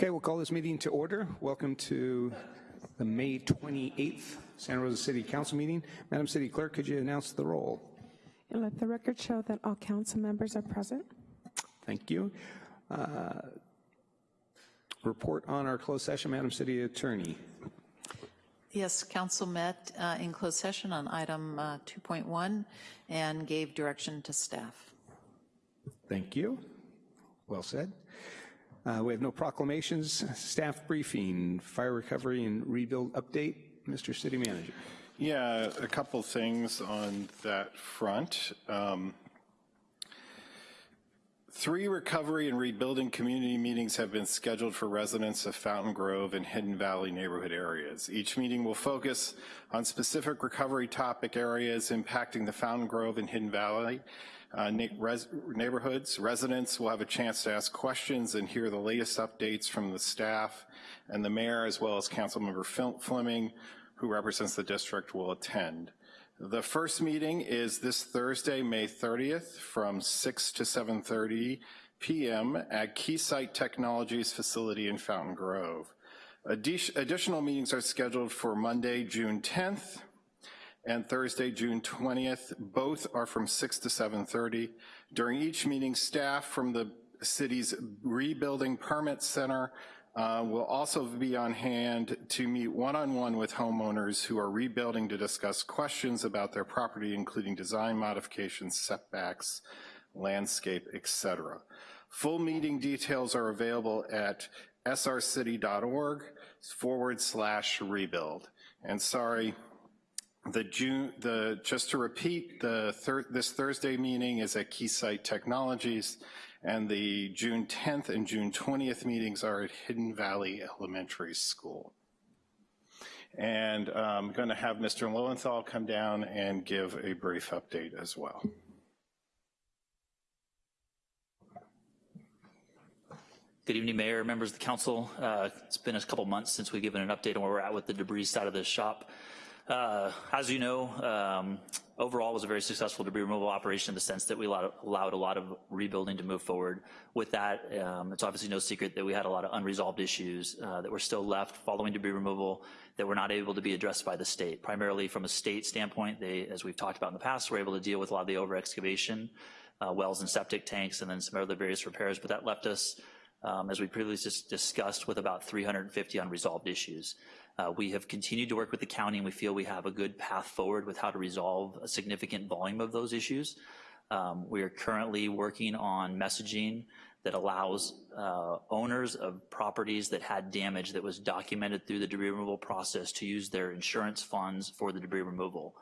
Okay, we'll call this meeting to order. Welcome to the May 28th Santa Rosa City Council meeting. Madam City Clerk, could you announce the roll? And let the record show that all council members are present. Thank you. Uh, report on our closed session, Madam City Attorney. Yes, council met uh, in closed session on item uh, 2.1 and gave direction to staff. Thank you. Well said. Uh, we have no proclamations. Staff briefing, fire recovery and rebuild update. Mr. City Manager. Yeah, a couple things on that front. Um, Three recovery and rebuilding community meetings have been scheduled for residents of Fountain Grove and Hidden Valley neighborhood areas. Each meeting will focus on specific recovery topic areas impacting the Fountain Grove and Hidden Valley uh, res neighborhoods. Residents will have a chance to ask questions and hear the latest updates from the staff and the mayor as well as Councilmember Fleming who represents the district will attend. The first meeting is this Thursday, May 30th from 6 to 7.30 p.m. at Keysight Technologies facility in Fountain Grove. additional meetings are scheduled for Monday, June 10th and Thursday, June 20th. Both are from 6 to 7.30. During each meeting, staff from the city's Rebuilding Permit Center uh, will also be on hand to meet one-on-one -on -one with homeowners who are rebuilding to discuss questions about their property, including design modifications, setbacks, landscape, etc. Full meeting details are available at srcity.org forward slash rebuild. And sorry, the June, the just to repeat, the thir this Thursday meeting is at Keysight Technologies and the June 10th and June 20th meetings are at Hidden Valley Elementary School. And I'm um, gonna have Mr. Lowenthal come down and give a brief update as well. Good evening, Mayor, members of the council. Uh, it's been a couple months since we've given an update on where we're at with the debris side of the shop. Uh, as you know, um, overall was a very successful debris removal operation in the sense that we allowed, allowed a lot of rebuilding to move forward. With that, um, it's obviously no secret that we had a lot of unresolved issues uh, that were still left following debris removal that were not able to be addressed by the state. Primarily from a state standpoint, they, as we've talked about in the past, we were able to deal with a lot of the over excavation, uh, wells and septic tanks, and then some other various repairs, but that left us um, as we previously discussed, with about 350 unresolved issues. Uh, we have continued to work with the county and we feel we have a good path forward with how to resolve a significant volume of those issues. Um, we are currently working on messaging that allows uh, owners of properties that had damage that was documented through the debris removal process to use their insurance funds for the debris removal.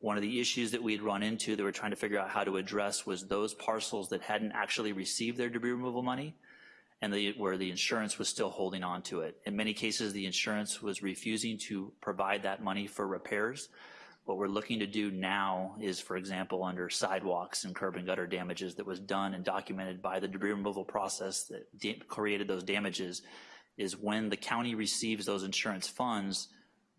One of the issues that we'd run into that we're trying to figure out how to address was those parcels that hadn't actually received their debris removal money and the, where the insurance was still holding on to it. In many cases, the insurance was refusing to provide that money for repairs. What we're looking to do now is, for example, under sidewalks and curb and gutter damages that was done and documented by the debris removal process that created those damages, is when the county receives those insurance funds,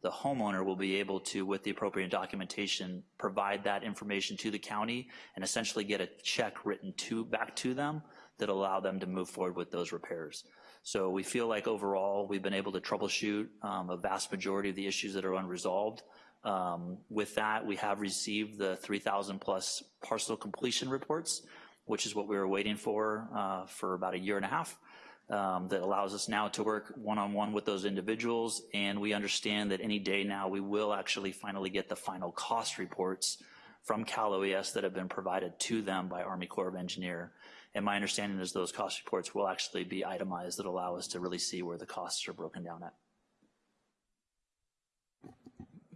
the homeowner will be able to, with the appropriate documentation, provide that information to the county and essentially get a check written to back to them that allow them to move forward with those repairs. So we feel like overall we've been able to troubleshoot um, a vast majority of the issues that are unresolved. Um, with that, we have received the 3,000 plus parcel completion reports, which is what we were waiting for uh, for about a year and a half. Um, that allows us now to work one-on-one -on -one with those individuals, and we understand that any day now we will actually finally get the final cost reports from Cal OES that have been provided to them by Army Corps of Engineer. And my understanding is those cost reports will actually be itemized that allow us to really see where the costs are broken down at.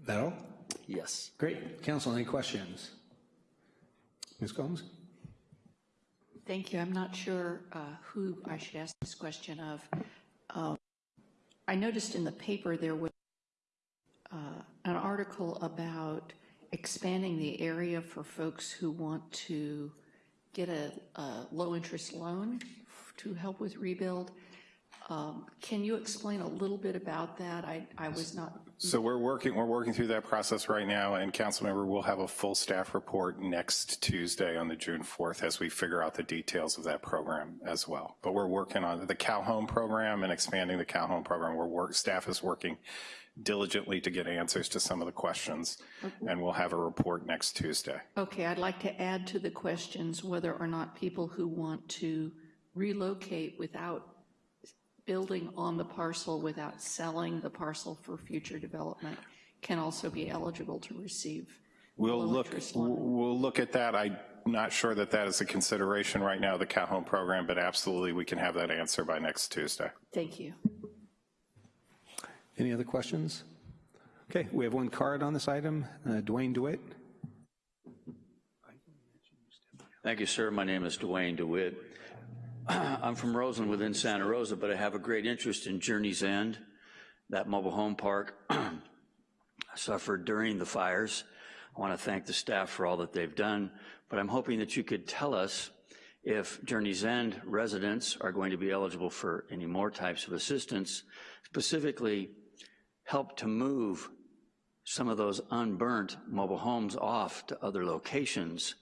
That all? Yes. Great. Council, any questions? Ms. Combs? Thank you. I'm not sure uh, who I should ask this question of. Uh, I noticed in the paper there was uh, an article about expanding the area for folks who want to get a, a low interest loan to help with rebuild. Um, Can you explain a little bit about that? I, I was not, So we're working, we're working through that process right now, and Councilmember will have a full staff report next Tuesday on the June 4th as we figure out the details of that program as well. But we're working on the Cal Home program and expanding the Cal Home program. We're work, staff is working diligently to get answers to some of the questions, and we'll have a report next Tuesday. okay, I'd like to add to the questions whether or not people who want to relocate without building on the parcel, without selling the parcel for future development, can also be eligible to receive We'll look, we'll look at that. I'm not sure that that is a consideration right now, the Cal Home program, but absolutely, we can have that answer by next Tuesday. Thank you. Any other questions? Okay, we have one card on this item. Uh, Dwayne DeWitt. Thank you, sir. My name is Dwayne DeWitt. I'm from Roseland within Santa Rosa, but I have a great interest in Journey's End, that mobile home park suffered during the fires. I want to thank the staff for all that they've done, but I'm hoping that you could tell us if Journey's End residents are going to be eligible for any more types of assistance, specifically help to move some of those unburnt mobile homes off to other locations.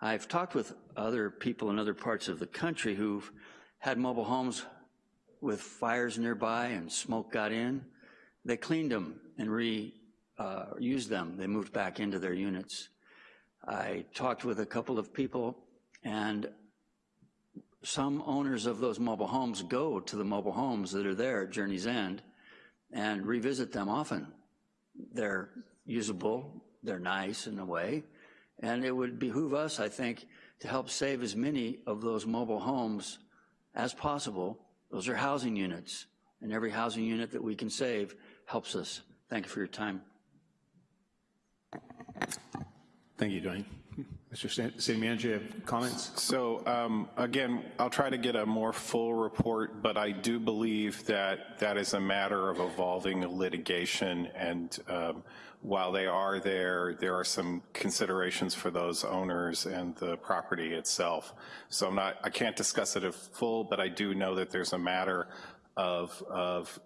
I've talked with other people in other parts of the country who've had mobile homes with fires nearby and smoke got in. They cleaned them and reused uh, them. They moved back into their units. I talked with a couple of people and some owners of those mobile homes go to the mobile homes that are there at Journey's End and revisit them often. They're usable, they're nice in a way, and it would behoove us, I think, to help save as many of those mobile homes as possible. Those are housing units, and every housing unit that we can save helps us. Thank you for your time. Thank you, Dwayne. Mr. City Manager, you have comments? So um, again, I'll try to get a more full report, but I do believe that that is a matter of evolving litigation. And um, while they are there, there are some considerations for those owners and the property itself. So I'm not, I can't discuss it in full, but I do know that there's a matter of, of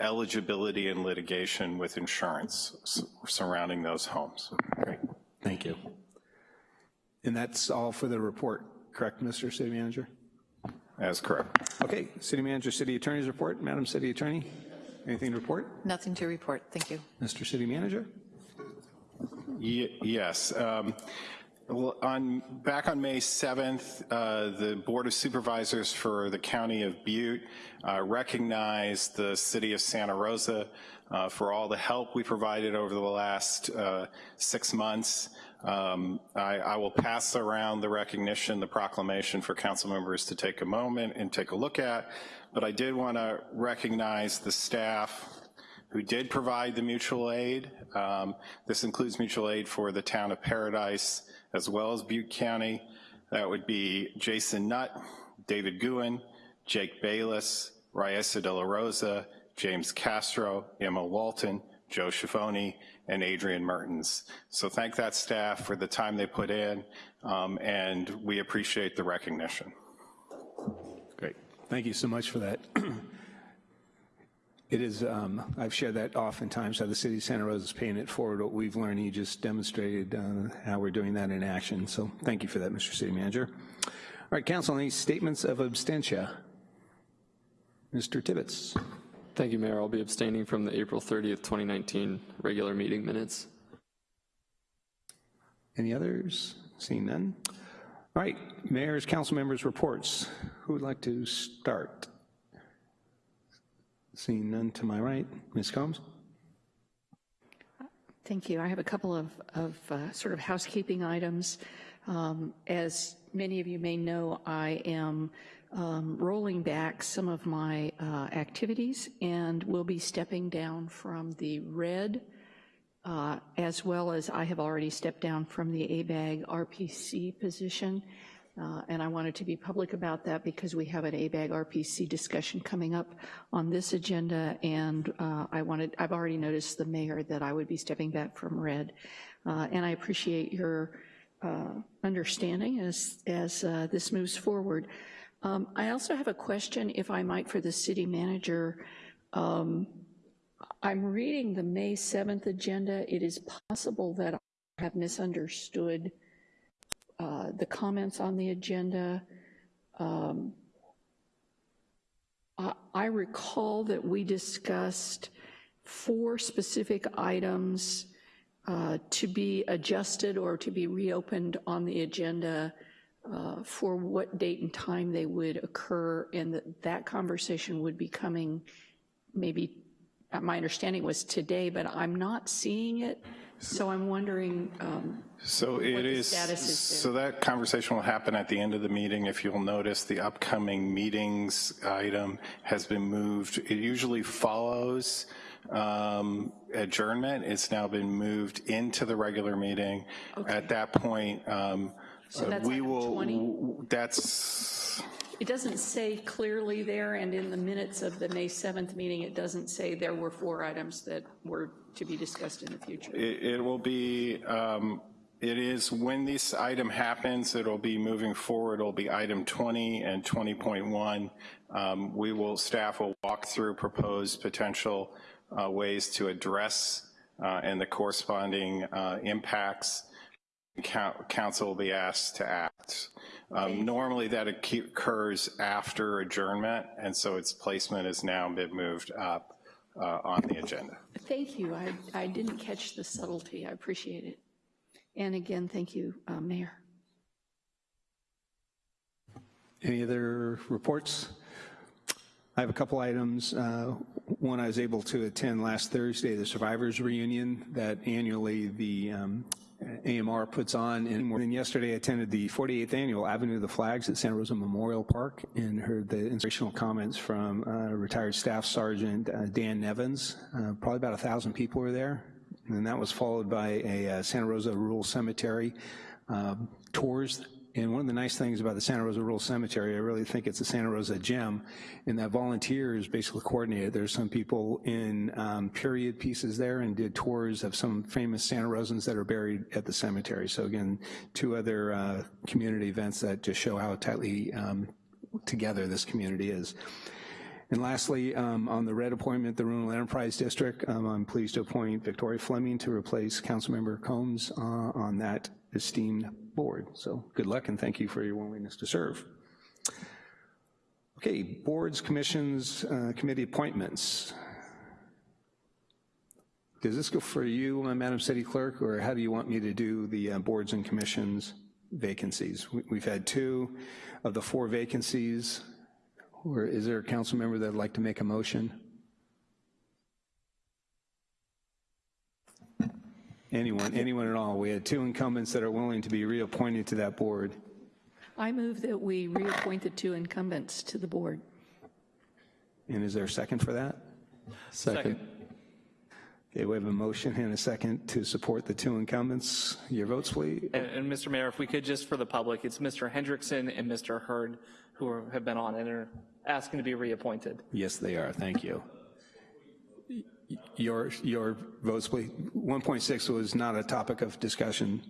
eligibility and litigation with insurance s- surrounding those homes. Great, thank you. And that's all for the report, correct, Mr. City Manager? That's correct. Okay, City Manager, City Attorney's report. Madam City Attorney, anything to report? Nothing to report, thank you. Mr. City Manager? Ye- Yes. um, well, On, back on May 7th, uh, the Board of Supervisors for the County of Butte uh, recognized the City of Santa Rosa uh, for all the help we provided over the last uh, six months. Um, I, I will pass around the recognition, the proclamation for council members to take a moment and take a look at, but I did want to recognize the staff who did provide the mutual aid. Um, This includes mutual aid for the town of Paradise as well as Butte County. That would be Jason Nutt, David Guin, Jake Bayless, Raisa De La Rosa, James Castro, Emma Walton, Joe Schifoni, and Adrian Mertens. So thank that staff for the time they put in, um, and we appreciate the recognition. Great. Thank you so much for that. It is, um, I've shared that oftentimes, how the city of Santa Rosa is paying it forward. What we've learned, you just demonstrated uh, how we're doing that in action. So thank you for that, Mr. City Manager. All right, council, any statements of abstention? Mr. Tibbetts? Thank you, Mayor. I'll be abstaining from the April 30th, 2019 regular meeting minutes. Any others? Seeing none? All right, mayor's, council members' reports. Who would like to start? Seeing none to my right. Ms. Combs? Thank you. I have a couple of, of uh, sort of housekeeping items. Um, As many of you may know, I am um, rolling back some of my uh, activities and will be stepping down from the red, uh, as well as I have already stepped down from the ABAG RPC position. Uh, And I wanted to be public about that because we have an ABAG RPC discussion coming up on this agenda, and uh, I wanted, I've already noticed the mayor that I would be stepping back from red. Uh, And I appreciate your uh, understanding as, as uh, this moves forward. Um, I also have a question, if I might, for the city manager. Um, I'm reading the May 7th agenda. It is possible that I have misunderstood uh, the comments on the agenda. Um, I I recall that we discussed four specific items uh, to be adjusted or to be reopened on the agenda uh, for what date and time they would occur, and that that conversation would be coming maybe, uh, my understanding was today, but I'm not seeing it, so I'm wondering, um, So it the is, status is so that conversation will happen at the end of the meeting. If you'll notice, the upcoming meetings item has been moved. It usually follows um, adjournment. It's now been moved into the regular meeting. At that point, um, So that's we will, 20? that's, it doesn't say clearly there, and in the minutes of the May 7th meeting, it doesn't say there were four items that were to be discussed in the future. It, it will be, um, it is, when this item happens, it'll be moving forward, it'll be item 20 and 20.1. Um, we will, staff will walk through proposed potential uh, ways to address uh, and the corresponding uh, impacts. Coun- Council will be asked to act. Um, Normally, that occurs after adjournment, and so its placement has now been moved up uh, on the agenda. Thank you. I, I didn't catch the subtlety. I appreciate it. And again, thank you, uh, Mayor. Any other reports? I have a couple items. Uh, One, I was able to attend last Thursday, the Survivors Reunion that annually the um, AMR puts on. And yesterday, I attended the 48th Annual Avenue of the Flags at Santa Rosa Memorial Park and heard the inspirational comments from uh, retired Staff Sergeant uh, Dan Nevins. Uh, Probably about a 1,000 people were there. And that was followed by a uh, Santa Rosa Rural Cemetery um, tours and one of the nice things about the Santa Rosa Rural Cemetery, I really think it's a Santa Rosa gem, and that volunteers basically coordinated. There's some people in um, period pieces there and did tours of some famous Santa Rosans that are buried at the cemetery. So again, two other uh, community events that just show how tightly um, together this community is. And lastly, um, on the red appointment, the Renewal Enterprise District, um, I'm pleased to appoint Victoria Fleming to replace Councilmember Combs uh, on that esteemed board. So good luck and thank you for your willingness to serve. Okay, boards, commissions, uh, committee appointments. Does this go for you, uh, Madam City Clerk, or how do you want me to do the uh, boards and commissions vacancies? We- We've had two of the four vacancies. Or is there a council member that'd like to make a motion? Anyone, anyone at all? We had two incumbents that are willing to be reappointed to that board. I move that we reappoint the two incumbents to the board. And is there a second for that? Second. Okay, we have a motion and a second to support the two incumbents. Your votes, please. And, and Mr. Mayor, if we could just for the public, it's Mr. Hendrickson and Mr. Hurd who are, have been on and are asking to be reappointed. Yes, they are. Thank you. Your, your votes, please. 1.6 was not a topic of discussion.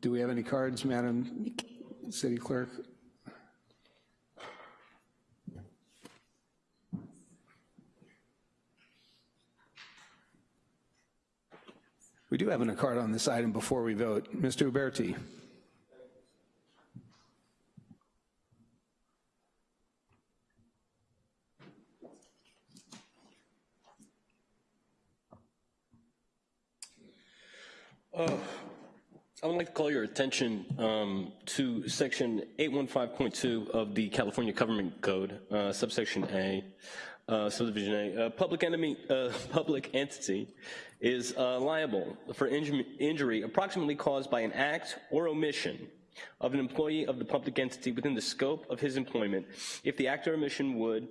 Do we have any cards, Madam City Clerk? We do have a card on this item before we vote. Mr. Uberti. I would like to call your attention um, to section 815.2 of the California Government Code, uh, subsection A, uh, subdivision A. Uh, public enemy, uh, public entity is uh, liable for inju- injury approximately caused by an act or omission of an employee of the public entity within the scope of his employment if the act or omission would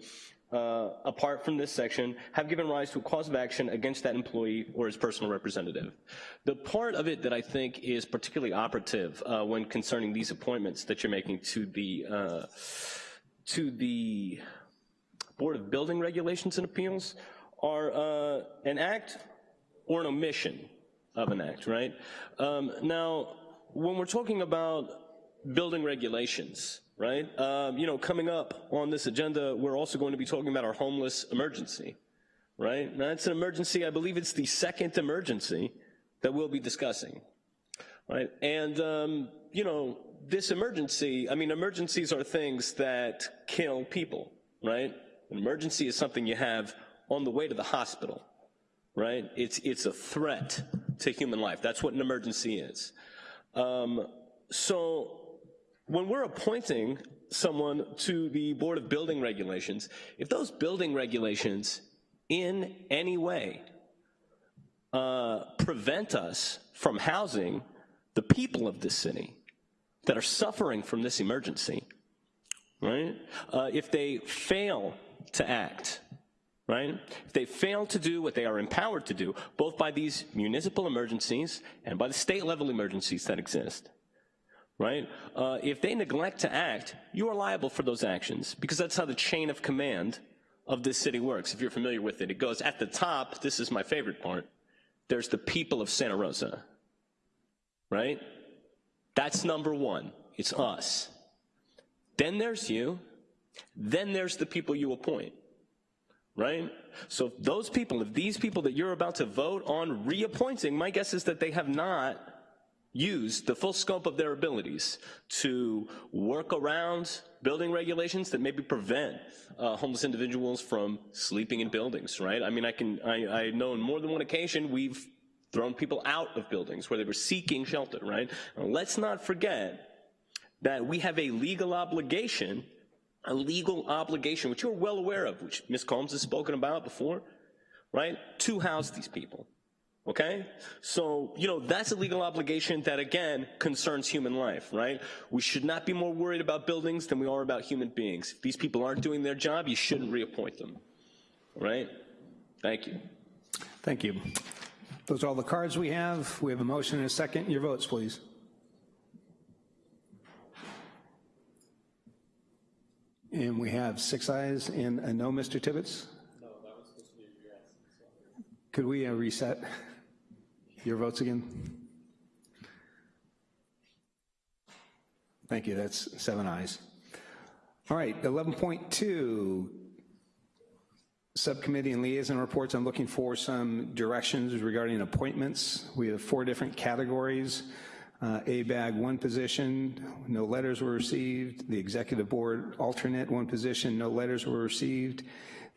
uh, apart from this section, have given rise to a cause of action against that employee or his personal representative. The part of it that I think is particularly operative uh, when concerning these appointments that you're making to the uh, to the Board of Building Regulations and Appeals are uh, an act or an omission of an act, right? Um, now, when we're talking about building regulations, right? Um, you know, coming up on this agenda, we're also going to be talking about our homeless emergency, right? It's an emergency, I believe it's the second emergency that we'll be discussing, right? And, um, you know, this emergency, I mean, emergencies are things that kill people, right? An emergency is something you have on the way to the hospital, right? It's, it's a threat to human life. That's what an emergency is. Um, so when we're appointing someone to the Board of Building Regulations, if those building regulations in any way uh, prevent us from housing the people of this city that are suffering from this emergency, right? Uh, if they fail to act, right? If they fail to do what they are empowered to do, both by these municipal emergencies and by the state level emergencies that exist, right? Uh, if they neglect to act, you are liable for those actions because that's how the chain of command of this city works. If you're familiar with it, it goes at the top, this is my favorite part, there's the people of Santa Rosa, right? That's number one, it's us. Then there's you, then there's the people you appoint, right? So if those people, if these people that you're about to vote on reappointing, my guess is that they have not used the full scope of their abilities to work around building regulations that maybe prevent uh, homeless individuals from sleeping in buildings, right? I mean, I can, I, I know on more than one occasion we've thrown people out of buildings where they were seeking shelter, right? Let's not forget that we have a legal obligation, a legal obligation, which you're well aware of, which Ms. Combs has spoken about before, right? To house these people, okay? So, you know, that's a legal obligation that, again, concerns human life, right? We should not be more worried about buildings than we are about human beings. If these people aren't doing their job, you shouldn't reappoint them, right? Thank you. Thank you. Those are all the cards we have. We have a motion and a second. Your votes, please. And we have six ayes and a no, Mr. Tibbetts? No, that was supposed to be a yes. Could we uh, reset your votes again? Thank you, that's seven ayes. All right, 11.2, Subcommittee and liaison reports. I'm looking for some directions regarding appointments. We have four different categories. Uh, ABAG, one position, no letters were received. The Executive Board alternate, one position, no letters were received.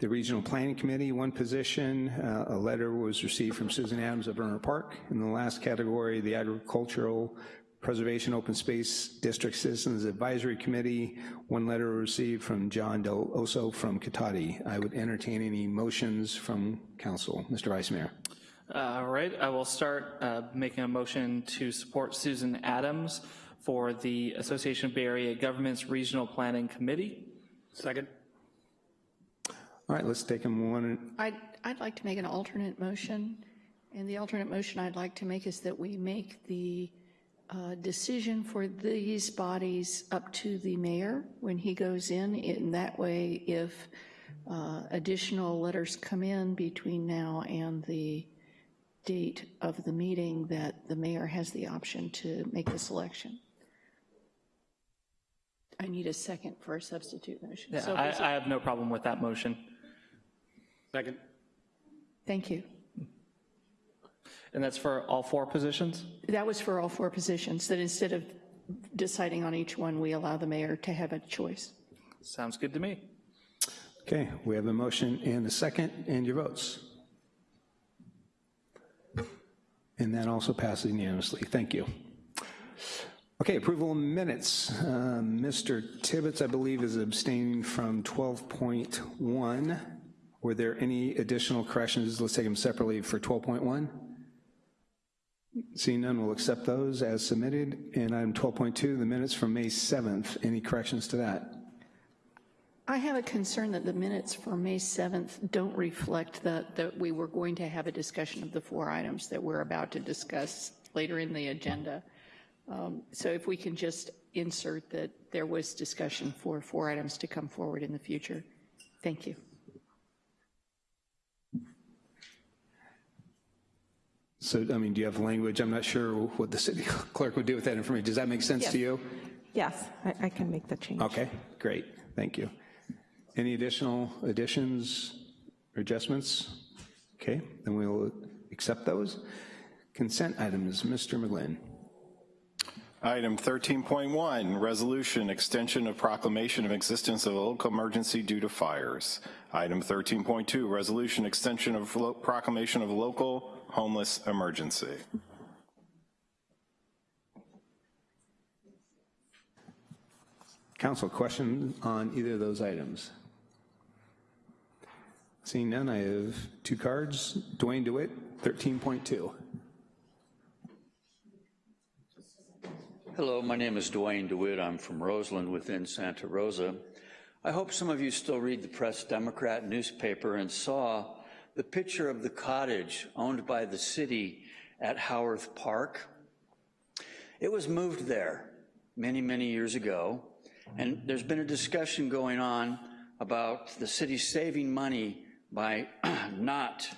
The Regional Planning Committee, one position, uh, a letter was received from Susan Adams of Rohnert Park. In the last category, the Agricultural Preservation Open Space District Citizens Advisory Committee, one letter received from John Del Oso from Cotati. I would entertain any motions from council. Mr. Vice Mayor. All right, I will start uh, making a motion to support Susan Adams for the Association of Bay Area Governments Regional Planning Committee. Second. All right, let's take them one. I'd, I'd like to make an alternate motion, and the alternate motion I'd like to make is that we make the uh, decision for these bodies up to the mayor when he goes in. In that way, if uh, additional letters come in between now and the date of the meeting, that the mayor has the option to make the selection. I need a second for a substitute motion. Yeah, So I, I have no problem with that motion. Second. Thank you. And that's for all four positions? That was for all four positions, that instead of deciding on each one, we allow the mayor to have a choice. Sounds good to me. Okay, we have a motion and a second, and your votes. And that also passes unanimously. Thank you. Okay, approval of minutes. Uh, Mr. Tibbetts, I believe, is abstaining from 12.1. Were there any additional corrections? Let's take them separately for 12.1. Seeing none, we'll accept those as submitted. And item 12.2, the minutes from May 7th. Any corrections to that? I have a concern that the minutes for May 7th don't reflect that, that we were going to have a discussion of the four items that we're about to discuss later in the agenda. Um, So if we can just insert that there was discussion for four items to come forward in the future. Thank you. So, I mean, do you have language? I'm not sure what the city clerk would do with that information. Does that make sense to you? Yes, I, I can make the change. Okay, great, thank you. Any additional additions or adjustments? Okay, then we'll accept those. Consent items, Mr. McGlynn. Item 13.1, resolution, extension of proclamation of existence of a local emergency due to fires. Item 13.2, resolution, extension of proclamation of local homeless emergency. Council, question on either of those items? Seeing none, I have two cards. Dwayne DeWitt, 13.2. Hello, my name is Dwayne DeWitt. I'm from Roseland within Santa Rosa. I hope some of you still read the Press Democrat newspaper and saw the picture of the cottage owned by the city at Howarth Park. It was moved there many, many years ago, and there's been a discussion going on about the city saving money by not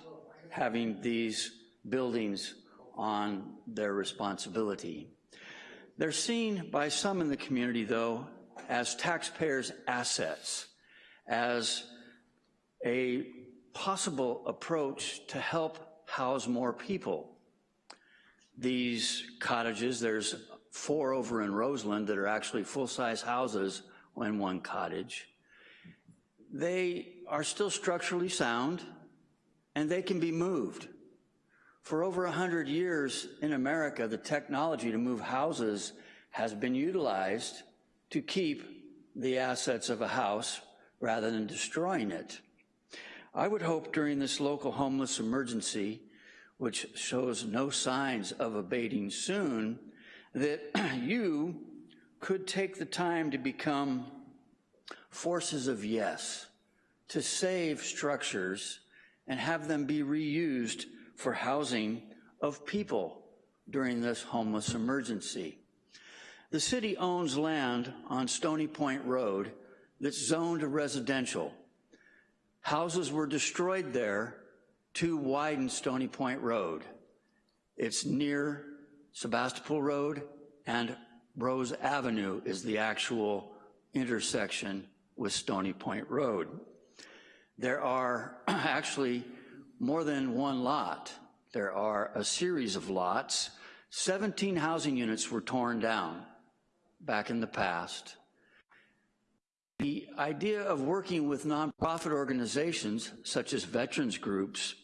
having these buildings on their responsibility. They're seen by some in the community, though, as taxpayers' assets, as a possible approach to help house more people. These cottages, there's four over in Roseland that are actually full-size houses in one cottage. They are still structurally sound, and they can be moved. For over 100 years in America, the technology to move houses has been utilized to keep the assets of a house rather than destroying it. I would hope during this local homeless emergency, which shows no signs of abating soon, that you could take the time to become forces of yes, to save structures and have them be reused for housing of people during this homeless emergency. The city owns land on Stony Point Road that's zoned residential. Houses were destroyed there to widen Stony Point Road. It's near Sebastopol Road and Rose Avenue is the actual intersection with Stony Point Road. There are actually more than one lot. There are a series of lots. 17 housing units were torn down back in the past. The idea of working with nonprofit organizations, such as veterans groups,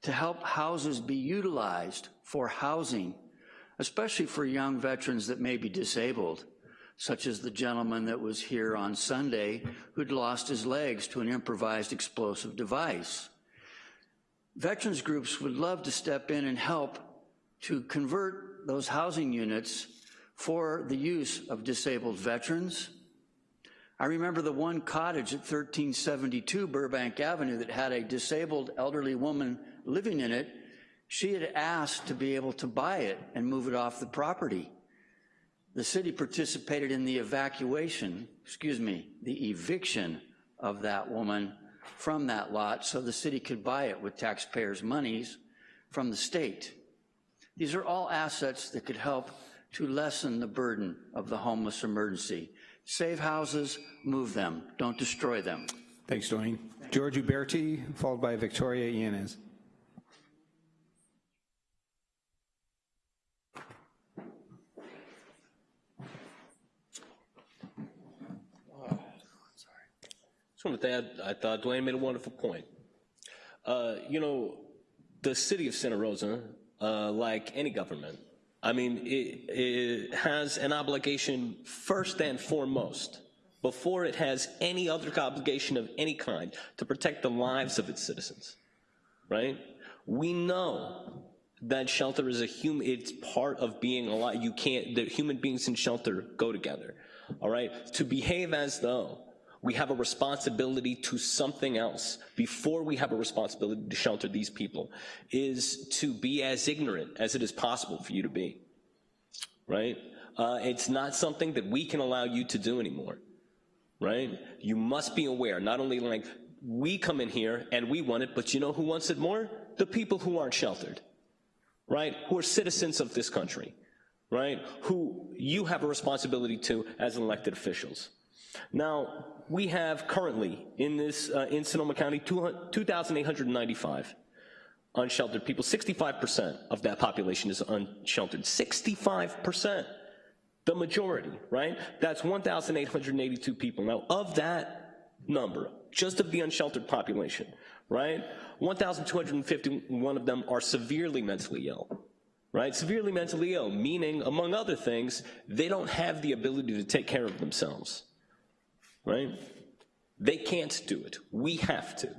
to help houses be utilized for housing, especially for young veterans that may be disabled, such as the gentleman that was here on Sunday who'd lost his legs to an improvised explosive device. Veterans groups would love to step in and help to convert those housing units for the use of disabled veterans. I remember the one cottage at 1372 Burbank Avenue that had a disabled elderly woman living in it. She had asked to be able to buy it and move it off the property. The city participated in the evacuation, excuse me, the eviction of that woman from that lot so the city could buy it with taxpayers' monies from the state. These are all assets that could help to lessen the burden of the homeless emergency. Save houses, move them, don't destroy them. Thanks, Dwayne. George Uberti, followed by Victoria Yanez. Just wanted to add, I thought Dwayne made a wonderful point. Uh, you know, the city of Santa Rosa, uh, like any government, I mean, it, it has an obligation first and foremost, before it has any other obligation of any kind, to protect the lives of its citizens, right? We know that shelter is a human, it's part of being alive. You can't, the human beings in shelter go together, all right? To behave as though we have a responsibility to something else before we have a responsibility to shelter these people is to be as ignorant as it is possible for you to be, right? Uh, it's not something that we can allow you to do anymore, right? You must be aware, not only like we come in here and we want it, but you know who wants it more? The people who aren't sheltered, right, who are citizens of this country, right, who you have a responsibility to as elected officials. Now, we have currently in this, uh, in Sonoma County, 2,895 unsheltered people. 65% of that population is unsheltered. 65%, the majority, right? That's 1,882 people. Now, of that number, just of the unsheltered population, right, 1,251 of them are severely mentally ill, right? Severely mentally ill, meaning, among other things, they don't have the ability to take care of themselves, right? They can't do it. We have to.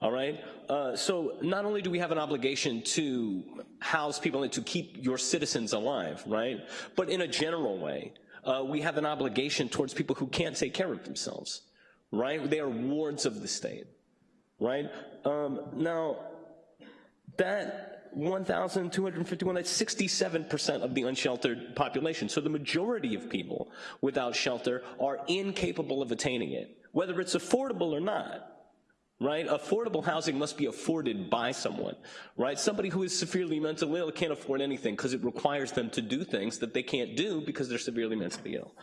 All right? Uh, so not only do we have an obligation to house people and to keep your citizens alive, right? But in a general way, uh, we have an obligation towards people who can't take care of themselves, right? They are wards of the state, right? Um, now, that 1,251, that's 67% of the unsheltered population. So the majority of people without shelter are incapable of attaining it, whether it's affordable or not right? Affordable housing must be afforded by someone, right? Somebody who is severely mentally ill can't afford anything because it requires them to do things that they can't do because they're severely mentally ill,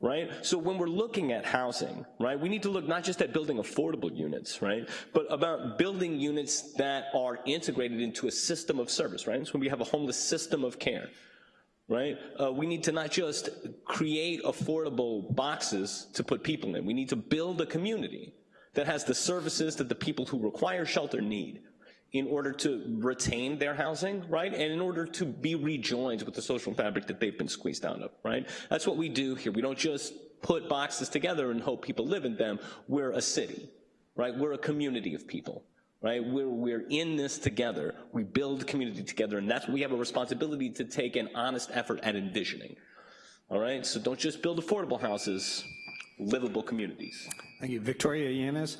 right? So when we're looking at housing, right, we need to look not just at building affordable units, right, but about building units that are integrated into a system of service, right? So when we have a homeless system of care, right? Uh, we need to not just create affordable boxes to put people in, we need to build a community, that has the services that the people who require shelter need in order to retain their housing, right? And in order to be rejoined with the social fabric that they've been squeezed out of, right? That's what we do here. We don't just put boxes together and hope people live in them. We're a city, right? We're a community of people, right? We're, we're in this together. We build community together, and that's what we have a responsibility to take an honest effort at envisioning, all right? So don't just build affordable houses, livable communities. Thank you. Victoria Yanez?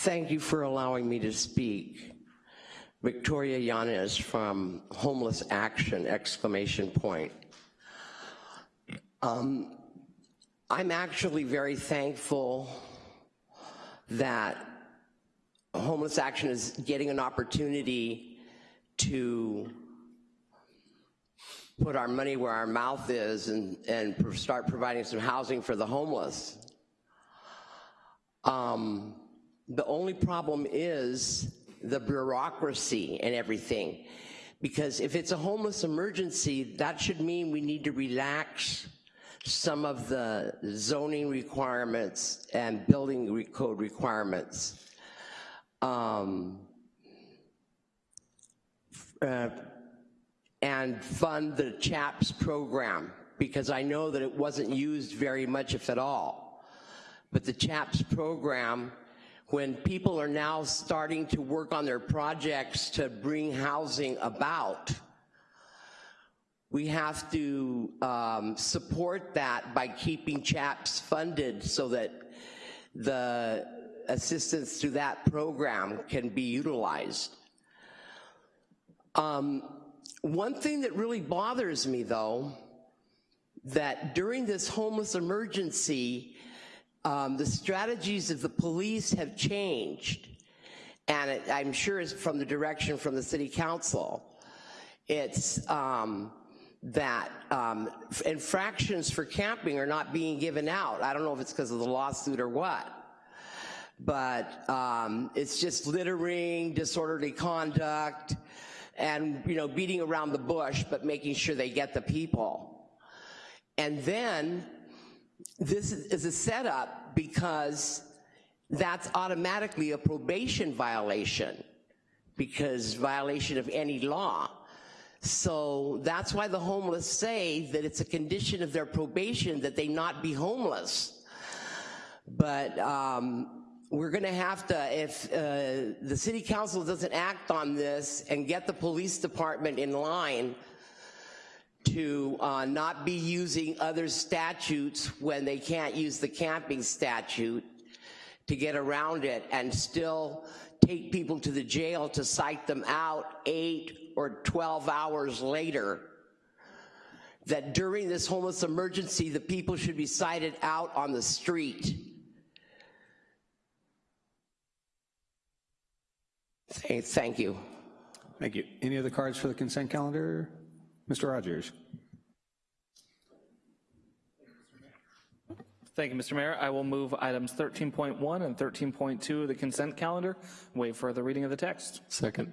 Thank you for allowing me to speak. Victoria Yanez from Homeless Action, exclamation point. Um, I'm actually very thankful that Homeless Action is getting an opportunity to put our money where our mouth is and, and start providing some housing for the homeless. Um, the only problem is the bureaucracy and everything. Because if it's a homeless emergency, that should mean we need to relax some of the zoning requirements and building code requirements. Um, uh, and fund the CHAPS program because I know that it wasn't used very much, if at all. But the CHAPS program, when people are now starting to work on their projects to bring housing about, we have to um, support that by keeping CHAPS funded so that the assistance through that program can be utilized. Um, one thing that really bothers me though, that during this homeless emergency, um, the strategies of the police have changed. And it, I'm sure it's from the direction from the city council. It's, um, that um, infractions for camping are not being given out. I don't know if it's because of the lawsuit or what, but um, it's just littering, disorderly conduct, and you know beating around the bush, but making sure they get the people. And then this is a setup because that's automatically a probation violation because violation of any law. So that's why the homeless say that it's a condition of their probation that they not be homeless. But um, we're gonna have to, if uh, the city council doesn't act on this and get the police department in line to uh, not be using other statutes when they can't use the camping statute, to get around it and still take people to the jail to cite them out eight or 12 hours later. That during this homeless emergency, the people should be cited out on the street. Thank thank you. Thank you. Any other cards for the consent calendar? Mr. Rogers? Thank you, Mr. Mayor. I will move items 13.1 and 13.2 of the consent calendar. Wait for the reading of the text. Second.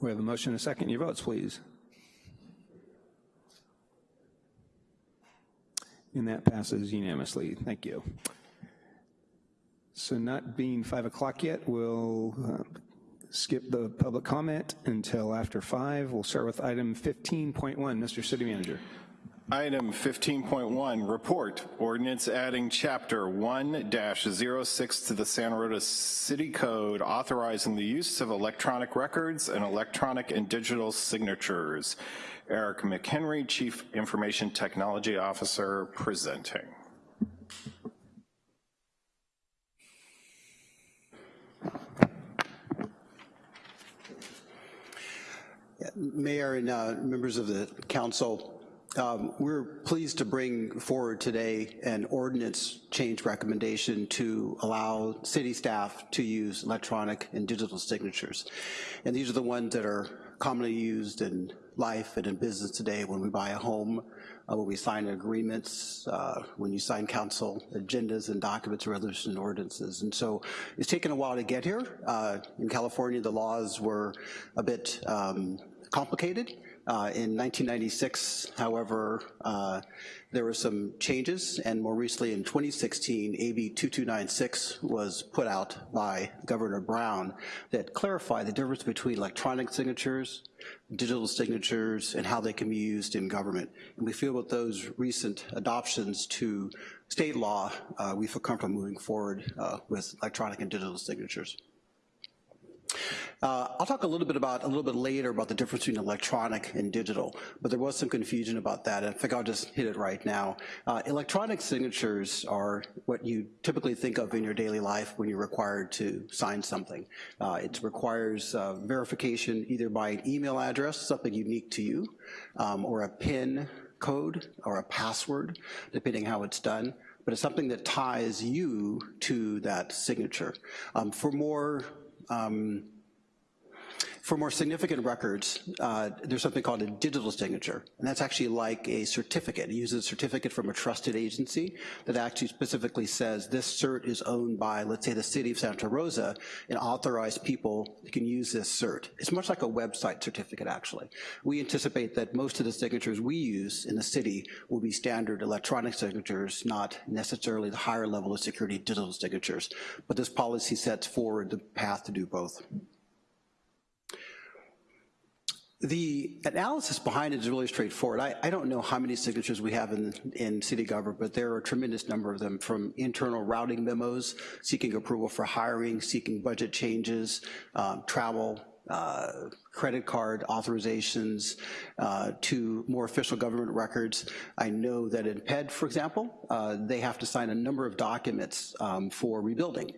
We have a motion and a second. Your votes, please. And that passes unanimously. Thank you. So not being 5 o'clock yet, we'll uh, skip the public comment until after 5. We'll start with item 15.1. Mr. City Manager. Item 15.1, report, ordinance adding chapter 1-06 to the Santa Rosa City Code authorizing the use of electronic records and electronic and digital signatures. Eric McHenry, Chief Information Technology Officer, presenting. Mayor and uh, members of the council, um, we're pleased to bring forward today an ordinance change recommendation to allow city staff to use electronic and digital signatures. And these are the ones that are commonly used in life and in business today when we buy a home, uh, when we sign agreements, uh, when you sign council agendas and documents, resolutions, and ordinances. And so it's taken a while to get here. Uh, in California, the laws were a bit um, complicated. Uh, in 1996, however, uh, there were some changes, and more recently in 2016, AB 2296 was put out by Governor Brown that clarified the difference between electronic signatures, digital signatures, and how they can be used in government. And we feel with those recent adoptions to state law, uh, we feel comfortable moving forward uh, with electronic and digital signatures. Uh, I'll talk a little bit about, a little bit later about the difference between electronic and digital, but there was some confusion about that, I think I'll just hit it right now. Uh, electronic signatures are what you typically think of in your daily life when you're required to sign something. Uh, it requires uh, verification either by an email address, something unique to you, um, or a PIN code or a password, depending how it's done but it's something that ties you to that signature. Um, for more um, for more significant records, uh, there's something called a digital signature, and that's actually like a certificate. It uses a certificate from a trusted agency that actually specifically says this cert is owned by, let's say, the city of Santa Rosa, and authorized people can use this cert. It's much like a website certificate, actually. We anticipate that most of the signatures we use in the city will be standard electronic signatures, not necessarily the higher level of security digital signatures. But this policy sets forward the path to do both. The analysis behind it is really straightforward. I, I, don't know how many signatures we have in, in city government, but there are a tremendous number of them from internal routing memos, seeking approval for hiring, seeking budget changes, um, travel, uh, credit card authorizations uh, to more official government records. I know that in PED, for example, uh, they have to sign a number of documents um, for rebuilding.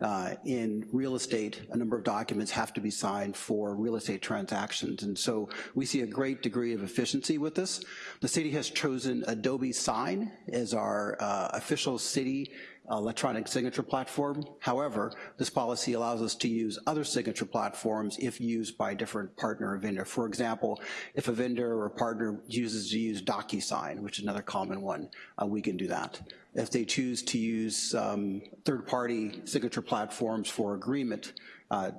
Uh, in real estate, a number of documents have to be signed for real estate transactions. And so we see a great degree of efficiency with this. The city has chosen Adobe Sign as our uh, official city electronic signature platform. However, this policy allows us to use other signature platforms if used by a different partner or vendor. For example, if a vendor or partner chooses to use DocuSign, which is another common one, uh, we can do that. If they choose to use um, third-party signature platforms for agreement, uh,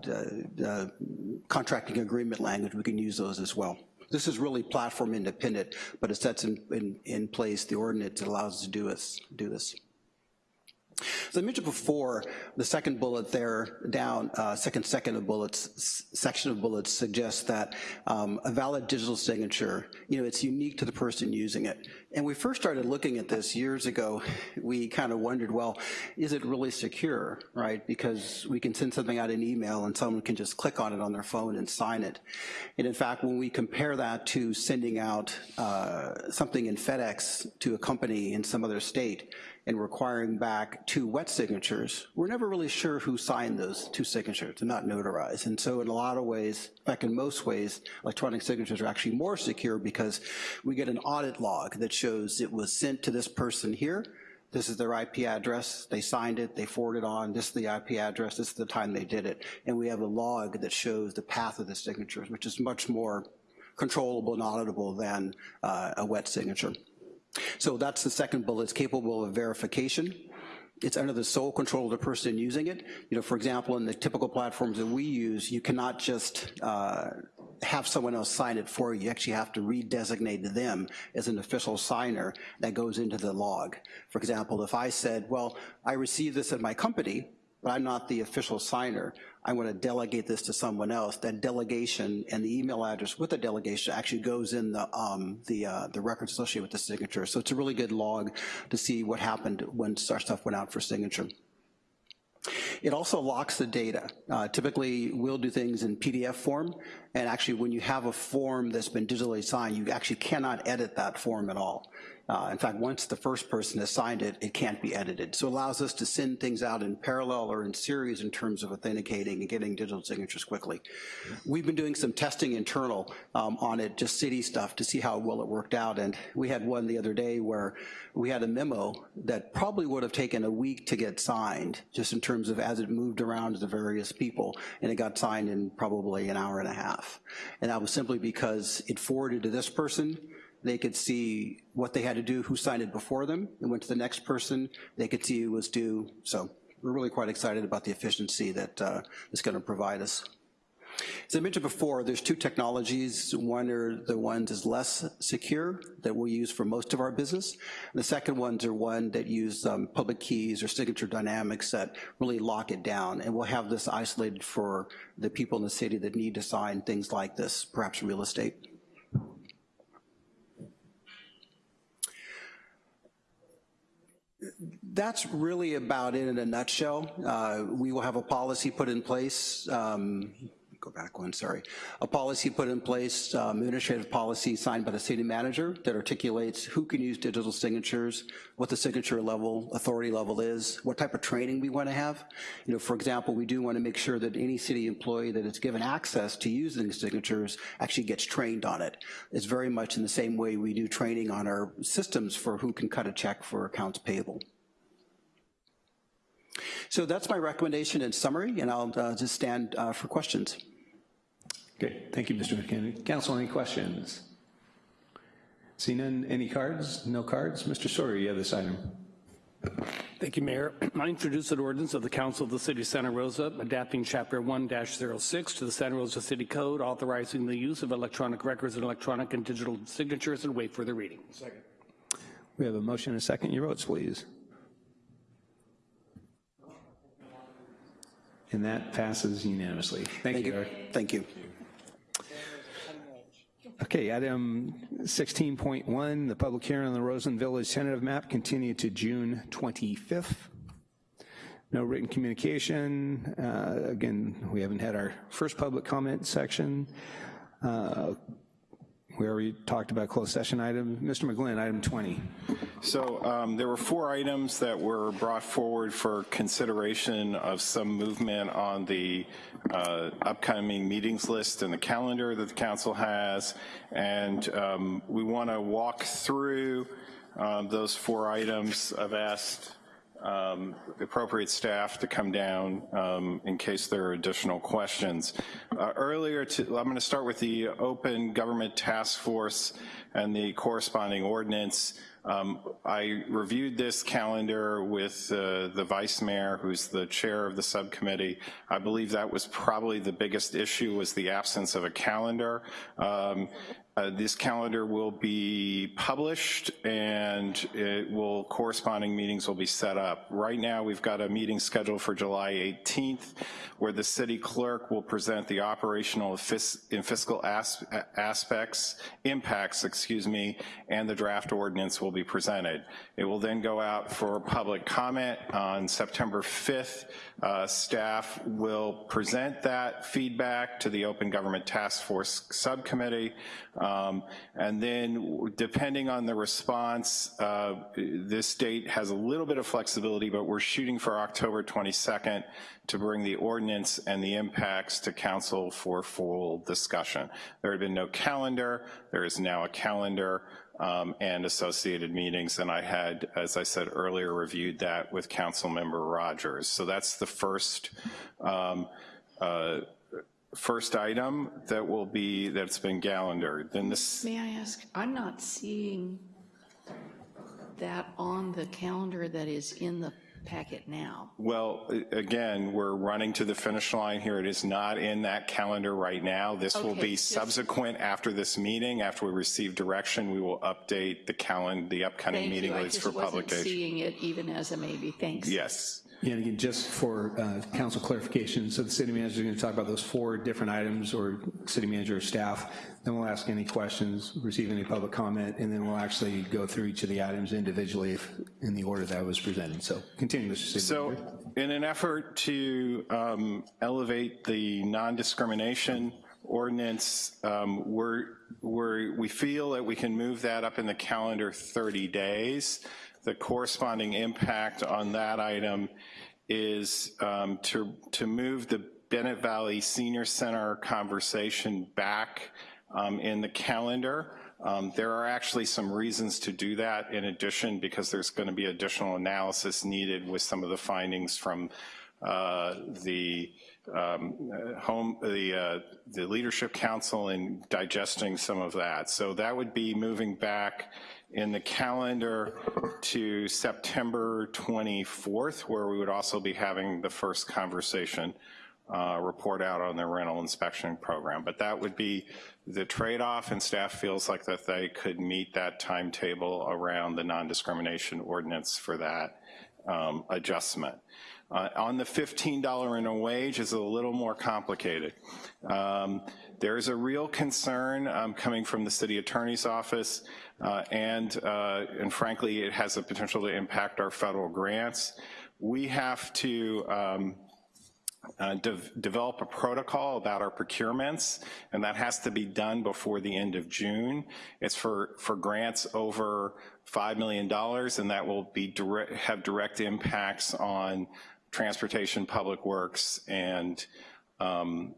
contracting agreement language, we can use those as well. This is really platform independent, but it sets in, in, in place the ordinance that allows us to do this. Do this. As I mentioned before, the second bullet there down, uh, second second of bullets, section of bullets suggests that um, a valid digital signature, you know, it's unique to the person using it. And we first started looking at this years ago, we kind of wondered, well, is it really secure, right? Because we can send something out in email and someone can just click on it on their phone and sign it. And in fact, when we compare that to sending out uh, something in FedEx to a company in some other state, and requiring back two wet signatures, we're never really sure who signed those two signatures. They're not notarized. And so in a lot of ways, in fact, in most ways, electronic signatures are actually more secure because we get an audit log that shows it was sent to this person here, this is their IP address, they signed it, they forwarded on, this is the IP address, this is the time they did it. And we have a log that shows the path of the signatures, which is much more controllable and auditable than uh, a wet signature. So that's the second bullet, it's capable of verification. It's under the sole control of the person using it. You know, for example, in the typical platforms that we use, you cannot just uh, have someone else sign it for you. You actually have to redesignate them as an official signer that goes into the log. For example, if I said, well, I received this at my company, but I'm not the official signer, I want to delegate this to someone else, that delegation and the email address with the delegation actually goes in the, um, the, uh, the records associated with the signature. So it's a really good log to see what happened when our stuff went out for signature. It also locks the data. Uh, typically, we'll do things in PDF form, and actually when you have a form that's been digitally signed, you actually cannot edit that form at all. Uh, in fact, once the first person has signed it, it can't be edited. So it allows us to send things out in parallel or in series in terms of authenticating and getting digital signatures quickly. We've been doing some testing internal um, on it, just city stuff, to see how well it worked out. And we had one the other day where we had a memo that probably would have taken a week to get signed, just in terms of as it moved around to the various people, and it got signed in probably an hour and a half. And that was simply because it forwarded to this person, they could see what they had to do, who signed it before them, and went to the next person, they could see who was due. So we're really quite excited about the efficiency that uh, it's gonna provide us. As I mentioned before, there's two technologies. One are the ones is less secure that we use for most of our business. And the second ones are one that use um, public keys or signature dynamics that really lock it down. And we'll have this isolated for the people in the city that need to sign things like this, perhaps real estate. That's really about it in a nutshell. Uh, we will have a policy put in place, um, go back one, sorry. A policy put in place, um, administrative policy signed by the city manager that articulates who can use digital signatures, what the signature level, authority level is, what type of training we wanna have. You know, for example, we do wanna make sure that any city employee that is given access to using signatures actually gets trained on it. It's very much in the same way we do training on our systems for who can cut a check for accounts payable. So that's my recommendation in summary, and I'll uh, just stand uh, for questions. Okay, thank you, Mr. McKinney. Council, any questions? See none, any cards? No cards? Mr. Sawyer, you have this item. Thank you, Mayor. I introduce an ordinance of the Council of the City of Santa Rosa adapting Chapter 1-06 to the Santa Rosa City Code, authorizing the use of electronic records and electronic and digital signatures, and wait for the reading. Second. We have a motion and a second. Your votes, please. And that passes unanimously. Thank, Thank you, you. Thank you. Okay, item 16.1, the public hearing on the Roseland Village tentative map continued to June 25th. No written communication. Uh, again, we haven't had our first public comment section. Uh, we already talked about closed session item. Mr. McGlynn, item 20. So um, there were four items that were brought forward for consideration of some movement on the uh, upcoming meetings list and the calendar that the council has. And um, we want to walk through um, those four items. I've asked um, appropriate staff to come down um, in case there are additional questions. Uh, earlier, to, I'm going to start with the Open Government Task Force and the corresponding ordinance. Um, I reviewed this calendar with uh, the vice mayor, who's the chair of the subcommittee. I believe that was probably the biggest issue was the absence of a calendar. Um, uh, this calendar will be published and it will corresponding meetings will be set up. Right now we've got a meeting scheduled for July 18th where the city clerk will present the operational and fiscal as aspects, impacts, excuse me, and the draft ordinance will be presented. It will then go out for public comment on September 5th. Uh, staff will present that feedback to the Open Government Task Force Subcommittee. Um, and then depending on the response, uh, this date has a little bit of flexibility, but we're shooting for October 22nd to bring the ordinance and the impacts to council for full discussion. There had been no calendar, there is now a calendar um, and associated meetings, and I had, as I said earlier, reviewed that with Council Member Rogers. So that's the first um, uh, first item that will be, that's been calendared. Then this, May I ask, I'm not seeing that on the calendar that is in the packet now. well, again, we're running to the finish line here. It is not in that calendar right now. This will be subsequent after this meeting. After we receive direction, we will update the calendar, the upcoming meeting you, I just for wasn't publication. seeing it even as a maybe, thanks. Yes. Yeah, and again, just for uh, council clarification, so the city manager is going to talk about those four different items, or city manager or staff, then we'll ask any questions, receive any public comment, and then we'll actually go through each of the items individually if, in the order that was presented. So continue, Mr. City So Manager. in an effort to um, elevate the non-discrimination ordinance, um, we're, we're, we feel that we can move that up in the calendar 30 days. The corresponding impact on that item is um, to, to move the Bennett Valley Senior Center conversation back um, in the calendar. Um, There are actually some reasons to do that in addition, because there's going to be additional analysis needed with some of the findings from uh, the um, home, the, uh, the Leadership Council in digesting some of that. So that would be moving back in the calendar to September 24th, where we would also be having the first conversation uh, report out on the rental inspection program. But that would be the trade-off, and staff feels like that they could meet that timetable around the non-discrimination ordinance for that um, adjustment. Uh, on the $15 in a wage is a little more complicated. Um, there's a real concern um, coming from the city attorney's office, uh, and, uh, and frankly, it has the potential to impact our federal grants. We have to um, uh, de develop a protocol about our procurements, and that has to be done before the end of June. It's for, for grants over $5 million, and that will be have direct impacts on transportation, public works, and um,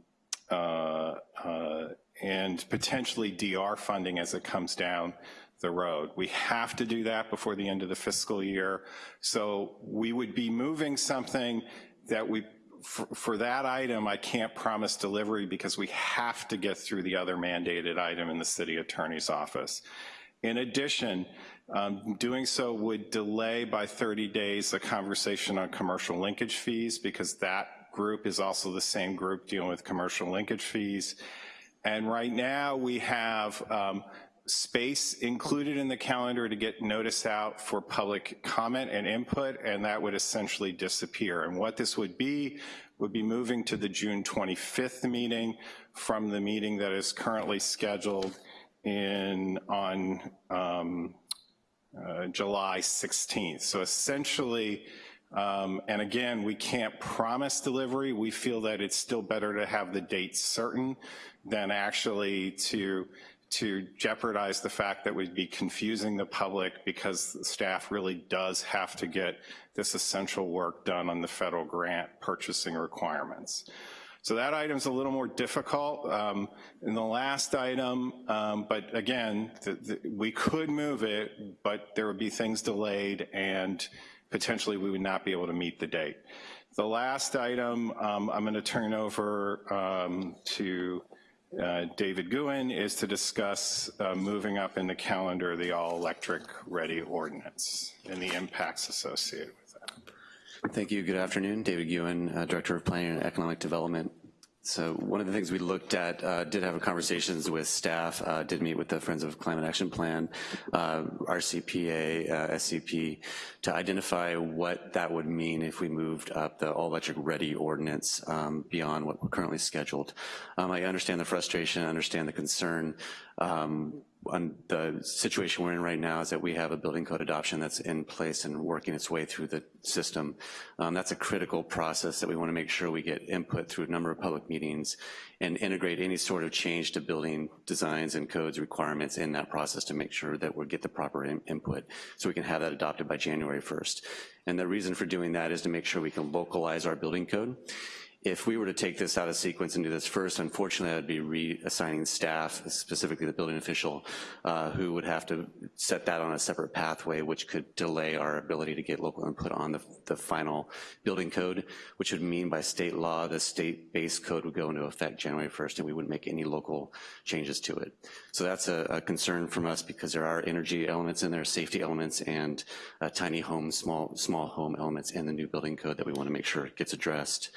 uh, uh, and potentially DR funding as it comes down the road. We have to do that before the end of the fiscal year. So we would be moving something that we, for, for that item, I can't promise delivery because we have to get through the other mandated item in the city attorney's office. In addition, um, doing so would delay by 30 days a conversation on commercial linkage fees because that group is also the same group dealing with commercial linkage fees. And right now we have um, space included in the calendar to get notice out for public comment and input, and that would essentially disappear. And what this would be, would be moving to the June 25th meeting from the meeting that is currently scheduled in, on um, uh, July 16th. So essentially, um, and again, we can't promise delivery. We feel that it's still better to have the date certain than actually to to jeopardize the fact that we'd be confusing the public because the staff really does have to get this essential work done on the federal grant purchasing requirements. So that item's a little more difficult. Um, in the last item, um, but again, the, the, we could move it, but there would be things delayed and potentially we would not be able to meet the date. The last item um, I'm gonna turn over um, to uh, David Guhin is to discuss uh, moving up in the calendar the all-electric ready ordinance and the impacts associated with that. Thank you. Good afternoon. David Guhin, uh, Director of Planning and Economic Development. So one of the things we looked at, uh, did have conversations with staff, uh, did meet with the Friends of Climate Action Plan, uh, RCPA, uh, SCP, to identify what that would mean if we moved up the all-electric ready ordinance um, beyond what we're currently scheduled. Um, I understand the frustration, I understand the concern. Um, on the situation we're in right now is that we have a building code adoption that's in place and working its way through the system. Um, that's a critical process that we want to make sure we get input through a number of public meetings and integrate any sort of change to building designs and codes requirements in that process to make sure that we get the proper in input so we can have that adopted by January 1st. And the reason for doing that is to make sure we can localize our building code if we were to take this out of sequence and do this first, unfortunately, I'd be reassigning staff, specifically the building official, uh, who would have to set that on a separate pathway, which could delay our ability to get local input on the, the final building code, which would mean by state law, the state-based code would go into effect January 1st, and we wouldn't make any local changes to it. So that's a, a concern from us because there are energy elements in there, safety elements, and uh, tiny home, small, small home elements in the new building code that we wanna make sure gets addressed.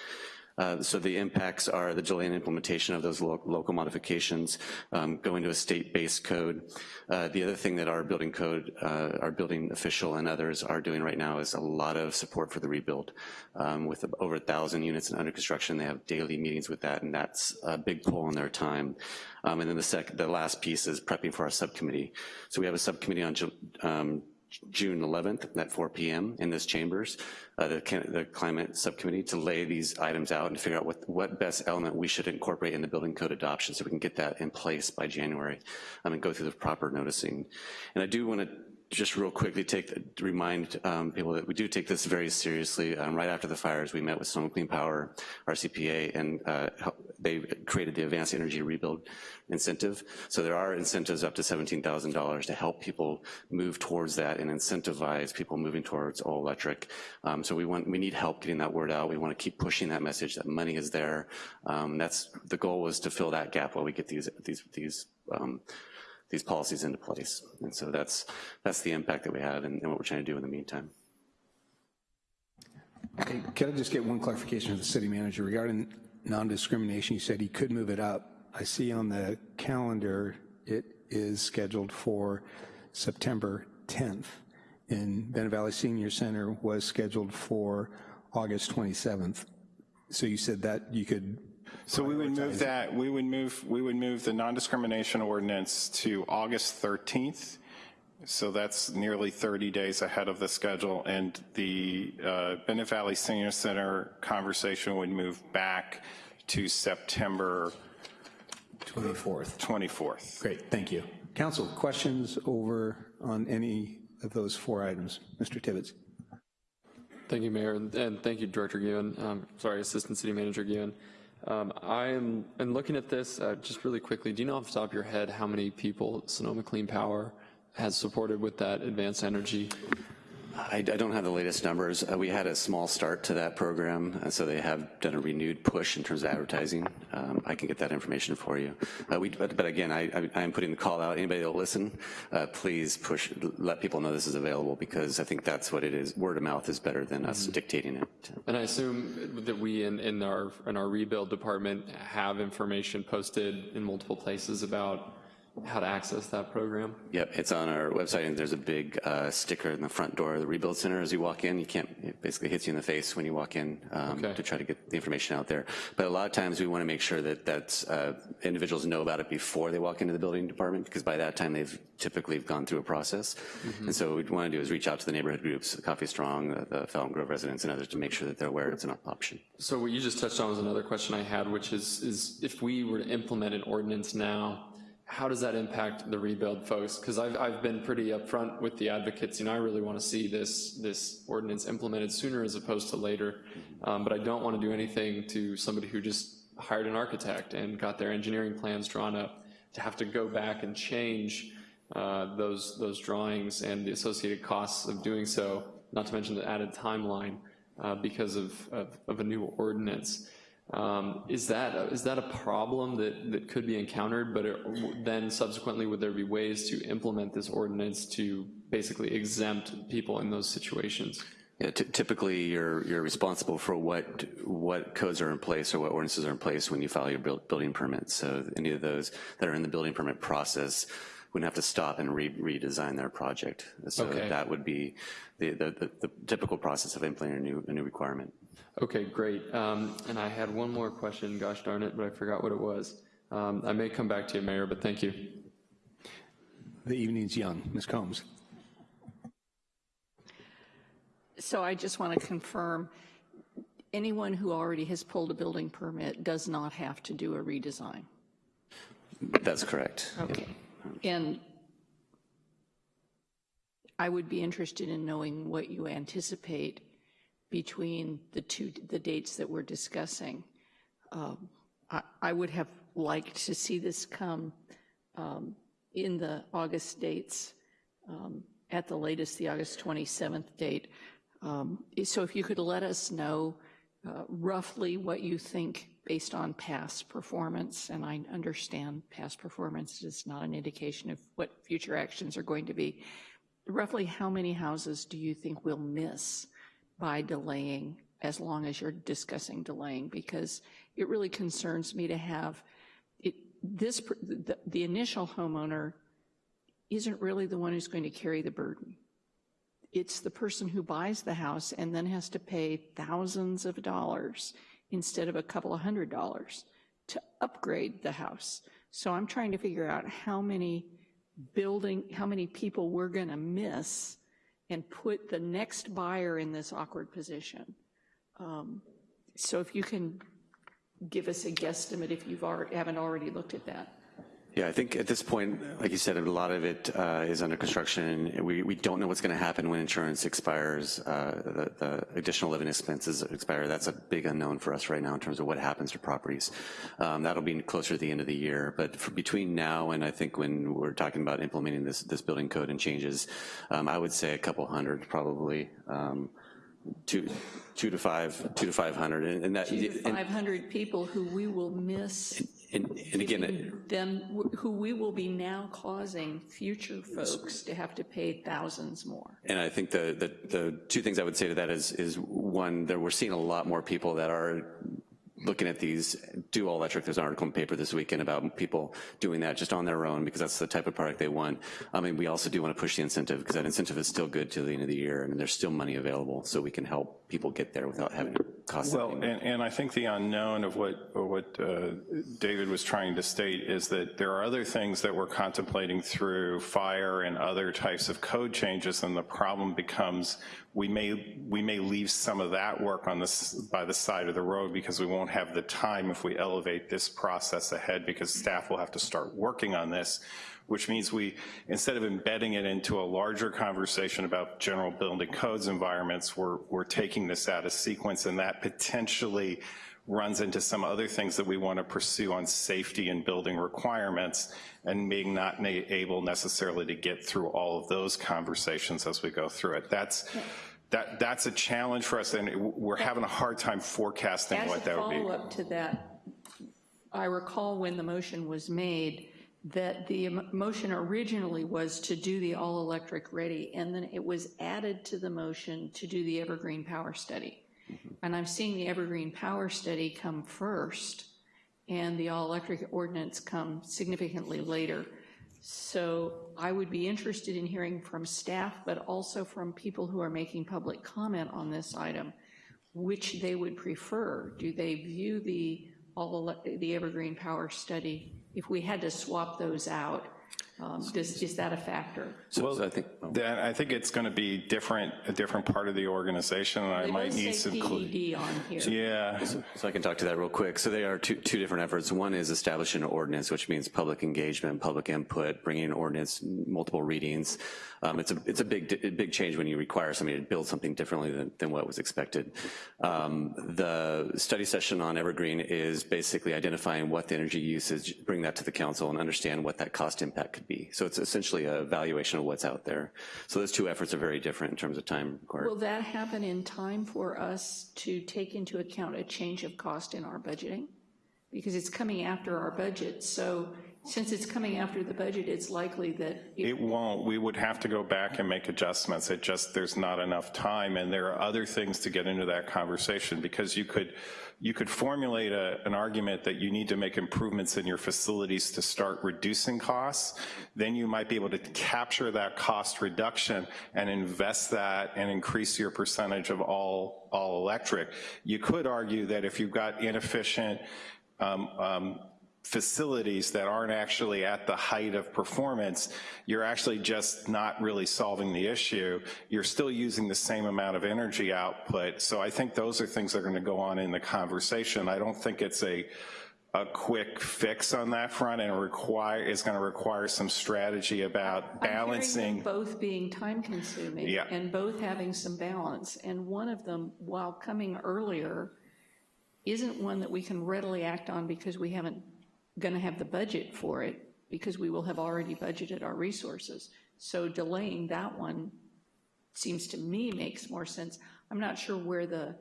Uh, so the impacts are the delay in implementation of those lo local modifications, um, going to a state-based code. Uh, the other thing that our building code, uh, our building official and others are doing right now is a lot of support for the rebuild. Um, with over a thousand units under construction, they have daily meetings with that, and that's a big pull on their time. Um, and then the, the last piece is prepping for our subcommittee. So we have a subcommittee on um, June 11th at 4 p.m. in this chambers, uh, the, the, climate subcommittee to lay these items out and figure out what, what best element we should incorporate in the building code adoption so we can get that in place by January um, and go through the proper noticing. And I do want to just real quickly take remind um, people that we do take this very seriously. Um, right after the fires, we met with Sonoma Clean Power, RCPA, and uh, they created the Advanced Energy Rebuild incentive. So there are incentives up to $17,000 to help people move towards that and incentivize people moving towards all electric. Um, so we want we need help getting that word out. We want to keep pushing that message that money is there. Um, that's the goal was to fill that gap while we get these these these um, these policies into place. And so that's, that's the impact that we have and, and what we're trying to do in the meantime. Okay, can I just get one clarification of the city manager regarding non-discrimination? You said he could move it up. I see on the calendar it is scheduled for September 10th, and Bennett Valley Senior Center was scheduled for August 27th. So you said that you could so we would move that, we would move, we would move the non-discrimination ordinance to August 13th. So that's nearly 30 days ahead of the schedule and the uh, Bennett Valley Senior Center conversation would move back to September 24th. 24th. Great, thank you. Council, questions over on any of those four items? Mr. Tibbetts. Thank you, Mayor, and thank you, Director Guhin. Um, sorry, Assistant City Manager Guhin. Um, I'm, and looking at this, uh, just really quickly, do you know off the top of your head how many people Sonoma Clean Power has supported with that advanced energy I, I, don't have the latest numbers. Uh, we had a small start to that program, so they have done a renewed push in terms of advertising. Um, I can get that information for you. Uh, we, but, but, again, I, I, am putting the call out. Anybody that'll listen, uh, please push, let people know this is available because I think that's what it is. Word of mouth is better than us mm -hmm. dictating it. And I assume that we in, in our in our rebuild department have information posted in multiple places about how to access that program? Yep, it's on our website, and there's a big uh, sticker in the front door of the Rebuild Center as you walk in. You can't, it basically hits you in the face when you walk in um, okay. to try to get the information out there. But a lot of times we want to make sure that that's, uh, individuals know about it before they walk into the building department, because by that time they've typically gone through a process. Mm -hmm. And so what we want to do is reach out to the neighborhood groups, the Coffey Strong, the, the Grove residents, and others to make sure that they're aware it's an option. So what you just touched on was another question I had, which is, is if we were to implement an ordinance now, how does that impact the rebuild folks? Because I've, I've been pretty upfront with the advocates, you know, I really want to see this, this ordinance implemented sooner as opposed to later, um, but I don't want to do anything to somebody who just hired an architect and got their engineering plans drawn up to have to go back and change uh, those, those drawings and the associated costs of doing so, not to mention the added timeline uh, because of, of, of a new ordinance. Um, is that is that a problem that that could be encountered? But it, then subsequently, would there be ways to implement this ordinance to basically exempt people in those situations? Yeah, typically you're you're responsible for what what codes are in place or what ordinances are in place when you file your build, building permit. So any of those that are in the building permit process wouldn't have to stop and re redesign their project. So okay. that would be the, the, the, the typical process of implementing a new a new requirement. Okay, great. Um, and I had one more question, gosh darn it, but I forgot what it was. Um, I may come back to you, Mayor, but thank you. The evening's young. Ms. Combs. So I just want to confirm, anyone who already has pulled a building permit does not have to do a redesign? That's correct. Okay. And I would be interested in knowing what you anticipate between the two, the dates that we're discussing. Um, I, I would have liked to see this come um, in the August dates, um, at the latest, the August 27th date. Um, So if you could let us know uh, roughly what you think based on past performance, and I understand past performance is not an indication of what future actions are going to be. Roughly how many houses do you think we'll miss by delaying, as long as you're discussing delaying? Because it really concerns me to have, it, this, the, the initial homeowner isn't really the one who's going to carry the burden. It's the person who buys the house and then has to pay thousands of dollars instead of a couple of hundred dollars to upgrade the house. So I'm trying to figure out how many building, how many people we're going to miss and put the next buyer in this awkward position. Um, so if you can give us a guesstimate if already, haven't already looked at that. Yeah, I think at this point, like you said, a lot of it uh, is under construction. We, we don't know what's going to happen when insurance expires, uh, the, the, additional living expenses expire. That's a big unknown for us right now in terms of what happens to properties. Um, that'll be closer to the end of the year. But for between now and I think when we're talking about implementing this, this building code and changes, um, I would say a couple hundred probably. Um, two, two to five, two to 500. And, and that, two to 500 people who we will miss and, and again, then who we will be now causing future folks to have to pay thousands more. And I think the, the, the two things I would say to that is, is one, that we're seeing a lot more people that are looking at these do all electric. There's an article in paper this weekend about people doing that just on their own because that's the type of product they want. I mean, we also do want to push the incentive because that incentive is still good to the end of the year and there's still money available so we can help people get there without having to cost Well, and, and, I think the unknown of what, what uh, David was trying to state is that there are other things that we're contemplating through fire and other types of code changes and the problem becomes we may, we may leave some of that work on this by the side of the road because we won't have the time if we elevate this process ahead because staff will have to start working on this, which means we, instead of embedding it into a larger conversation about general building codes environments, we're, we're taking this out of sequence and that potentially runs into some other things that we want to pursue on safety and building requirements and being not able necessarily to get through all of those conversations as we go through it. That's, that, that's a challenge for us, and we're having a hard time forecasting As what that would be. As a follow-up to that, I recall when the motion was made that the motion originally was to do the all-electric ready, and then it was added to the motion to do the Evergreen Power Study. And I'm seeing the Evergreen Power Study come first, and the all-electric ordinance come significantly later. So I would be interested in hearing from staff, but also from people who are making public comment on this item, which they would prefer. Do they view the, all the Evergreen Power Study, if we had to swap those out, um, does, is that a factor? So, well, so I think oh. that, I think it's going to be different, a different part of the organization, and I might need some. PED on here. Yeah. So, so, I can talk to that real quick. So they are two, two different efforts. One is establishing an ordinance, which means public engagement, public input, bringing an ordinance, multiple readings. Um, it's a it's a big big change when you require somebody to build something differently than, than what was expected. Um, the study session on Evergreen is basically identifying what the energy usage, bring that to the council, and understand what that cost impact could be. So it's essentially a valuation of what's out there. So those two efforts are very different in terms of time required. Will that happen in time for us to take into account a change of cost in our budgeting? Because it's coming after our budget, so since it's coming after the budget, it's likely that... It, won't. We would have to go back and make adjustments. It just, there's not enough time, and there are other things to get into that conversation because you could you could formulate a, an argument that you need to make improvements in your facilities to start reducing costs, then you might be able to capture that cost reduction and invest that and increase your percentage of all, all electric. You could argue that if you've got inefficient um, um, facilities that aren't actually at the height of performance, you're actually just not really solving the issue. You're still using the same amount of energy output. So I think those are things that are gonna go on in the conversation. I don't think it's a, a quick fix on that front and require, is gonna require some strategy about balancing. both being time consuming Yeah. and both having some balance. And one of them, while coming earlier, isn't one that we can readily act on because we haven't going to have the budget for it because we will have already budgeted our resources. So delaying that one seems to me makes more sense. I'm not sure where the,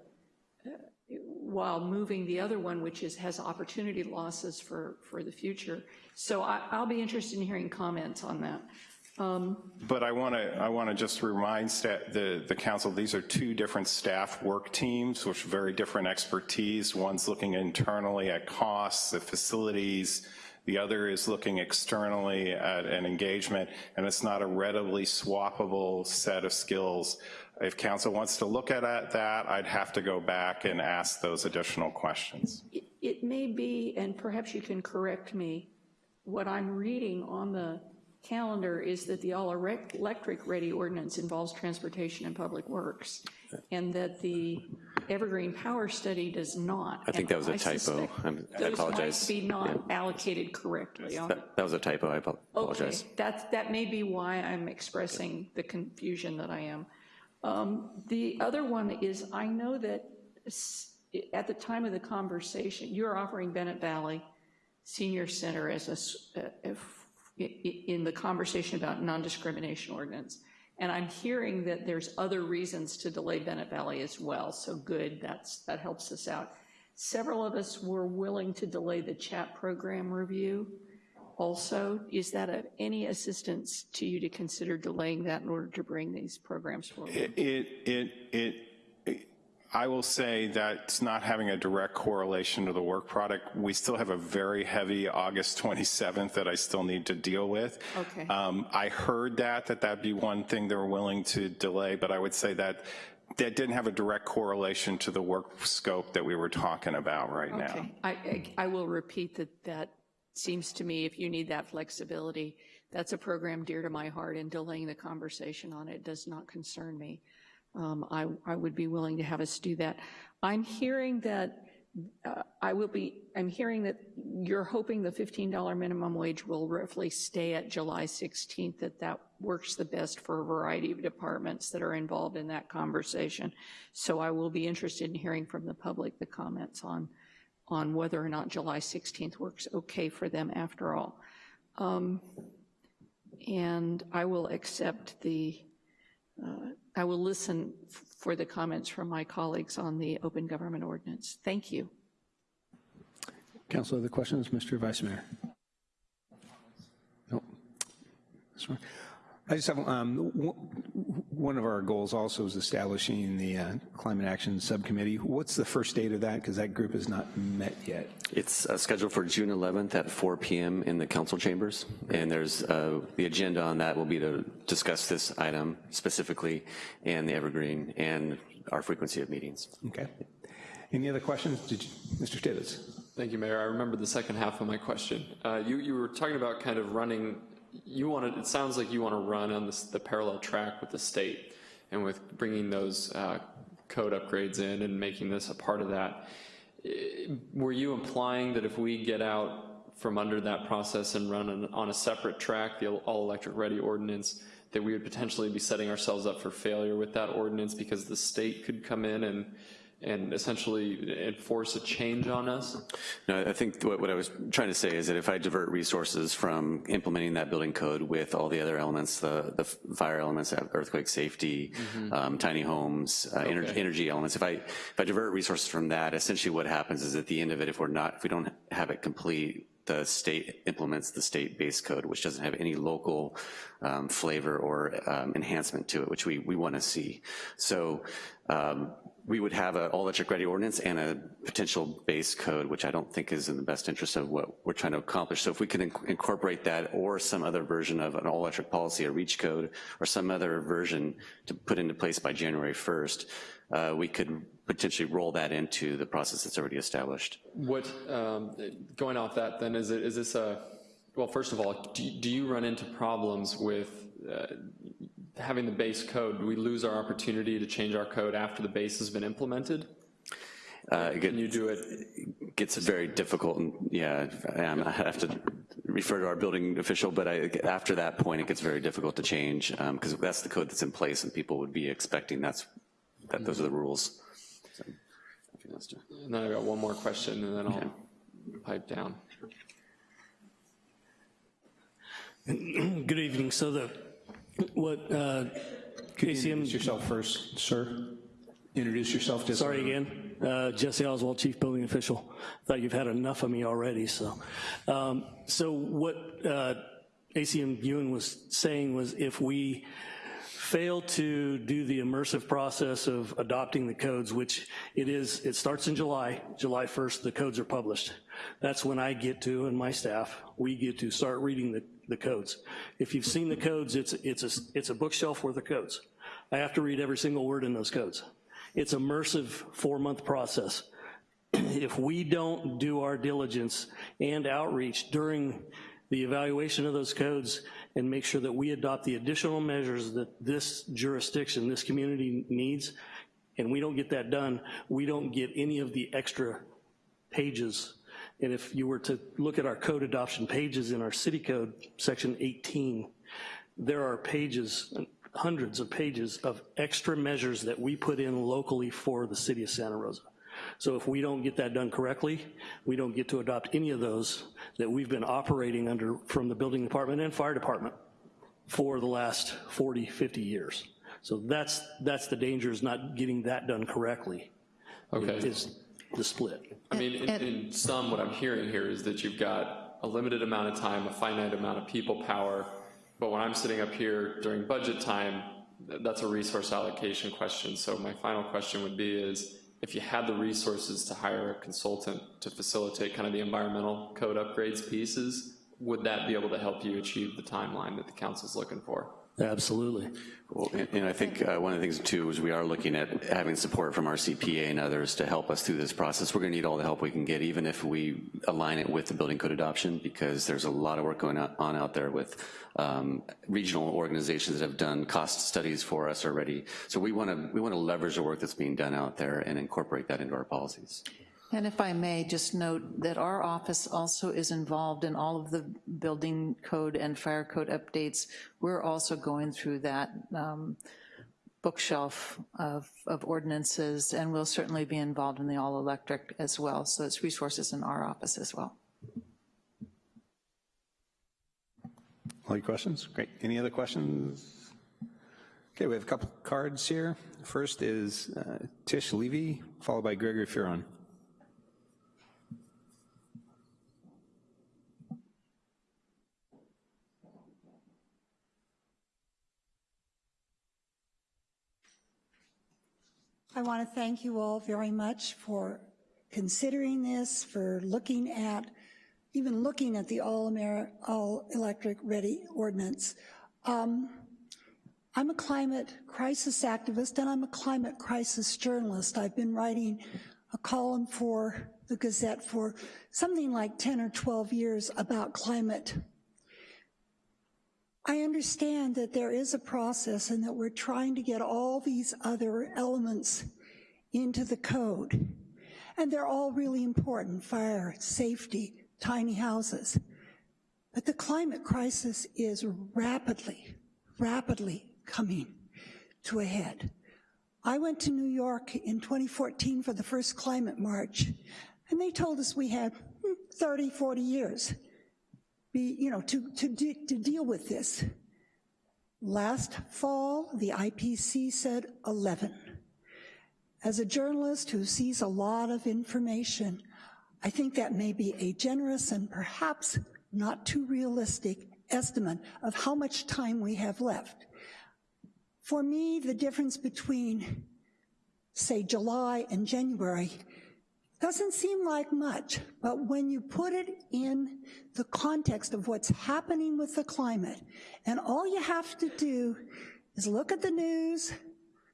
uh, while moving the other one, which is, has opportunity losses for, for the future. So I, I'll be interested in hearing comments on that. Um, But I want to I want to just remind sta- the the council these are two different staff work teams with very different expertise. One's looking internally at costs, the facilities. The other is looking externally at an engagement, and it's not a readily swappable set of skills. If council wants to look at that, I'd have to go back and ask those additional questions. It- It may be, and perhaps you can correct me, what I'm reading on the calendar is that the all-electric ready ordinance involves transportation and public works, and that the Evergreen Power Study does not. I think that was a typo. I'm- I Those apologize. might be not allocated correctly on That, that was a typo, I apologize. Okay, that, that may be why I'm expressing the confusion that I am. Um, The other one is, I know that at the time of the conversation, you're offering Bennett Valley Senior Center as a, i- in the conversation about non-discrimination ordinance. And I'm hearing that there's other reasons to delay Bennett Valley as well, so good, that's, that helps us out. Several of us were willing to delay the chat program review also. Is that of any assistance to you to consider delaying that in order to bring these programs forward? It, it, it, I will say that's not having a direct correlation to the work product. We still have a very heavy August 27th that I still need to deal with. Okay. Um, I heard that, that that'd be one thing they're willing to delay, but I would say that that didn't have a direct correlation to the work scope that we were talking about right now. Okay, I, I- I will repeat that that seems to me, if you need that flexibility, that's a program dear to my heart, and delaying the conversation on it does not concern me. Um, I, I would be willing to have us do that. I'm hearing that, uh, I will be, I'm hearing that you're hoping the $15 minimum wage will roughly stay at July 16th, that that works the best for a variety of departments that are involved in that conversation. So I will be interested in hearing from the public the comments on, on whether or not July 16th works okay for them after all. Um, And I will accept the, uh, I will listen for the comments from my colleagues on the open government ordinance. Thank you. Council, other questions? Mr. Vice Mayor? No. Right. I just have, um, one of our goals also is establishing the uh, Climate Action Subcommittee. What's the first date of that? Because that group has not met yet. It's uh, scheduled for June 11th at 4 PM in the council chambers, and there's, uh, the agenda on that will be to discuss this item specifically, and the Evergreen, and our frequency of meetings. Okay. Any other questions? Did you, Mr. Tibbetts? Thank you, Mayor. I remember the second half of my question. Uh, you, you were talking about kind of running, you want to, it sounds like you want to run on this, the parallel track with the state and with bringing those uh, code upgrades in and making this a part of that. Were you implying that if we get out from under that process and run on, on a separate track, the all-electric ready ordinance, that we would potentially be setting ourselves up for failure with that ordinance because the state could come in and and essentially enforce a change on us? No, I think what, what I was trying to say is that if I divert resources from implementing that building code with all the other elements, the, the fire elements, earthquake safety, um, tiny homes, uh, energy, Okay. energy elements, if I, if I divert resources from that, essentially what happens is at the end of it, if we're not, if we don't have it complete, the state implements the state-based code, which doesn't have any local um, flavor or um, enhancement to it, which we, we want to see. So um, we would have an all-electric ready ordinance and a potential base code, which I don't think is in the best interest of what we're trying to accomplish. So if we can inc- incorporate that or some other version of an all-electric policy, a REACH code, or some other version to put into place by January 1st, uh, we could potentially roll that into the process that's already established. What, um, going off that then, is, it, is this a, well, first of all, do, do you run into problems with uh, having the base code? Do we lose our opportunity to change our code after the base has been implemented? Uh, it Can you do it? it gets very difficult, and yeah, um, I have to refer to our building official, but I, after that point, it gets very difficult to change, because that's the code that's in place, and people would be expecting that's, that those are the rules. So, I think that's- And then I got one more question, and then I'll pipe down. Good evening. So the, what, uh, Could you ACM, introduce yourself first, sir? Introduce yourself. just- sorry again, uh, Jesse Oswald, Chief Building Official. Thought you've had enough of me already, so. Um, so what uh, ACM Ewan was saying was if we fail to do the immersive process of adopting the codes, which it is, it starts in July, July 1st, the codes are published. That's when I get to, and my staff, we get to start reading the, the codes. If you've seen the codes, it's, it's, a, it's a bookshelf worth of codes. I have to read every single word in those codes. It's immersive four-month process. if we don't do our diligence and outreach during the evaluation of those codes and make sure that we adopt the additional measures that this jurisdiction, this community needs, and we don't get that done, we don't get any of the extra pages. And if you were to look at our code adoption pages in our city code, section 18, there are pages, hundreds of pages of extra measures that we put in locally for the city of Santa Rosa. So if we don't get that done correctly, we don't get to adopt any of those that we've been operating under from the building department and fire department for the last 40, 50 years. So that's, that's the danger is not getting that done correctly. Okay. Is the split. I mean, in, in sum, what I'm hearing here is that you've got a limited amount of time, a finite amount of people power, but when I'm sitting up here during budget time, that's a resource allocation question. So my final question would be is, if you had the resources to hire a consultant to facilitate kind of the environmental code upgrades pieces, would that be able to help you achieve the timeline that the council's looking for? Absolutely. Well, and- and I think uh, one of the things too is we are looking at having support from RCPA and others to help us through this process. We're gonna need all the help we can get, even if we align it with the building code adoption, because there's a lot of work going on out there with um, regional organizations that have done cost studies for us already. So we wanna, we wanna leverage the work that's being done out there and incorporate that into our policies. And if I may, just note that our office also is involved in all of the building code and fire code updates. We're also going through that um, bookshelf of, of ordinances, and we'll certainly be involved in the all-electric as well, so it's resources in our office as well. All your questions? Great. Any other questions? Okay, we have a couple cards here. First is uh, Tish Levee, followed by Gregory Furon. I want to thank you all very much for considering this, for looking at, even looking at the all-electric ready ordinance. Um, I'm a climate crisis activist and I'm a climate crisis journalist. I've been writing a column for the Gazette for something like 10 or 12 years about climate. I understand that there is a process and that we're trying to get all these other elements into the code. And they're all really important, fire, safety, tiny houses. But the climate crisis is rapidly, rapidly coming to a head. I went to New York in 2014 for the first climate march, and they told us we had hmm, 30, 40 years be, you know, to, to, de- to deal with this. Last fall, the IPC said 11. As a journalist who sees a lot of information, I think that may be a generous and perhaps not too realistic estimate of how much time we have left. For me, the difference between, say, July and January doesn't seem like much, but when you put it in the context of what's happening with the climate, and all you have to do is look at the news,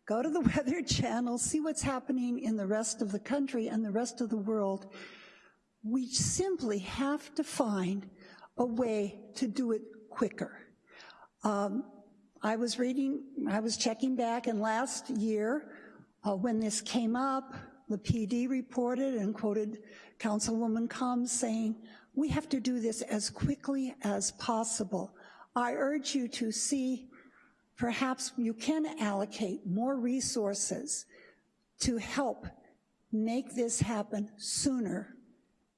go to the Weather Channel, see what's happening in the rest of the country and the rest of the world. We simply have to find a way to do it quicker. Um, I was reading, I was checking back, and last year, uh, when this came up, the PD reported and quoted Councilwoman Combs saying, we have to do this as quickly as possible. I urge you to see, perhaps you can allocate more resources to help make this happen sooner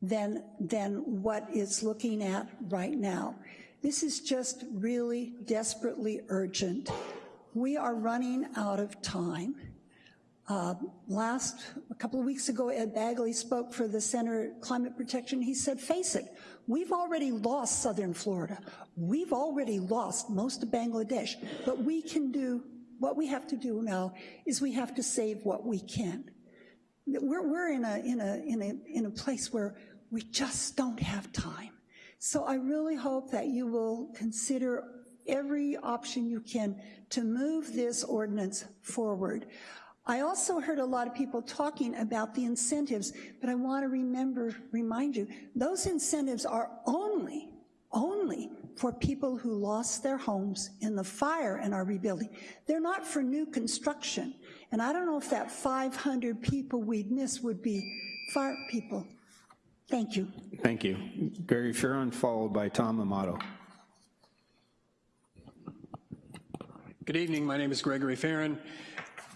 than, than what it's looking at right now. This is just really desperately urgent. We are running out of time. Uh, last, a couple of weeks ago, Ed Begley spoke for the Center Climate Protection. He said, face it, we've already lost southern Florida. We've already lost most of Bangladesh, but we can do, what we have to do now is we have to save what we can. We're, we're in, a, in, a, in, a, in a place where we just don't have time. So I really hope that you will consider every option you can to move this ordinance forward. I also heard a lot of people talking about the incentives, but I want to remember, remind you, those incentives are only, only for people who lost their homes in the fire and are rebuilding. They're not for new construction. And I don't know if that 500 people we'd miss would be fire people. Thank you. Thank you. Gary Fearon, followed by Tom Amato. Good evening, my name is Gregory Farron.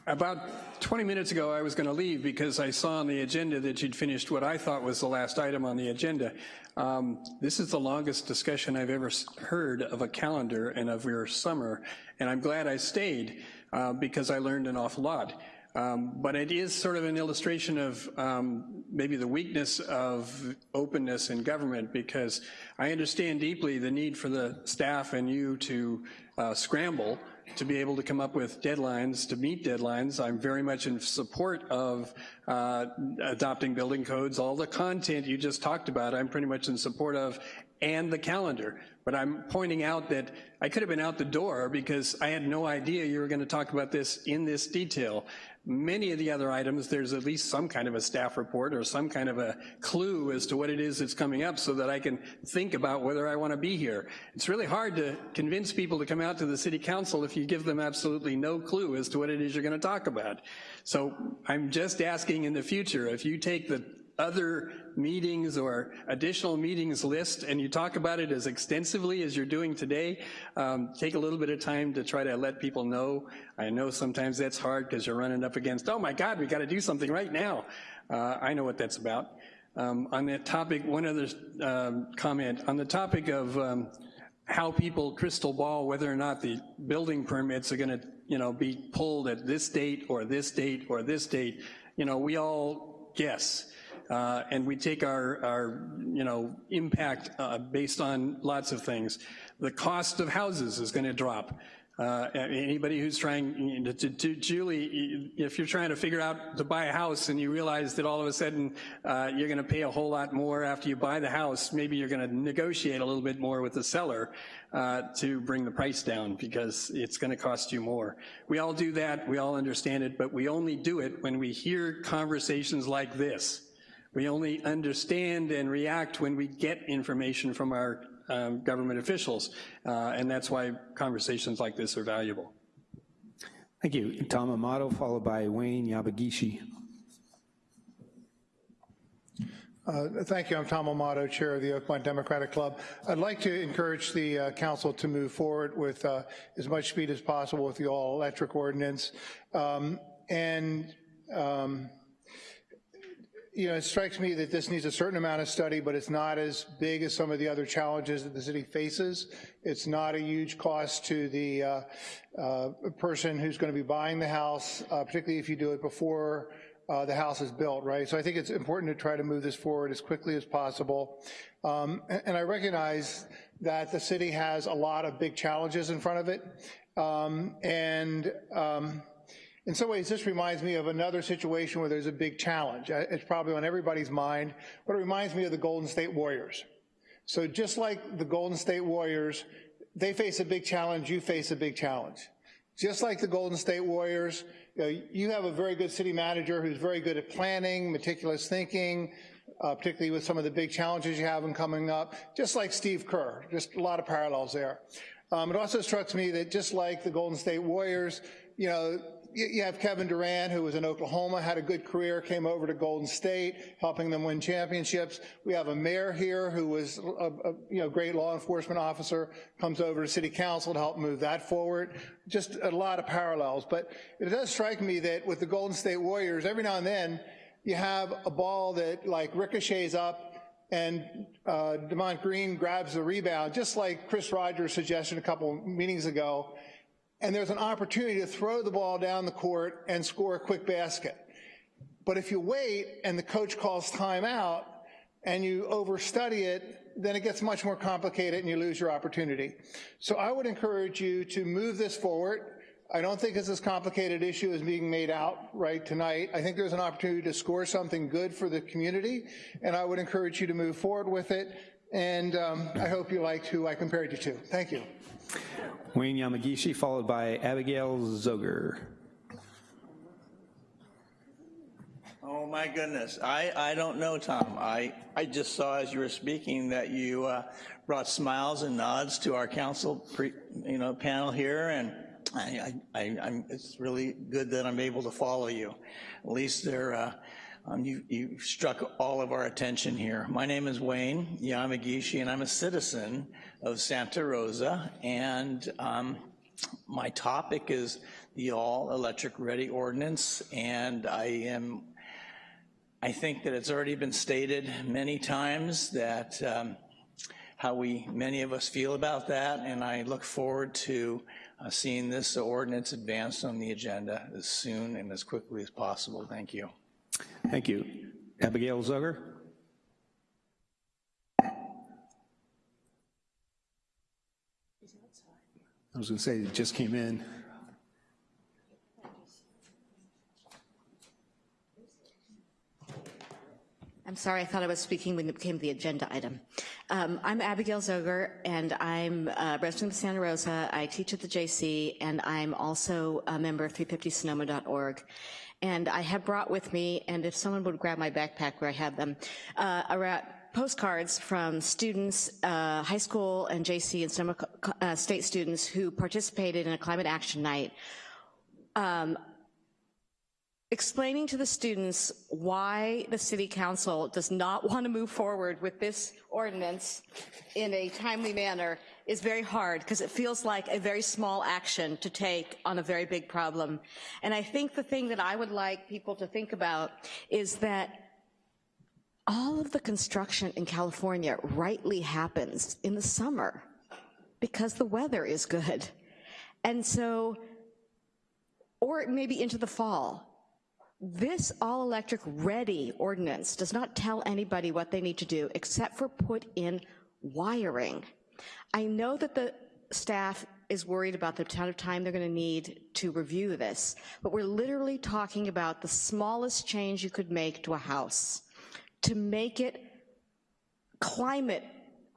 About 20 minutes ago, I was going to leave because I saw on the agenda that you'd finished what I thought was the last item on the agenda. Um, this is the longest discussion I've ever heard of a calendar and of your summer, and I'm glad I stayed uh, because I learned an awful lot. Um, but it is sort of an illustration of um, maybe the weakness of openness in government because I understand deeply the need for the staff and you to uh, scramble to be able to come up with deadlines, to meet deadlines. I'm very much in support of uh, adopting building codes. All the content you just talked about, I'm pretty much in support of, and the calendar. But I'm pointing out that I could have been out the door because I had no idea you were going to talk about this in this detail. Many of the other items, there's at least some kind of a staff report or some kind of a clue as to what it is that's coming up so that I can think about whether I want to be here. It's really hard to convince people to come out to the city council if you give them absolutely no clue as to what it is you're going to talk about. So I'm just asking in the future, if you take the other meetings or additional meetings list and you talk about it as extensively as you're doing today, um, take a little bit of time to try to let people know. I know sometimes that's hard because you're running up against, oh my God, we gotta do something right now. Uh, I know what that's about. Um, on that topic, one other um, comment, on the topic of um, how people crystal ball whether or not the building permits are gonna you know, be pulled at this date or this date or this date, you know, we all guess uh, and we take our, our you know, impact uh, based on lots of things. The cost of houses is gonna drop. Uh, anybody who's trying, to, to, to, Julie, if you're trying to figure out to buy a house and you realize that all of a sudden uh, you're gonna pay a whole lot more after you buy the house, maybe you're gonna negotiate a little bit more with the seller uh, to bring the price down because it's gonna cost you more. We all do that, we all understand it, but we only do it when we hear conversations like this. We only understand and react when we get information from our um, government officials, uh, and that's why conversations like this are valuable. Thank you. Tom Amato, followed by Wayne Yamagishi. Uh, thank you. I'm Tom Amato, chair of the Oakmont Democratic Club. I'd like to encourage the uh, council to move forward with uh, as much speed as possible with the all-electric ordinance. Um, and um, you know, it strikes me that this needs a certain amount of study, but it's not as big as some of the other challenges that the city faces. It's not a huge cost to the uh, uh, person who's going to be buying the house, uh, particularly if you do it before uh, the house is built, right? So I think it's important to try to move this forward as quickly as possible. Um, and, and, I recognize that the city has a lot of big challenges in front of it. Um, and um, in some ways, this reminds me of another situation where there's a big challenge. It's probably on everybody's mind, but it reminds me of the Golden State Warriors. So just like the Golden State Warriors, they face a big challenge, you face a big challenge. just like the Golden State Warriors, you, know, you have a very good city manager who's very good at planning, meticulous thinking, uh, particularly with some of the big challenges you have in coming up, just like Steve Kerr, just a lot of parallels there. Um, it also struck me that just like the Golden State Warriors, you know, you have Kevin Durant, who was in Oklahoma, had a good career, came over to Golden State, helping them win championships. We have a mayor here who was a, a you know great law enforcement officer, comes over to city council to help move that forward. Just a lot of parallels. But it does strike me that with the Golden State Warriors, every now and then you have a ball that like ricochets up and uh, Draymond Green grabs the rebound, just like Chris Rogers suggested a couple meetings ago and there's an opportunity to throw the ball down the court and score a quick basket. But if you wait and the coach calls timeout and you overstudy it, then it gets much more complicated and you lose your opportunity. So I would encourage you to move this forward. I don't think it's as complicated issue as being made out right tonight. I think there's an opportunity to score something good for the community, and I would encourage you to move forward with it. And um, I hope you liked who I compared you to. Thank you. Wayne Yamagishi, followed by Abigail Zoger. Oh my goodness, I, I don't know, Tom. I, I just saw as you were speaking that you uh, brought smiles and nods to our council pre, you know, panel here, and I, I, I, am it's really good that I'm able to follow you. At least they're, uh, um, you, you struck all of our attention here. My name is Wayne Yamagishi, and I'm a citizen of Santa Rosa, and um, my topic is the all-electric ready ordinance, and I am, I think that it's already been stated many times that um, how we, many of us feel about that, and I look forward to uh, seeing this ordinance advanced on the agenda as soon and as quickly as possible. Thank you. Thank you. Abigail Zucker. I was going to say, it just came in. I'm sorry, I thought I was speaking when it became the agenda item. Um, I'm Abigail Zoger, and I'm a resident of Santa Rosa. I teach at the JC, and I'm also a member of 350sonoma.org. And I have brought with me, and if someone would grab my backpack where I have them, uh, around postcards from students, uh, high school and JC and some uh, state students who participated in a climate action night, um, explaining to the students why the city council does not want to move forward with this ordinance in a timely manner is very hard because it feels like a very small action to take on a very big problem. And I think the thing that I would like people to think about is that all of the construction in California rightly happens in the summer because the weather is good. And so, or maybe into the fall. This all-electric ready ordinance does not tell anybody what they need to do except for put in wiring. I know that the staff is worried about the amount of time they're gonna need to review this, but we're literally talking about the smallest change you could make to a house to make it climate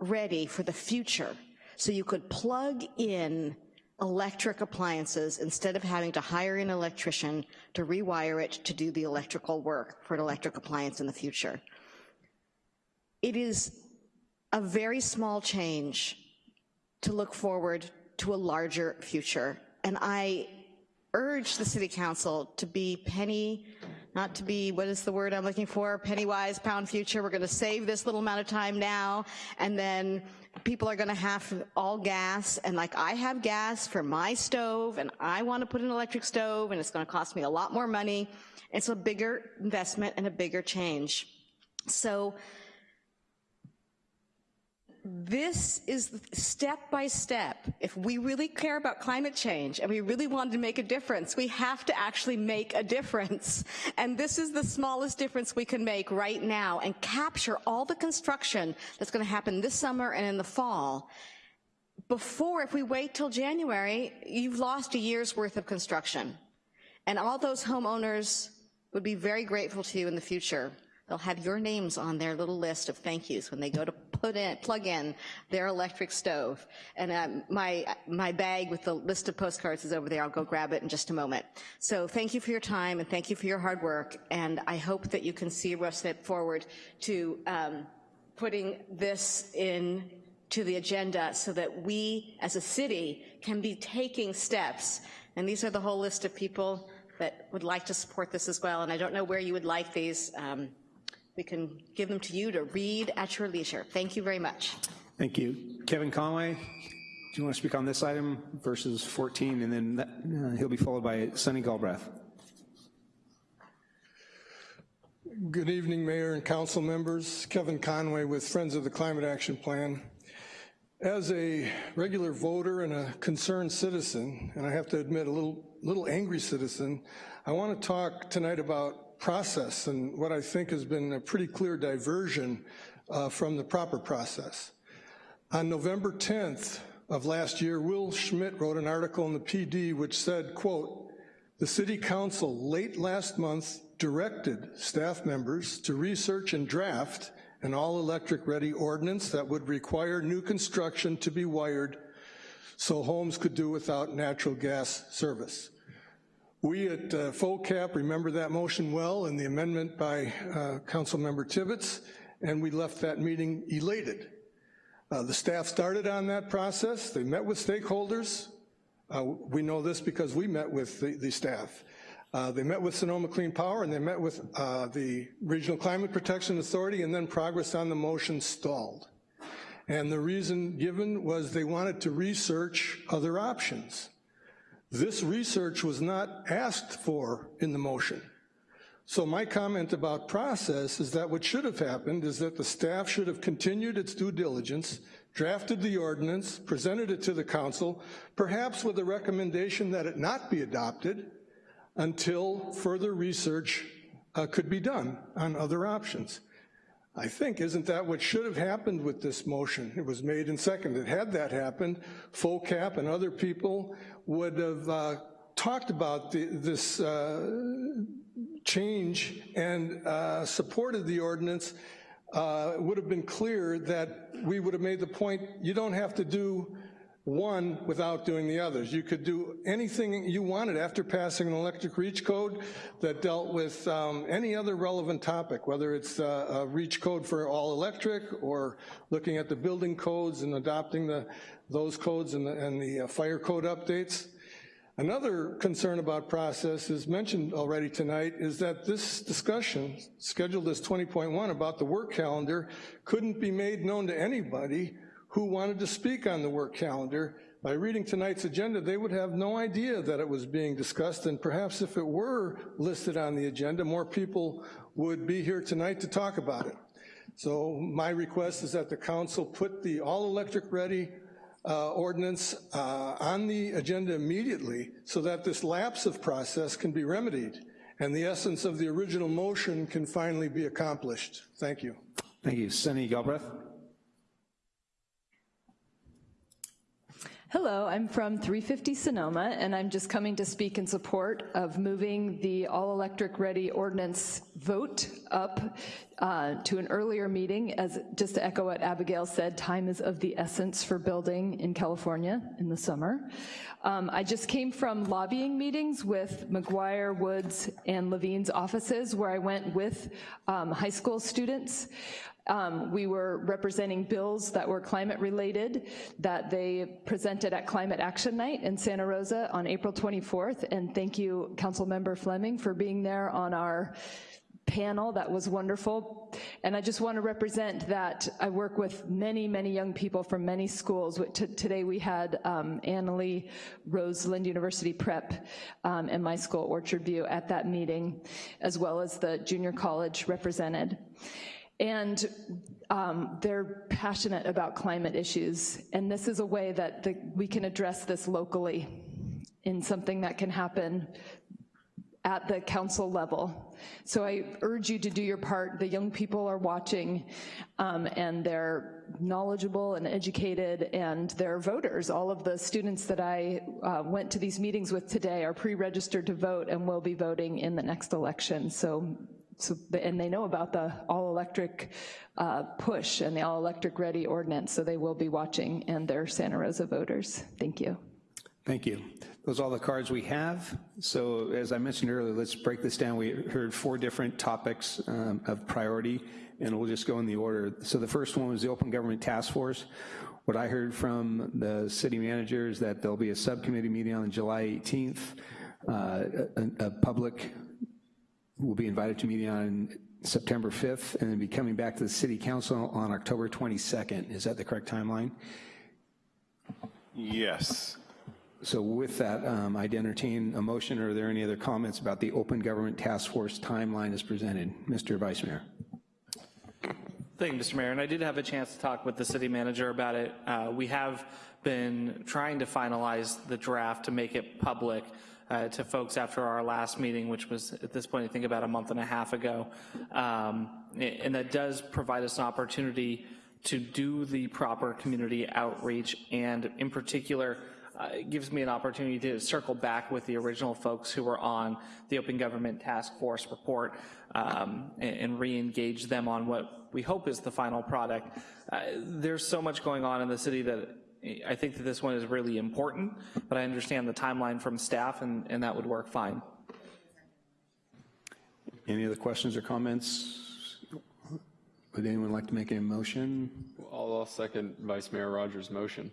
ready for the future. So you could plug in electric appliances instead of having to hire an electrician to rewire it to do the electrical work for an electric appliance in the future. It is a very small change to look forward to a larger future. And I urge the city council to be penny, not to be, what is the word I'm looking for, penny wise, pound future. We're gonna save this little amount of time now, and then people are gonna have all gas, and like I have gas for my stove, and I wanna put an electric stove, and it's gonna cost me a lot more money. It's a bigger investment and a bigger change. So this is step by step. If we really care about climate change and we really wanted to make a difference, we have to actually make a difference. And this is the smallest difference we can make right now and capture all the construction that's gonna happen this summer and in the fall. Before, if we wait till January, you've lost a year's worth of construction. And all those homeowners would be very grateful to you in the future. They'll have your names on their little list of thank yous when they go to put in, plug in their electric stove. And um, my, my bag with the list of postcards is over there. I'll go grab it in just a moment. So thank you for your time and thank you for your hard work. And I hope that you can see step forward to um, putting this in to the agenda so that we as a city can be taking steps. And these are the whole list of people that would like to support this as well. And I don't know where you would like these. Um, we can give them to you to read at your leisure. Thank you very much. Thank you. Kevin Conway, do you want to speak on this item versus 14? And then that, uh, he'll be followed by Sonny Galbraith. Good evening, Mayor and Council members. Kevin Conway with Friends of the Climate Action Plan. As a regular voter and a concerned citizen, and I have to admit a little, little angry citizen, I want to talk tonight about process and what I think has been a pretty clear diversion uh, from the proper process. On November 10th of last year, Will Schmitt wrote an article in the PD which said, quote, the City Council late last month directed staff members to research and draft an all-electric ready ordinance that would require new construction to be wired so homes could do without natural gas service. We at uh, FOCAP remember that motion well and the amendment by uh, Councilmember Tibbetts, and we left that meeting elated. Uh, the staff started on that process. They met with stakeholders. Uh, we know this because we met with the, the staff. Uh, they met with Sonoma Clean Power and they met with uh, the Regional Climate Protection Authority and then progress on the motion stalled. And the reason given was they wanted to research other options. This research was not asked for in the motion. So my comment about process is that what should have happened is that the staff should have continued its due diligence, drafted the ordinance, presented it to the council, perhaps with a recommendation that it not be adopted, until further research uh, could be done on other options. I think, isn't that what should have happened with this motion? It was made and seconded. Had that happened, FOCAP and other people would have uh, talked about the, this uh, change and uh, supported the ordinance. Uh, it would have been clear that we would have made the point, you don't have to do one without doing the others. You could do anything you wanted after passing an electric reach code that dealt with um, any other relevant topic, whether it's uh, a reach code for all electric or looking at the building codes and adopting the, those codes and the, and the uh, fire code updates. Another concern about process is mentioned already tonight is that this discussion, scheduled as 20.1 about the work calendar, couldn't be made known to anybody who wanted to speak on the work calendar. By reading tonight's agenda, they would have no idea that it was being discussed, and perhaps if it were listed on the agenda, more people would be here tonight to talk about it. So my request is that the council put the all-electric ready uh, ordinance uh, on the agenda immediately so that this lapse of process can be remedied and the essence of the original motion can finally be accomplished. Thank you. Thank you. Sonny Galbraith. Hello, I'm from 350 Sonoma, and I'm just coming to speak in support of moving the all-electric ready ordinance vote up uh, to an earlier meeting. As just to echo what Abigail said, time is of the essence for building in California in the summer. Um, I just came from lobbying meetings with McGuire, Woods, and Levine's offices where I went with um, high school students. Um, we were representing bills that were climate related that they presented at Climate Action Night in Santa Rosa on April 24th. And thank you, Council Member Fleming, for being there on our panel. That was wonderful. And I just want to represent that I work with many, many young people from many schools. today we had um, Annalee Roseland University Prep um, and my school, Orchard View, at that meeting, as well as the junior college represented. And um, they're passionate about climate issues, and this is a way that the, we can address this locally in something that can happen at the council level. So I urge you to do your part. The young people are watching um, and they're knowledgeable and educated and they're voters. All of the students that I uh, went to these meetings with today are pre-registered to vote and will be voting in the next election. So so, and they know about the all-electric uh, push and the all-electric ready ordinance, so they will be watching, and they're Santa Rosa voters. Thank you. Thank you. Those are all the cards we have. So as I mentioned earlier, let's break this down. We heard four different topics um, of priority, and we'll just go in the order. So the first one was the Open Government Task Force. What I heard from the city manager is that there'll be a subcommittee meeting on July 18th. Uh, a, a public will be invited to meeting on September 5th and then be coming back to the city council on October 22nd. Is that the correct timeline? Yes. So with that, um, I'd entertain a motion. Are there any other comments about the Open Government Task Force timeline as presented? Mr. Vice Mayor. Thank you, Mr. Mayor. And I did have a chance to talk with the city manager about it. Uh, we have been trying to finalize the draft to make it public uh, to folks after our last meeting, which was at this point, I think about a month and a half ago. Um, and that does provide us an opportunity to do the proper community outreach and in particular, uh, it gives me an opportunity to circle back with the original folks who were on the Open Government Task Force report um, and, and re-engage them on what we hope is the final product. Uh, there's so much going on in the city that I think that this one is really important, but I understand the timeline from staff and, and that would work fine. Any other questions or comments? Would anyone like to make a motion? I'll, I'll second Vice Mayor Rogers' motion.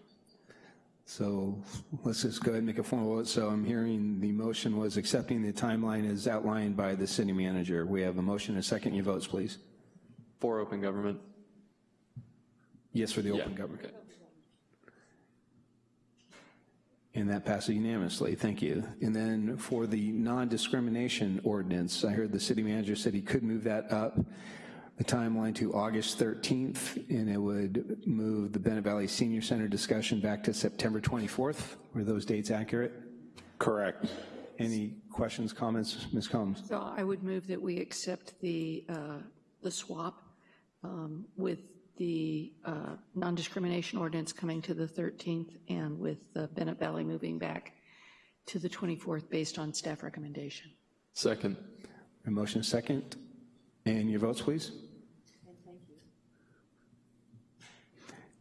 So let's just go ahead and make a formal vote. So I'm hearing the motion was accepting the timeline as outlined by the city manager. We have a motion and a second. Your votes, please. For open government. Yes, for the open Yeah, government. okay. And that passes unanimously, thank you. And then for the non-discrimination ordinance, I heard the city manager said he could move that up, the timeline to August 13th, and it would move the Bennett Valley Senior Center discussion back to September 24th. Were those dates accurate? Correct. Any questions, comments, Ms. Combs? So I would move that we accept the, uh, the swap um, with the uh, non-discrimination ordinance coming to the 13th and with the Bennett Valley moving back to the 24th based on staff recommendation. Second. A motion second. And your votes, please.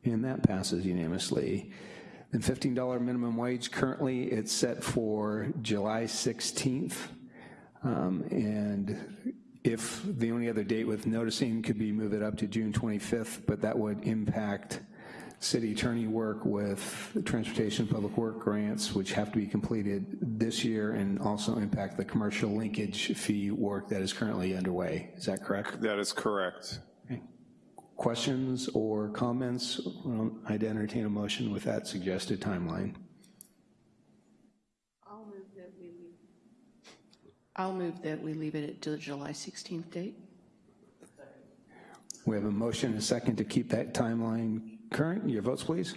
And that passes unanimously. And $15 minimum wage, currently it's set for July 16th. Um, And if the only other date with noticing could be move it up to June 25th, but that would impact city attorney work with transportation public work grants, which have to be completed this year and also impact the commercial linkage fee work that is currently underway. Is that correct? That is correct. Questions or comments? I'd entertain a motion with that suggested timeline. I'll move that we leave. I'll move that we leave it to the July 16th date. We have a motion and a second to keep that timeline current. Your votes, please.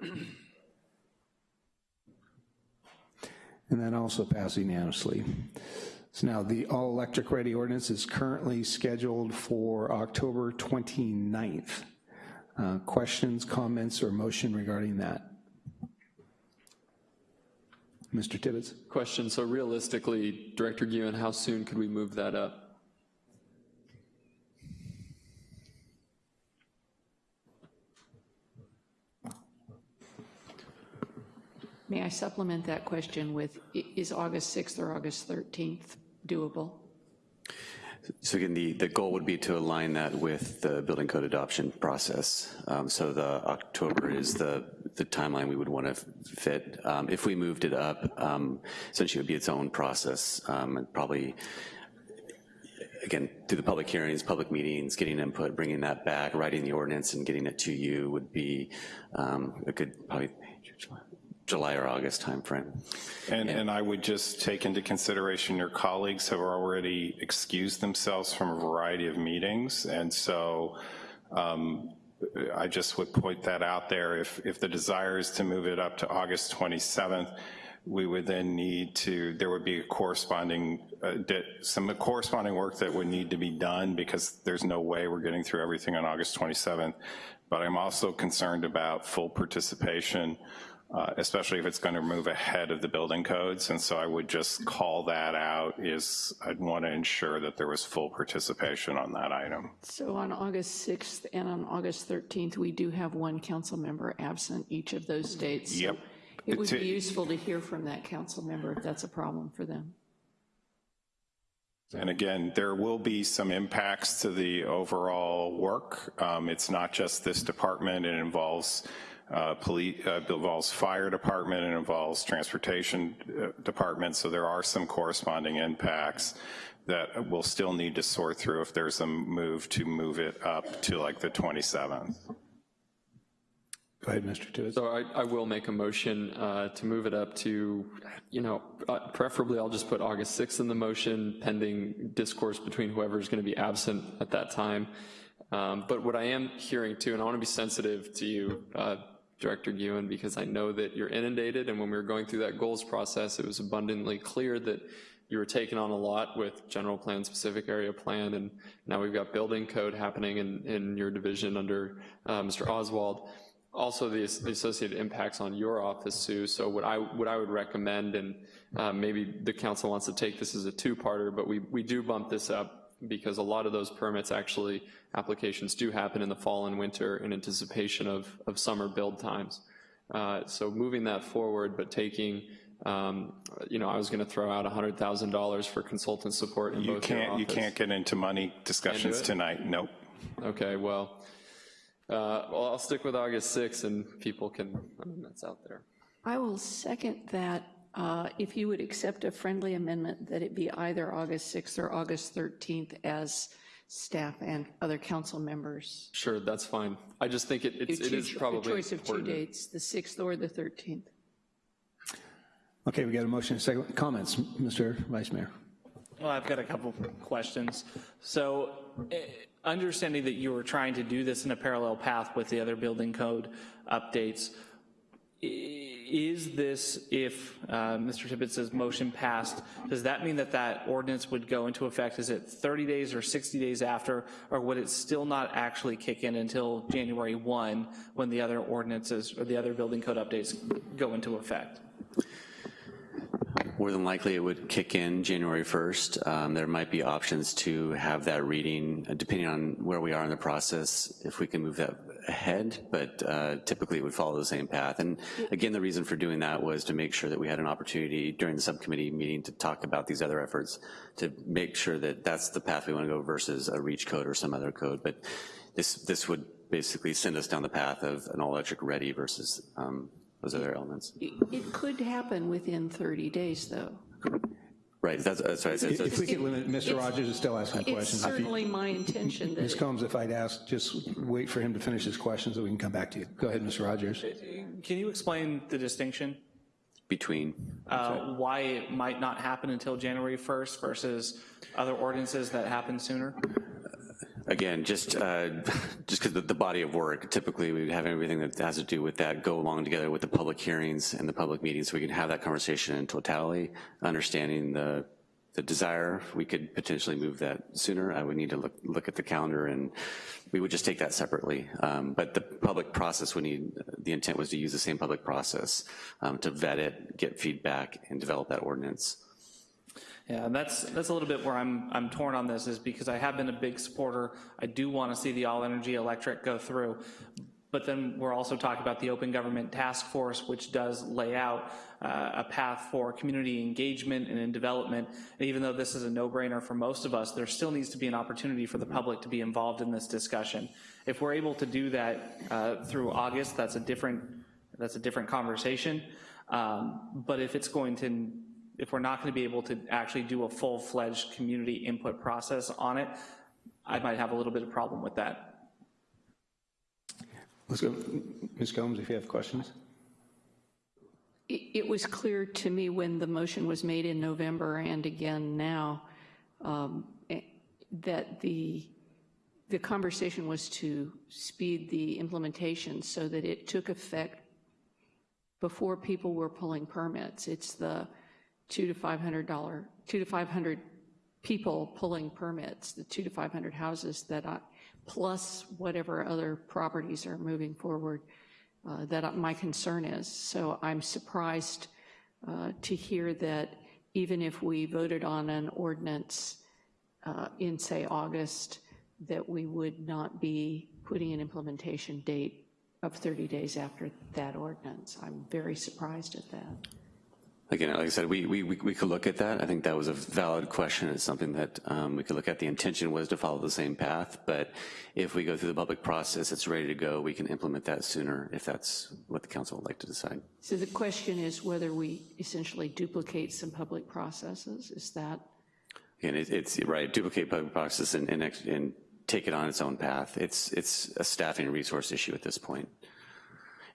And that also passed unanimously. So now the all-electric ready ordinance is currently scheduled for October 29th. Uh, Questions, comments, or motion regarding that? Mr. Tibbetts? Question, so realistically, Director Guhin, how soon could we move that up? May I supplement that question with, is August 6th or August 13th doable? So again, the, the goal would be to align that with the building code adoption process. Um, so the October is the, the timeline we would want to fit. Um, if we moved it up, um, essentially it would be its own process um, and probably, again, through the public hearings, public meetings, getting input, bringing that back, writing the ordinance and getting it to you would be um, a good, probably July or August timeframe. And, and I would just take into consideration your colleagues have already excused themselves from a variety of meetings, and so um, I just would point that out there. If, if the desire is to move it up to August 27th, we would then need to, there would be a corresponding, uh, some corresponding work that would need to be done because there's no way we're getting through everything on August 27th. But I'm also concerned about full participation uh, especially if it's going to move ahead of the building codes. And so I would just call that out is I'd want to ensure that there was full participation on that item. So on August 6th and on August 13th, we do have one council member absent each of those dates. So Yep. It would be useful to hear from that council member if that's a problem for them. And again, there will be some impacts to the overall work. Um, It's not just this department, it involves uh, police, uh, involves fire department, it involves transportation uh, department, so there are some corresponding impacts that we'll still need to sort through if there's a move to move it up to like the 27th. Go ahead, Mr. Tibbetts. So I, I will make a motion uh, to move it up to, you know, uh, preferably I'll just put August 6th in the motion pending discourse between whoever's going to be absent at that time. Um, But what I am hearing too, and I want to be sensitive to you, uh, Director Guhin, because I know that you're inundated, and when we were going through that goals process, it was abundantly clear that you were taking on a lot with general plan, specific area plan, and now we've got building code happening in, in your division under uh, Mr. Oswald also the, the associated impacts on your office, Sue. So what I, what I would recommend, and uh, maybe the council wants to take this as a two-parter, but we, we do bump this up because a lot of those permits actually, applications do happen in the fall and winter in anticipation of, of summer build times. Uh, so moving that forward, but taking, um, you know, I was gonna throw out $100,000 for consultant support in You both your can't, you can't get into money discussions tonight, nope. Okay, well, uh, well, I'll stick with August 6th and people can, I mean, that's out there. I will second that uh, if you would accept a friendly amendment that it be either August 6th or August 13th as staff and other council members. Sure, that's fine. I just think it, it's, You it is choose probably A choice of two dates, the 6th or the 13th. Okay, we got a motion, and second. Comments, Mr. Vice Mayor? Well, I've got a couple questions. So, eh, understanding that you were trying to do this in a parallel path with the other building code updates, i- is this, if uh, Mr. Tibbetts' motion passed, does that mean that that ordinance would go into effect? Is it 30 days or 60 days after, or would it still not actually kick in until January 1, when the other ordinances or the other building code updates go into effect? More than likely, it would kick in January 1st. Um, There might be options to have that reading, uh, depending on where we are in the process, if we can move that ahead, but uh, typically it would follow the same path. And again, the reason for doing that was to make sure that we had an opportunity during the subcommittee meeting to talk about these other efforts, to make sure that that's the path we want to go versus a REACH code or some other code. But this, this would basically send us down the path of an all-electric ready versus um, those other elements. It it could happen within 30 days, though. Right, that's, that's what I said. So If we could limit, Mr. Rogers is still asking It's questions. If you- certainly my intention that Ms. Combs, if I'd ask, just wait for him to finish his questions so we can come back to you. Go ahead, Mr. Rogers. Can you explain the distinction? Between. uh, why it might not happen until January 1st versus other ordinances that happen sooner? Again, just uh, just because the, the body of work, typically we would have everything that has to do with that go along together with the public hearings and the public meetings, so we can have that conversation in totality, understanding the the desire. We could potentially move that sooner. I would need to look look at the calendar, and we would just take that separately. Um, but the public process would need. The intent was to use the same public process um, to vet it, get feedback, and develop that ordinance. Yeah, and that's, that's a little bit where I'm, I'm torn on this, is because I have been a big supporter. I do want to see the all-energy electric go through. But then we're also talking about the Open Government Task Force, which does lay out uh, a path for community engagement and in development. And even though this is a no-brainer for most of us, there still needs to be an opportunity for the public to be involved in this discussion. If we're able to do that uh, through August, that's a different, that's a different conversation. Um, But if it's going to, if we're not going to be able to actually do a full-fledged community input process on it, I might have a little bit of problem with that. Let's go, Ms. Combs, if you have questions. It it was clear to me when the motion was made in November and again now, um, eh, that the, the conversation was to speed the implementation so that it took effect before people were pulling permits. It's the two to $500, two to 500 people pulling permits, the two to 500 houses that I, plus whatever other properties are moving forward. uh, that my concern is. So I'm surprised uh, to hear that even if we voted on an ordinance uh, in, say, August, that we would not be putting an implementation date of 30 days after that ordinance. I'm very surprised at that. Again, like I said, we, we, we could look at that. I think that was a valid question. It's something that um, we could look at. The intention was to follow the same path, but if we go through the public process, it's ready to go, we can implement that sooner if that's what the council would like to decide. So the question is whether we essentially duplicate some public processes. Is that? Again, it, it's right, duplicate public process and, and, and take it on its own path. It's, it's a staffing resource issue at this point.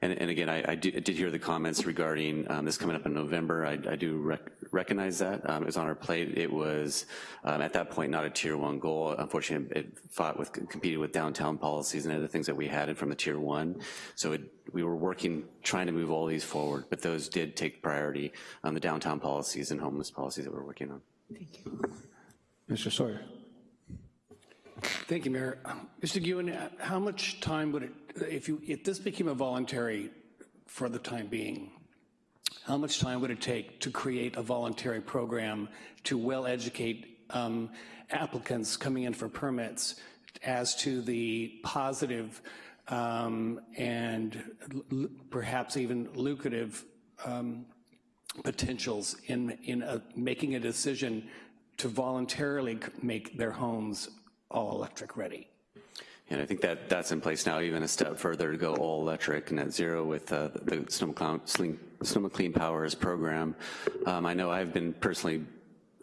And, and again, I, I, do, I, did hear the comments regarding um, this coming up in November. I, I do rec recognize that. Um, it was on our plate. It was, um, at that point, not a tier one goal. Unfortunately, it fought with, competed with downtown policies and other things that we had in from the tier one. So it, we were working, trying to move all these forward, but those did take priority on the downtown policies and homeless policies that we're working on. Thank you. Mr. Sawyer. Thank you, Mayor. Mr. Guhin, how much time would it, if you, if this became a voluntary for the time being, how much time would it take to create a voluntary program to well educate um, applicants coming in for permits as to the positive um, and perhaps even lucrative um, potentials in, in a, making a decision to voluntarily make their homes all electric ready. And I think that that's in place now, even a step further to go all electric and net zero with uh, the Sonoma Clean Powers program. Um, I know I've been personally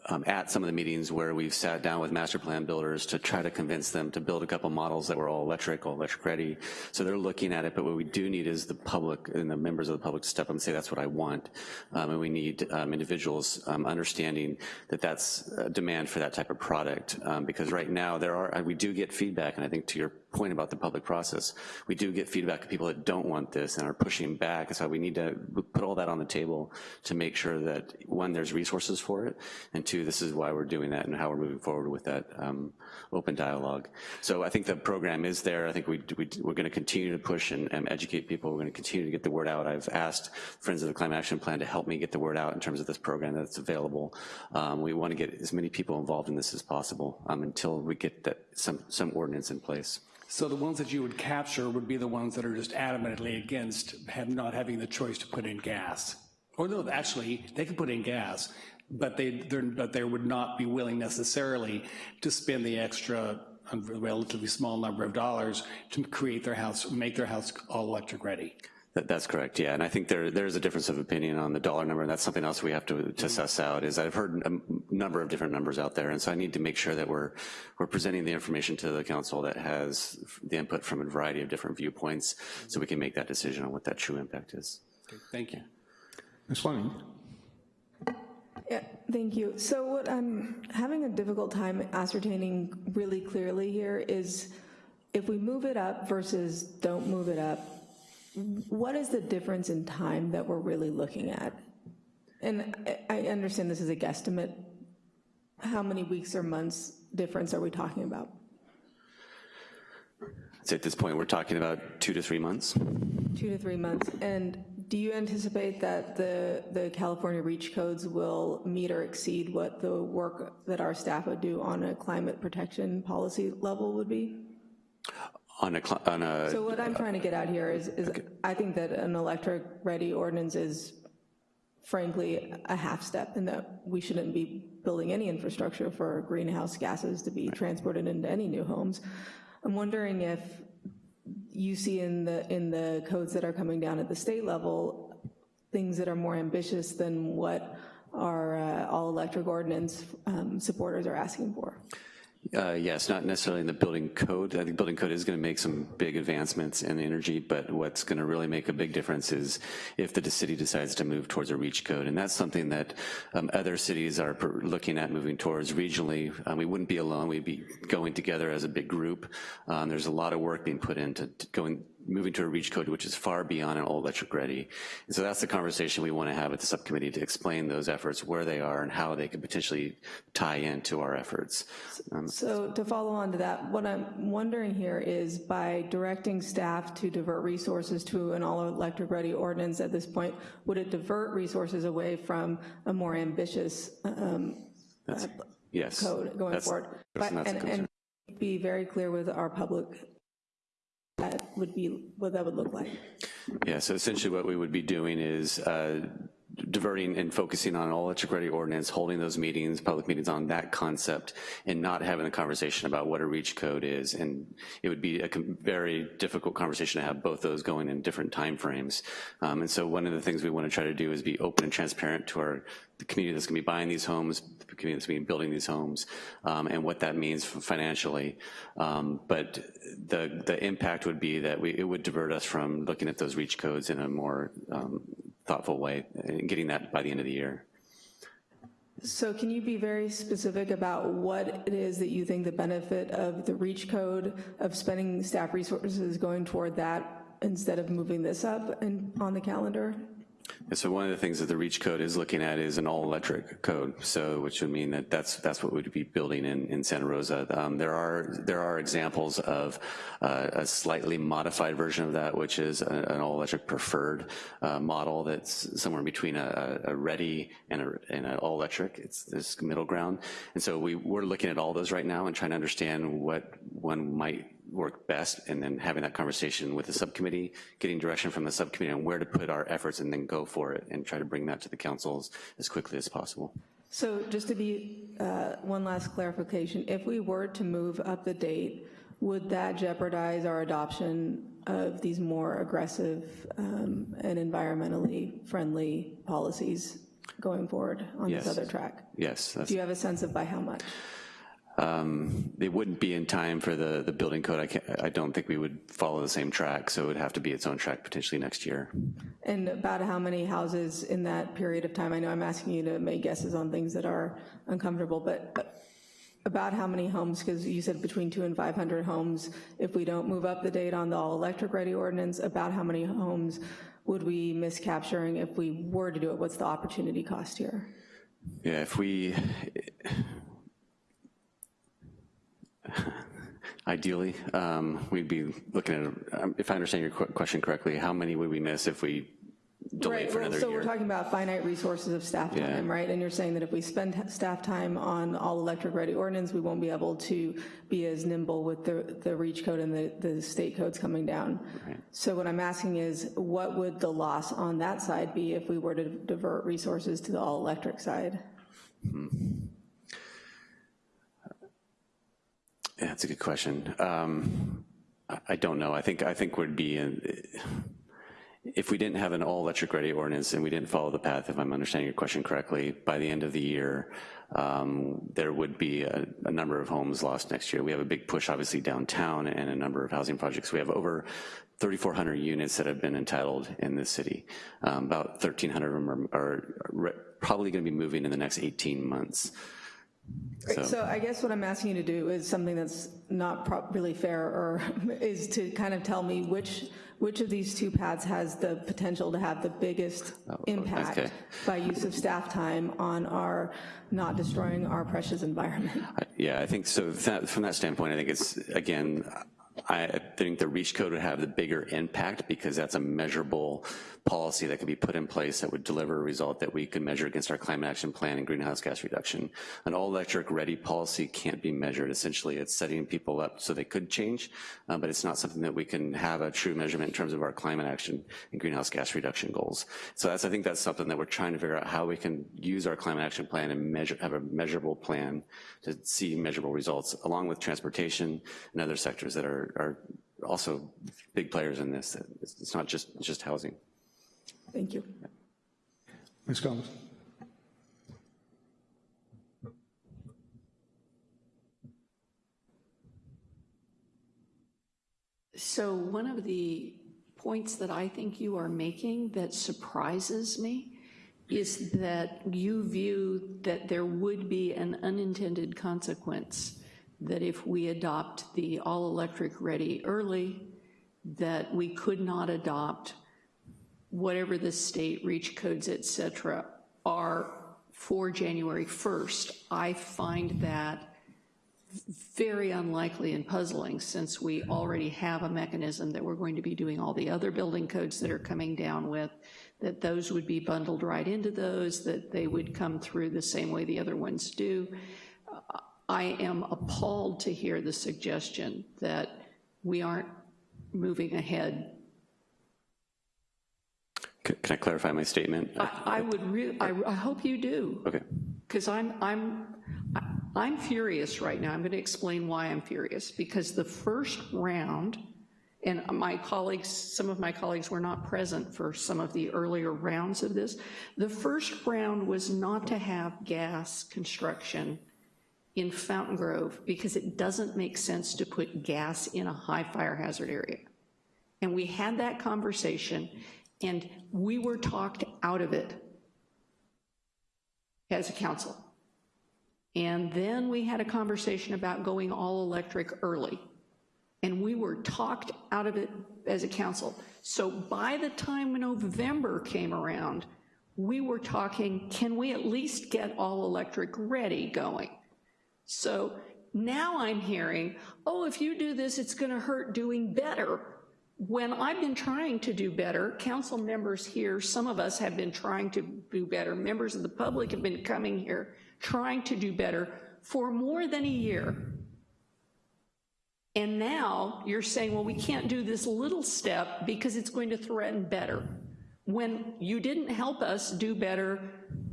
um, at some of the meetings where we've sat down with master plan builders to try to convince them to build a couple models that were all electric, all electric ready. So they're looking at it, but what we do need is the public and the members of the public to step up and say that's what I want. Um, and we need um, individuals um, understanding that that's demand for that type of product. Um, because right now there are, we do get feedback, and I think to your point about the public process. We do get feedback of people that don't want this and are pushing back. So we need to put all that on the table to make sure that, one, there's resources for it, and two, this is why we're doing that and how we're moving forward with that um, open dialogue. So I think the program is there. I think we, we, are going to continue to push and, and educate people. We're going to continue to get the word out. I've asked Friends of the Climate Action Plan to help me get the word out in terms of this program that's available. Um, we want to get as many people involved in this as possible um, until we get that some, some ordinance in place. So the ones that you would capture would be the ones that are just adamantly against have not having the choice to put in gas. Or no, actually, they can put in gas, but they but they would not be willing necessarily to spend the extra a relatively small number of dollars to create their house, make their house all electric ready. That, that's correct, yeah. And I think there there's a difference of opinion on the dollar number, and that's something else we have to, to mm-hmm. suss out, is I've heard a number of different numbers out there, and so I need to make sure that we're, we're presenting the information to the council that has the input from a variety of different viewpoints, so we can make that decision on what that true impact is. Okay, thank you. Ms. Fleming. Yeah, thank you. So what I'm having a difficult time ascertaining really clearly here is if we move it up versus don't move it up, what is the difference in time that we're really looking at? And I understand this is a guesstimate. How many weeks or months difference are we talking about? So at this point, we're talking about two to three months. Two to three months. And do you anticipate that the, the California REACH codes will meet or exceed what the work that our staff would do on a climate protection policy level would be? On a, on a, so what I'm trying to get at here is, is okay. I think that an electric ready ordinance is frankly a half step in that we shouldn't be building any infrastructure for greenhouse gases to be transported into any new homes. I'm wondering if you see in the in the codes that are coming down at the state level things that are more ambitious than what our uh, all electric ordinance um, supporters are asking for. Uh, yes, not necessarily in the building code. I think building code is going to make some big advancements in energy, but what's going to really make a big difference is if the city decides to move towards a REACH code. And that's something that um, other cities are looking at moving towards regionally. Um, we wouldn't be alone. We'd be going together as a big group. Um, there's a lot of work being put into going moving to a REACH code which is far beyond an all-electric ready. And so that's the conversation we want to have at the subcommittee to explain those efforts, where they are, and how they could potentially tie into our efforts. Um, So to follow on to that, what I'm wondering here is by directing staff to divert resources to an all-electric ready ordinance at this point, would it divert resources away from a more ambitious um, That's, yes. code going That's- forward? But- And, and be very clear with our public, that would be, what that would look like. Yeah, so essentially what we would be doing is uh, diverting and focusing on all electric ordinance, holding those meetings, public meetings on that concept, and not having a conversation about what a REACH code is. And it would be a very difficult conversation to have both those going in different timeframes. Um, and so one of the things we want to try to do is be open and transparent to our the community that's going to be buying these homes, the community that's to be building these homes, um, and what that means financially. Um, but the the impact would be that we, it would divert us from looking at those REACH codes in a more um, thoughtful way and getting that by the end of the year. So can you be very specific about what it is that you think the benefit of the REACH code, of spending staff resources going toward that instead of moving this up and on the calendar? And so one of the things that the REACH code is looking at is an all-electric code, so which would mean that that's that's what we'd be building in, in Santa Rosa. Um, there are there are examples of uh, a slightly modified version of that, which is a, an all-electric preferred uh, model that's somewhere between a, a ready and, a, and an all-electric. It's this middle ground, and so we we're looking at all those right now and trying to understand what one might work best, and then having that conversation with the subcommittee, getting direction from the subcommittee on where to put our efforts, and then go for it, and try to bring that to the councils as quickly as possible. So just to be, uh, one last clarification, if we were to move up the date, would that jeopardize our adoption of these more aggressive um, and environmentally friendly policies going forward on this other track? Yes, Do you have a sense of by how much? Um, it wouldn't be in time for the, the building code. I can't, I don't think we would follow the same track, so it would have to be its own track potentially next year. And about how many houses in that period of time? I know I'm asking you to make guesses on things that are uncomfortable, but about how many homes, because you said between two and 500 homes, if we don't move up the date on the all-electric ready ordinance, about how many homes would we miss capturing if we were to do it? What's the opportunity cost here? Yeah, if we, ideally, um, we'd be looking at, um, if I understand your qu- question correctly, how many would we miss if we delayed Right, for well, another so year? we're talking about finite resources of staff Yeah. time, right? And you're saying that if we spend staff time on all-electric ready ordinance, we won't be able to be as nimble with the, the REACH code and the, the state codes coming down. So what I'm asking is, what would the loss on that side be if we were to divert resources to the all-electric side? That's a good question. Um, I, don't know. I think I think would be in, if we didn't have an all electric ready ordinance and we didn't follow the path, if I'm understanding your question correctly, by the end of the year, um, there would be a, a number of homes lost next year. We have a big push, obviously, downtown and a number of housing projects. We have over 3,400 units that have been entitled in this city. Um, about 1,300 of them are, are re- probably going to be moving in the next 18 months. Right, So I guess what I'm asking you to do is something that's not really fair, or is to kind of tell me which, which of these two paths has the potential to have the biggest oh, okay. impact by use of staff time on our, not destroying our precious environment. Yeah, I think so. That, from that standpoint, I think it's again. I think the REACH code would have the bigger impact because that's a measurable policy that could be put in place that would deliver a result that we could measure against our climate action plan and greenhouse gas reduction. An all-electric ready policy can't be measured. Essentially, it's setting people up so they could change, uh, but it's not something that we can have a true measurement in terms of our climate action and greenhouse gas reduction goals. So that's, I think that's something that we're trying to figure out how we can use our climate action plan and measure, have a measurable plan to see measurable results, along with transportation and other sectors that are, are also big players in this. It's not just, just housing. Thank you. Ms. Combs. So one of the points that I think you are making that surprises me is that you view that there would be an unintended consequence that if we adopt the all-electric ready early, that we could not adopt whatever the state reach codes, et cetera, are for January 1st. I find that very unlikely and puzzling since we already have a mechanism that we're going to be doing all the other building codes that are coming down with, that those would be bundled right into those, that they would come through the same way the other ones do. I am appalled to hear the suggestion that we aren't moving ahead. Can can I clarify my statement? I, I would really, I, I hope you do. Okay. Because I'm, I'm, I'm furious right now. I'm going to explain why I'm furious. Because the first round, and my colleagues, some of my colleagues were not present for some of the earlier rounds of this. The first round was not to have gas construction in Fountain Grove because it doesn't make sense to put gas in a high fire hazard area. And we had that conversation and we were talked out of it as a council. And then we had a conversation about going all electric early. And we were talked out of it as a council. So by the time November came around, we were talking, can we at least get all electric ready going? So now I'm hearing, oh, if you do this, it's gonna hurt doing better. When I've been trying to do better, council members here, some of us have been trying to do better, members of the public have been coming here trying to do better for more than a year. And now you're saying, well, we can't do this little step because it's going to threaten better. When you didn't help us do better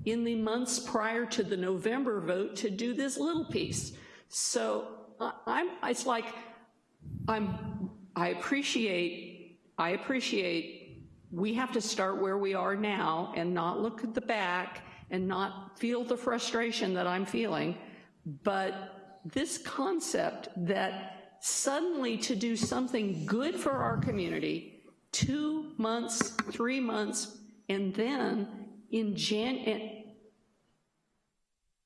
in the months prior to the November vote to do this little piece. So I'm, it's like, I'm, I appreciate, I appreciate we have to start where we are now and not look at the back and not feel the frustration that I'm feeling, but this concept that suddenly to do something good for our community, two months, three months, and then in Jan,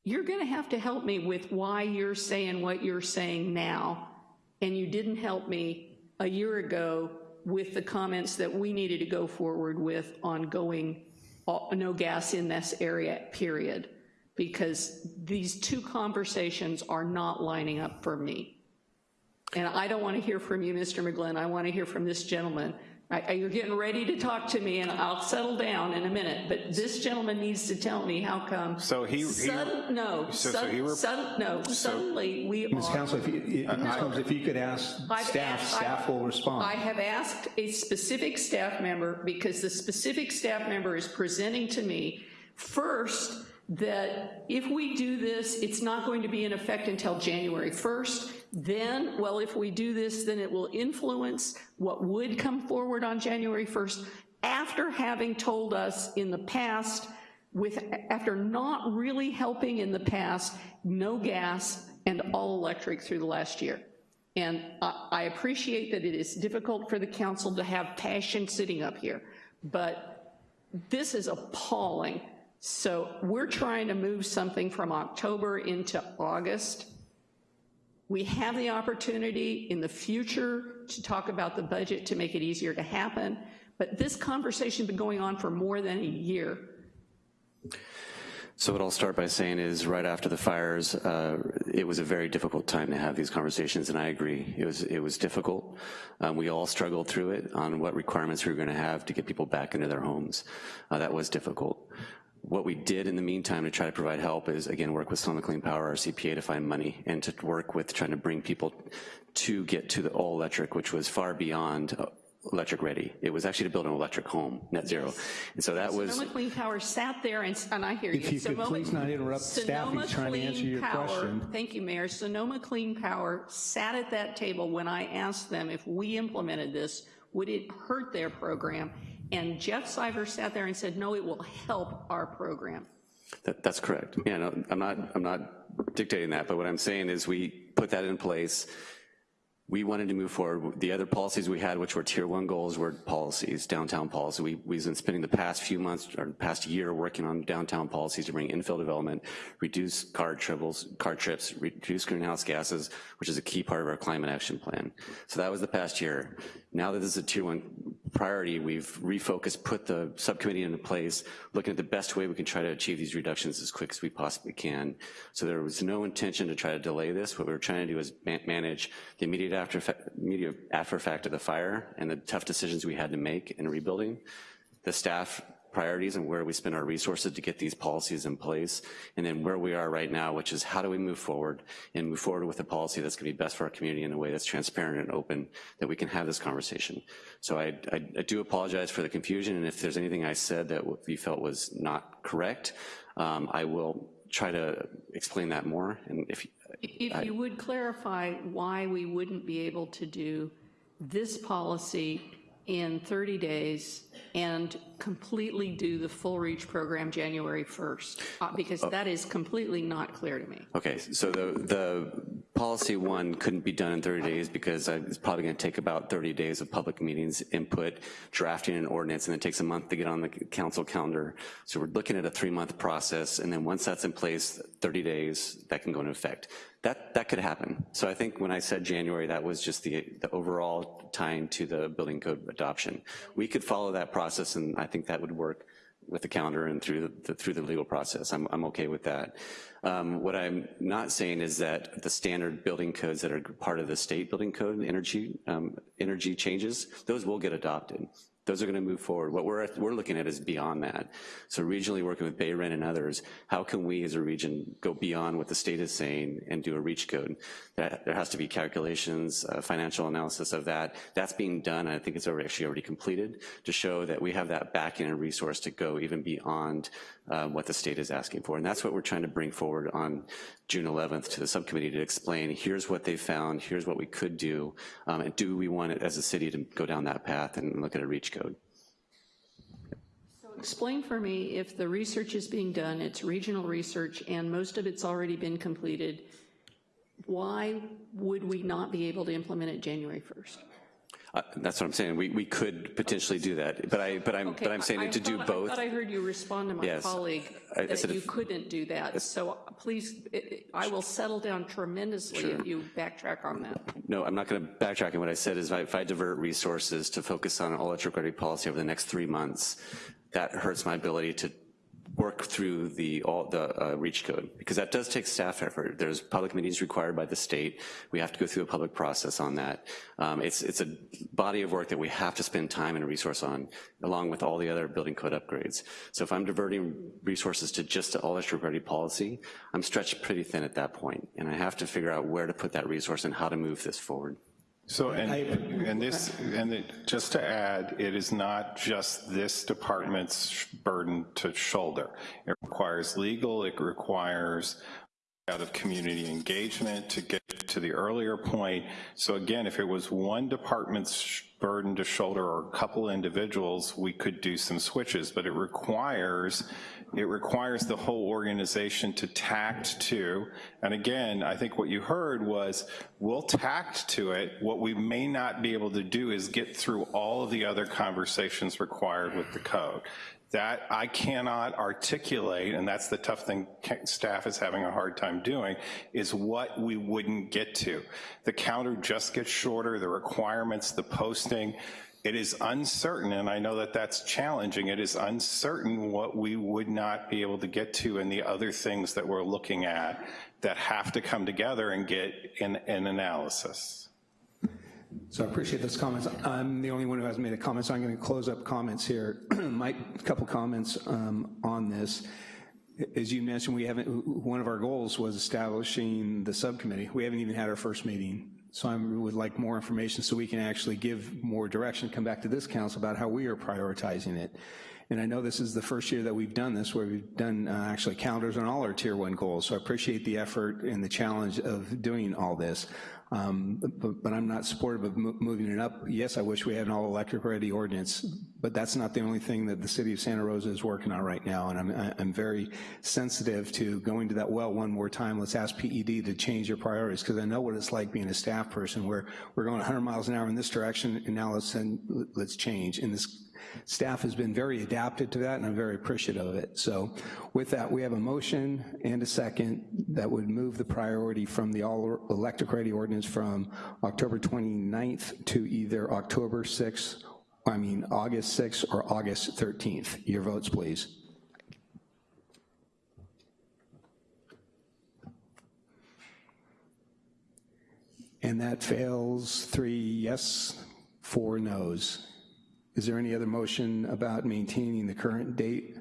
you're gonna have to help me with why you're saying what you're saying now, and you didn't help me a year ago with the comments that we needed to go forward with on going uh, no gas in this area, period, because these two conversations are not lining up for me. And I don't want to hear from you, Mr. McGlynn. I want to hear from this gentleman you're getting ready to talk to me, and I'll settle down in a minute, but this gentleman needs to tell me how come. So he, he no, so, sudden, so sudden, no, so, suddenly we Ms. are. Council, if you, Ms. Combs, if you could ask I've staff, asked, staff I, will respond. I have asked a specific staff member because the specific staff member is presenting to me first that if we do this, it's not going to be in effect until January 1st. Then, well, if we do this, then it will influence what would come forward on January 1st after having told us in the past, with after not really helping in the past, no gas and all electric through the last year. And I, I appreciate that it is difficult for the council to have passion sitting up here, but this is appalling so we're trying to move something from October into August. We have the opportunity in the future to talk about the budget to make it easier to happen, but this conversation has been going on for more than a year. So what I'll start by saying is right after the fires, uh, it was a very difficult time to have these conversations, and I agree. It was, it was difficult. Um, we all struggled through it on what requirements we were gonna have to get people back into their homes. Uh, that was difficult. What we did in the meantime to try to provide help is, again, work with Sonoma Clean Power, RCPA, to find money, and to work with trying to bring people to get to the all electric, which was far beyond uh, electric ready. It was actually to build an electric home, net zero. And so that was- Sonoma Clean Power sat there, and, and I hear you. If you could please not interrupt staff, Sonoma he's trying to answer your Power, question. Thank you, Mayor. Sonoma Clean Power sat at that table when I asked them if we implemented this, would it hurt their program? And Geof Syphers sat there and said, no, it will help our program. That, that's correct. Yeah, no, I'm not, I'm not dictating that, but what I'm saying is we put that in place. We wanted to move forward. The other policies we had, which were tier one goals, were policies, downtown policy. We, we've been spending the past few months, or past year, working on downtown policies to bring infill development, reduce car triples, car trips, reduce greenhouse gases, which is a key part of our climate action plan. So that was the past year. Now that this is a tier one priority, we've refocused, put the subcommittee into place, looking at the best way we can try to achieve these reductions as quick as we possibly can. So there was no intention to try to delay this. What we were trying to do is manage the immediate after, immediate after effect of the fire and the tough decisions we had to make in rebuilding. The staff priorities and where we spend our resources to get these policies in place, and then where we are right now, which is how do we move forward and move forward with a policy that's gonna be best for our community in a way that's transparent and open, that we can have this conversation. So I, I, I do apologize for the confusion, and if there's anything I said that you felt was not correct, um, I will try to explain that more, and if If I, you would clarify why we wouldn't be able to do this policy in 30 days and completely do the full reach program January 1st, uh, because Oh. that is completely not clear to me. Okay, so the, the policy one couldn't be done in 30 days because it's probably gonna take about 30 days of public meetings, input, drafting an ordinance, and it takes a month to get on the council calendar. So we're looking at a three-month process, and then once that's in place, 30 days, that can go into effect. That, that could happen. So I think when I said January, that was just the, the overall tying to the building code adoption. We could follow that process, and I think that would work with the calendar and through the, through the legal process. I'm, I'm okay with that. Um, what I'm not saying is that the standard building codes that are part of the state building code, and energy, um, energy changes, those will get adopted. Those are gonna move forward. What we're, we're looking at is beyond that. So regionally working with BayREN and others, how can we as a region go beyond what the state is saying and do a reach code? That, there has to be calculations, uh, financial analysis of that. That's being done, I think it's already, actually already completed, to show that we have that backing and resource to go even beyond uh, what the state is asking for. And that's what we're trying to bring forward on June 11th to the subcommittee to explain, here's what they found, here's what we could do, um, and do we want it as a city to go down that path and look at a reach code? So explain for me, if the research is being done, it's regional research, and most of it's already been completed, why would we not be able to implement it January 1st? Uh, that's what I'm saying. We, we could potentially do that, but I but I'm Okay, but I'm saying I- I to do both. I thought I heard you respond to my Yes. colleague I- that you if- couldn't do that. So please, it- I will settle down tremendously Sure. if you backtrack on that. No, I'm not going to backtrack. And what I said is if I, divert resources to focus on all electric ready policy over the next three months, that hurts my ability to work through the all the uh, reach code because that does take staff effort. There's public meetings required by the state. We have to go through a public process on that. Um, it's it's a body of work that we have to spend time and resource on, along with all the other building code upgrades. So if I'm diverting resources to just the all electric ready policy, I'm stretched pretty thin at that point, and I have to figure out where to put that resource and how to move this forward. So, and, and this, and it, just to add, it is not just this department's burden to shoulder. It requires legal, it requires out of community engagement to get to the earlier point. So again, if it was one department's burden to shoulder or a couple individuals, we could do some switches, but it requires it requires the whole organization to tact to, and again, I think what you heard was, we'll tact to it. What we may not be able to do is get through all of the other conversations required with the code. That I cannot articulate, and that's the tough thing staff is having a hard time doing, is what we wouldn't get to. The counter just gets shorter, the requirements, the posting, it is uncertain, and I know that that's challenging, it is uncertain what we would not be able to get to and the other things that we're looking at that have to come together and get an, an analysis. So I appreciate those comments. I'm the only one who hasn't made a comment, so I'm going to close up comments here. My couple comments um, on this. As you mentioned, we haven't, one of our goals was establishing the subcommittee. We haven't even had our first meeting. So I would like more information so we can actually give more direction, come back to this council about how we are prioritizing it. And I know this is the first year that we've done this, where we've done uh, actually calendars on all our tier one goals. So I appreciate the effort and the challenge of doing all this. Um, but, but, I'm not supportive of mo moving it up. Yes, I wish we had an all electric ready ordinance, but that's not the only thing that the city of Santa Rosa is working on right now. And I'm, I'm very sensitive to going to that well one more time. Let's ask PED to change their priorities because I know what it's like being a staff person where we're going 100 miles an hour in this direction and now let's send, let's change. And this staff has been very adapted to that, and I'm very appreciative of it. So with that, we have a motion and a second that would move the priority from the all-electric ready ordinance from October 29th to either October 6th, I mean August 6th or August 13th. Your votes, please. And that fails three yes, four no's. Is there any other motion about maintaining the current date?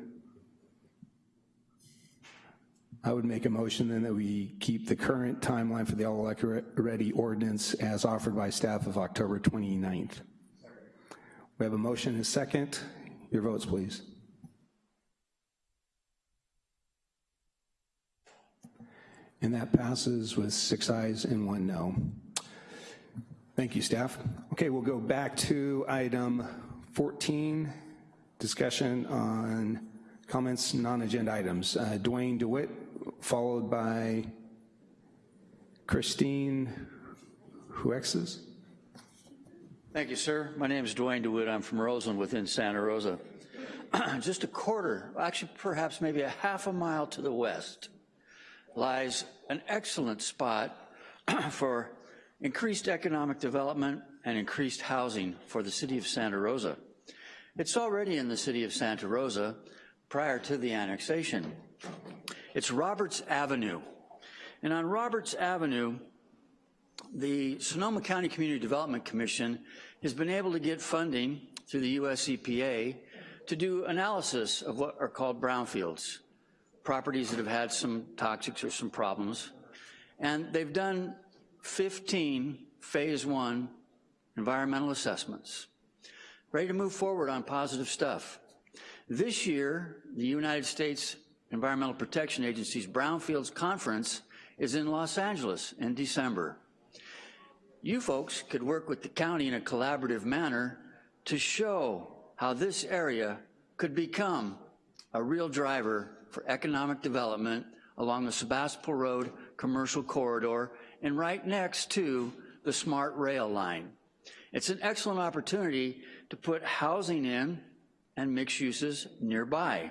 I would make a motion then that we keep the current timeline for the all electric ready ordinance as offered by staff of October 29th. We have a motion and a second. Your votes, please. And that passes with six ayes and one no. Thank you, staff. Okay, we'll go back to item 14, discussion on comments, non-agenda items. Uh, Dwayne DeWitt, followed by Christine Huexes. Thank you, sir. My name is Dwayne DeWitt. I'm from Roseland within Santa Rosa. Just a quarter, actually perhaps maybe a half a mile to the west, lies an excellent spot for increased economic development and increased housing for the city of Santa Rosa. It's already in the city of Santa Rosa prior to the annexation. It's Roberts Avenue. And on Roberts Avenue, the Sonoma County Community Development Commission has been able to get funding through the US EPA to do analysis of what are called brownfields, properties that have had some toxics or some problems. And they've done 15 phase one environmental assessments, ready to move forward on positive stuff. This year, the United States Environmental Protection Agency's Brownfields Conference is in Los Angeles in December. You folks could work with the county in a collaborative manner to show how this area could become a real driver for economic development along the Sebastopol Road commercial corridor and right next to the smart rail line. It's an excellent opportunity to put housing in and mixed uses nearby.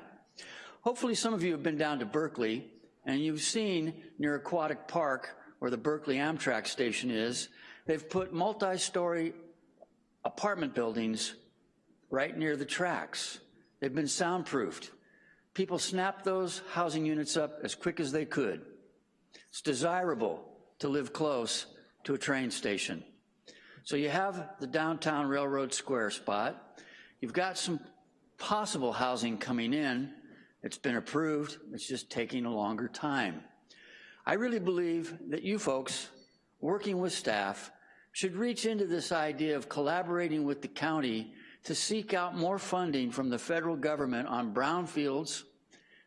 Hopefully some of you have been down to Berkeley and you've seen near Aquatic Park where the Berkeley Amtrak station is, they've put multi-story apartment buildings right near the tracks. They've been soundproofed. People snapped those housing units up as quick as they could. It's desirable to live close to a train station. So you have the downtown Railroad Square spot. You've got some possible housing coming in. It's been approved. It's just taking a longer time. I really believe that you folks, working with staff, should reach into this idea of collaborating with the county to seek out more funding from the federal government on brownfields,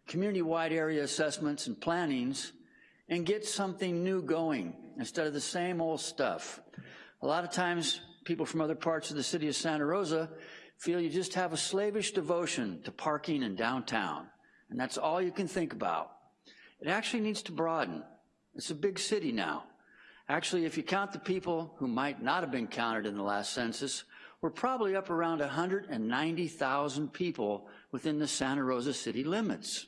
community-wide area assessments and plannings, and get something new going instead of the same old stuff. A lot of times, people from other parts of the city of Santa Rosa feel you just have a slavish devotion to parking in downtown, and that's all you can think about. It actually needs to broaden. It's a big city now. Actually, if you count the people who might not have been counted in the last census, we're probably up around 190,000 people within the Santa Rosa city limits.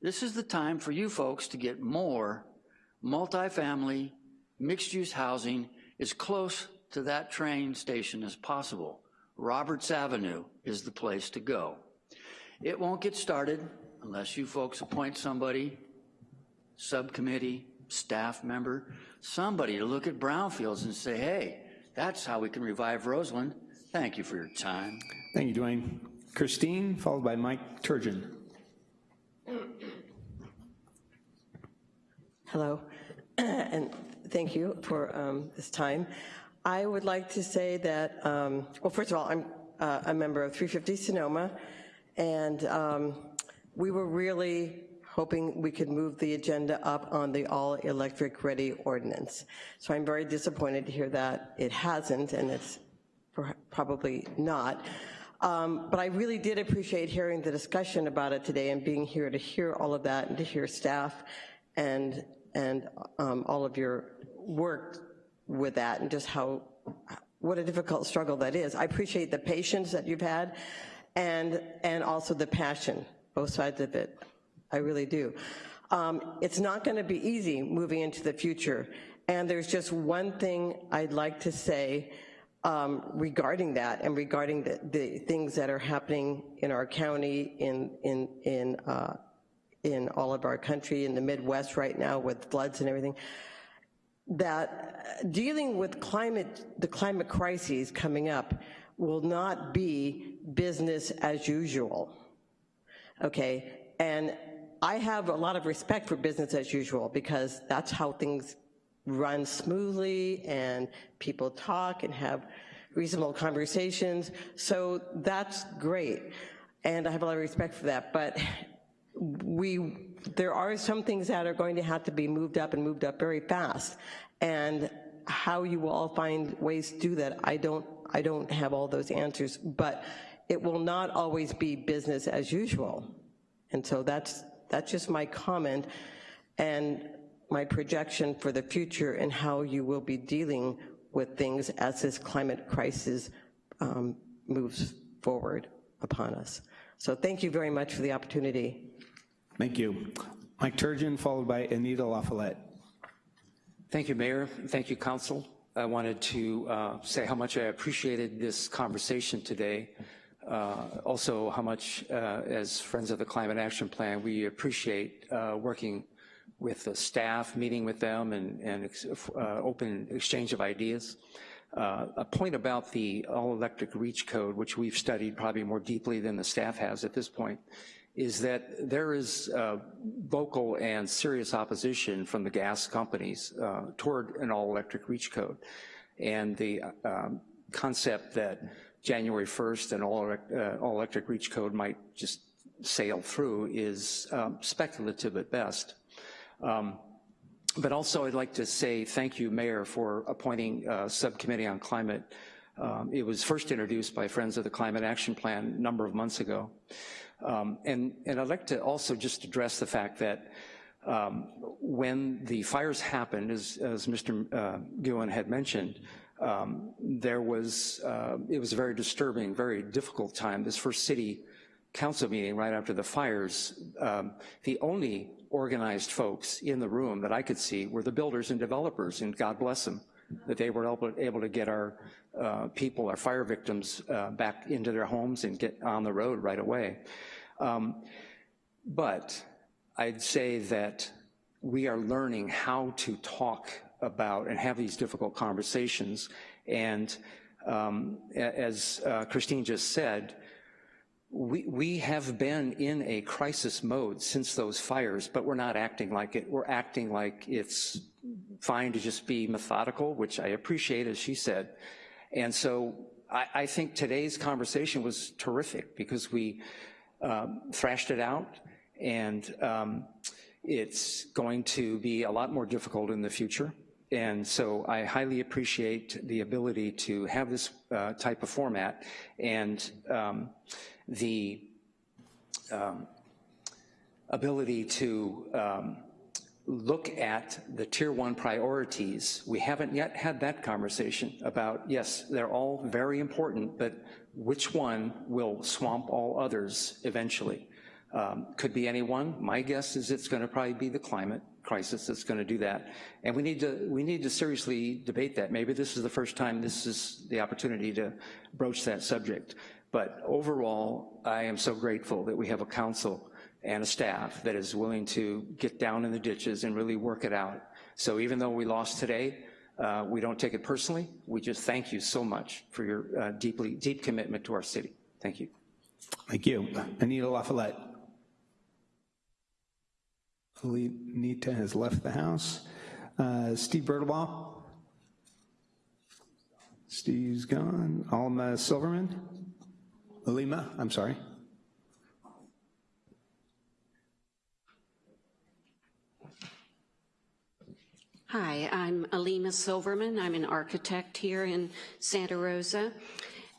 This is the time for you folks to get more multifamily, mixed-use housing as close to that train station as possible. Roberts Avenue is the place to go. It won't get started unless you folks appoint somebody, subcommittee, staff member, somebody to look at brownfields and say, hey, that's how we can revive Roseland. Thank you for your time. Thank you, Dwayne. Christine, followed by Mike Turgeon. Hello, and thank you for um, this time. I would like to say that, um, well, first of all, I'm uh, a member of 350 Sonoma, and um, we were really hoping we could move the agenda up on the all-electric ready ordinance. So I'm very disappointed to hear that it hasn't, and it's probably not. Um, but I really did appreciate hearing the discussion about it today and being here to hear all of that and to hear staff and, and um, all of your work with that and just how what a difficult struggle that is. I appreciate the patience that you've had and, and also the passion, both sides of it. I really do. Um, it's not gonna be easy moving into the future. And there's just one thing I'd like to say um, regarding that and regarding the, the, things that are happening in our county, in, in, in, uh, in all of our country, in the Midwest right now with floods and everything, that uh, dealing with climate, the climate crises coming up will not be business as usual, okay? And I have a lot of respect for business as usual because that's how things run smoothly and people talk and have reasonable conversations. So that's great. And I have a lot of respect for that. But we, there are some things that are going to have to be moved up and moved up very fast. And how you will all find ways to do that, I don't, I don't have all those answers, but it will not always be business as usual. And so that's, that's just my comment. And my projection for the future and how you will be dealing with things as this climate crisis um, moves forward upon us. So thank you very much for the opportunity. Thank you. Mike Turgeon, followed by Anita LaFollette. Thank you, Mayor. Thank you, Council. I wanted to uh, say how much I appreciated this conversation today. Uh, also, how much, uh, as Friends of the Climate Action Plan, we appreciate uh, working with the staff, meeting with them and, and uh, open exchange of ideas. Uh, a point about the all-electric reach code, which we've studied probably more deeply than the staff has at this point, is that there is uh, vocal and serious opposition from the gas companies uh, toward an all-electric reach code. And the um, concept that January 1st an all-electric all reach code might just sail through is um, speculative at best. Um, but also I'd like to say thank you, Mayor, for appointing a subcommittee on climate. Um, it was first introduced by Friends of the Climate Action Plan a number of months ago. Um, and, and I'd like to also just address the fact that um, when the fires happened, as, as Mr. Uh, Guhin had mentioned, um, there was, uh, it was a very disturbing, very difficult time. This first city council meeting right after the fires, um, the only organized folks in the room that I could see were the builders and developers, and God bless them, that they were able, able to get our uh, people, our fire victims, uh, back into their homes and get on the road right away. Um, but I'd say that we are learning how to talk about and have these difficult conversations. And um, as uh, Christine just said, we, we have been in a crisis mode since those fires, but we're not acting like it. We're acting like it's fine to just be methodical, which I appreciate, as she said. And so I, I think today's conversation was terrific because we um, thrashed it out and um, it's going to be a lot more difficult in the future. And so I highly appreciate the ability to have this uh, type of format. And um, the um, ability to um, look at the tier one priorities. We haven't yet had that conversation about, yes, they're all very important, but which one will swamp all others eventually? Um, could be any one. My guess is it's gonna probably be the climate crisis that's gonna do that. And we need to, we need to seriously debate that. Maybe this is the first time this is the opportunity to broach that subject. But overall, I am so grateful that we have a council and a staff that is willing to get down in the ditches and really work it out. So even though we lost today, uh, we don't take it personally. We just thank you so much for your uh, deeply deep commitment to our city. Thank you. Thank you. Anita LaFollette. Anita has left the house. Uh, Steve Bertelbaugh. Steve's gone. Alma Silverman. Alima, I'm sorry. Hi, I'm Alima Silverman. I'm an architect here in Santa Rosa.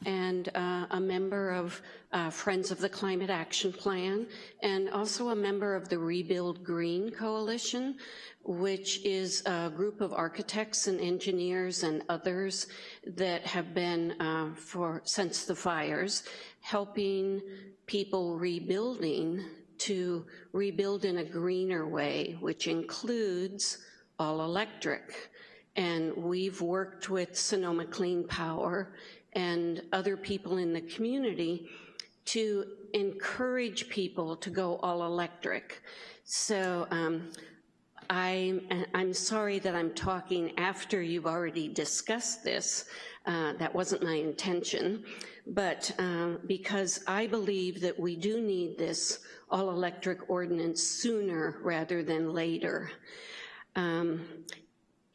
and uh, a member of uh, Friends of the Climate Action Plan, and also a member of the Rebuild Green Coalition, which is a group of architects and engineers and others that have been uh, for since the fires, helping people rebuilding to rebuild in a greener way, which includes all electric. And we've worked with Sonoma Clean Power and other people in the community to encourage people to go all electric. So um, I'm, I'm sorry that I'm talking after you've already discussed this. Uh, that wasn't my intention, but um, because I believe that we do need this all-electric ordinance sooner rather than later. Um,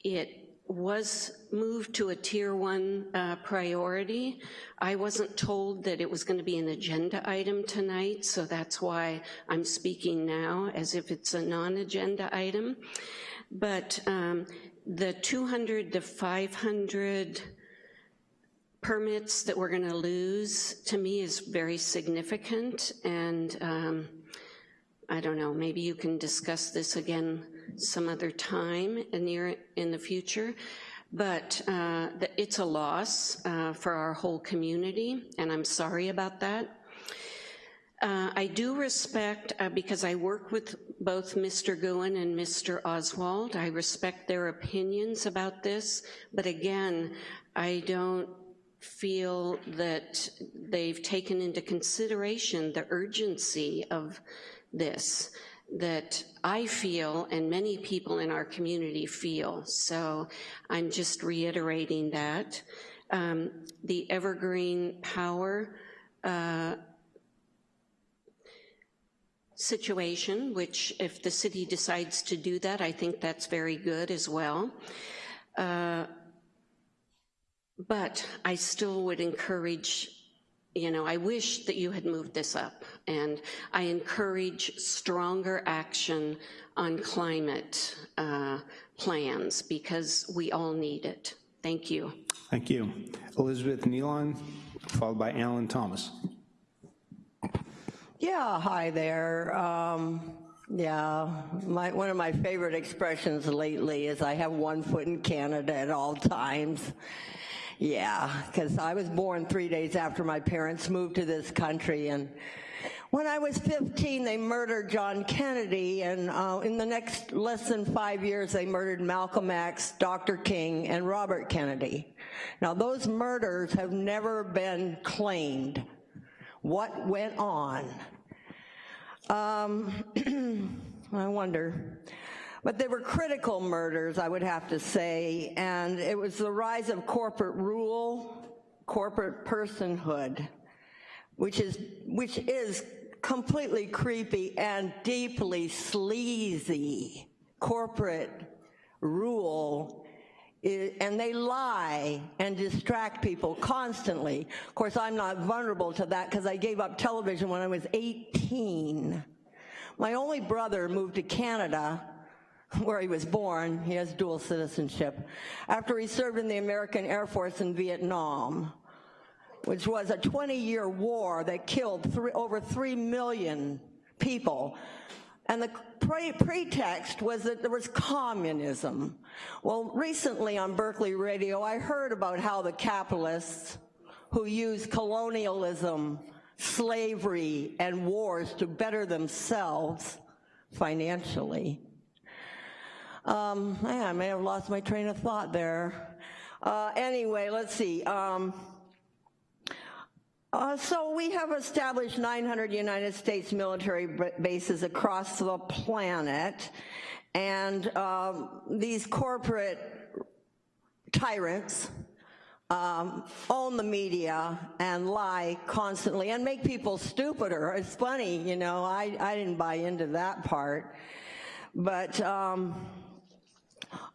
it was moved to a tier one uh, priority. I wasn't told that it was gonna be an agenda item tonight, so that's why I'm speaking now as if it's a non-agenda item. But um, the 200 to 500 permits that we're gonna lose, to me is very significant, and um, I don't know, maybe you can discuss this again some other time near in the future. But uh, it's a loss uh, for our whole community, and I'm sorry about that. Uh, I do respect, uh, because I work with both Mr. Guhin and Mr. Oswald, I respect their opinions about this, but again, I don't feel that they've taken into consideration the urgency of this that I feel and many people in our community feel. So I'm just reiterating that. Um, the Evergreen Power uh, situation, which if the city decides to do that, I think that's very good as well. Uh, but I still would encourage you know, I wish that you had moved this up, and I encourage stronger action on climate uh, plans because we all need it. Thank you. Thank you. Elizabeth Nealon, followed by Alan Thomas. Yeah, hi there. Um, yeah, my, one of my favorite expressions lately is I have one foot in Canada at all times. Yeah, because I was born three days after my parents moved to this country, and when I was 15, they murdered John Kennedy, and uh, in the next less than five years, they murdered Malcolm X, Dr. King, and Robert Kennedy. Now, those murders have never been claimed. What went on? Um, I wonder. But they were critical murders, I would have to say, and it was the rise of corporate rule, corporate personhood, which is, which is completely creepy and deeply sleazy. Corporate rule and they lie and distract people constantly. Of course, I'm not vulnerable to that because I gave up television when I was 18. My only brother moved to Canada where he was born, he has dual citizenship, after he served in the American Air Force in Vietnam, which was a 20-year war that killed three, over 3 million people. And the pre pretext was that there was communism. Well, recently on Berkeley Radio, I heard about how the capitalists who use colonialism, slavery, and wars to better themselves financially um, I may have lost my train of thought there. Uh, anyway, let's see. Um, uh, so we have established 900 United States military bases across the planet, and um, these corporate tyrants um, own the media and lie constantly and make people stupider. It's funny, you know, I, I didn't buy into that part. But um,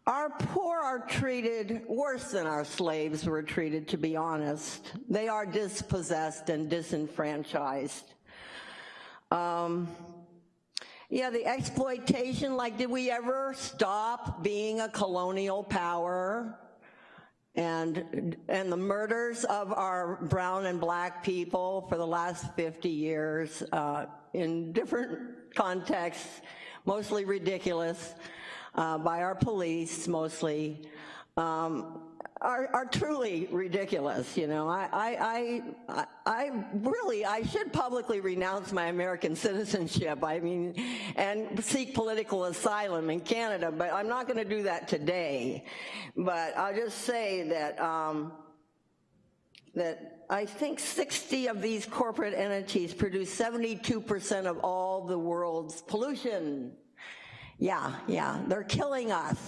our poor are treated worse than our slaves were treated, to be honest. They are dispossessed and disenfranchised. Um, yeah, the exploitation, like did we ever stop being a colonial power? and, and the murders of our brown and black people for the last 50 years uh, in different contexts, mostly ridiculous, uh, by our police mostly, um, are, are, truly ridiculous, you know. I, I, I, I, really, I should publicly renounce my American citizenship, I mean, and seek political asylum in Canada, but I'm not gonna do that today. But I'll just say that, um, that I think 60 of these corporate entities produce 72% of all the world's pollution. Yeah, yeah, they're killing us.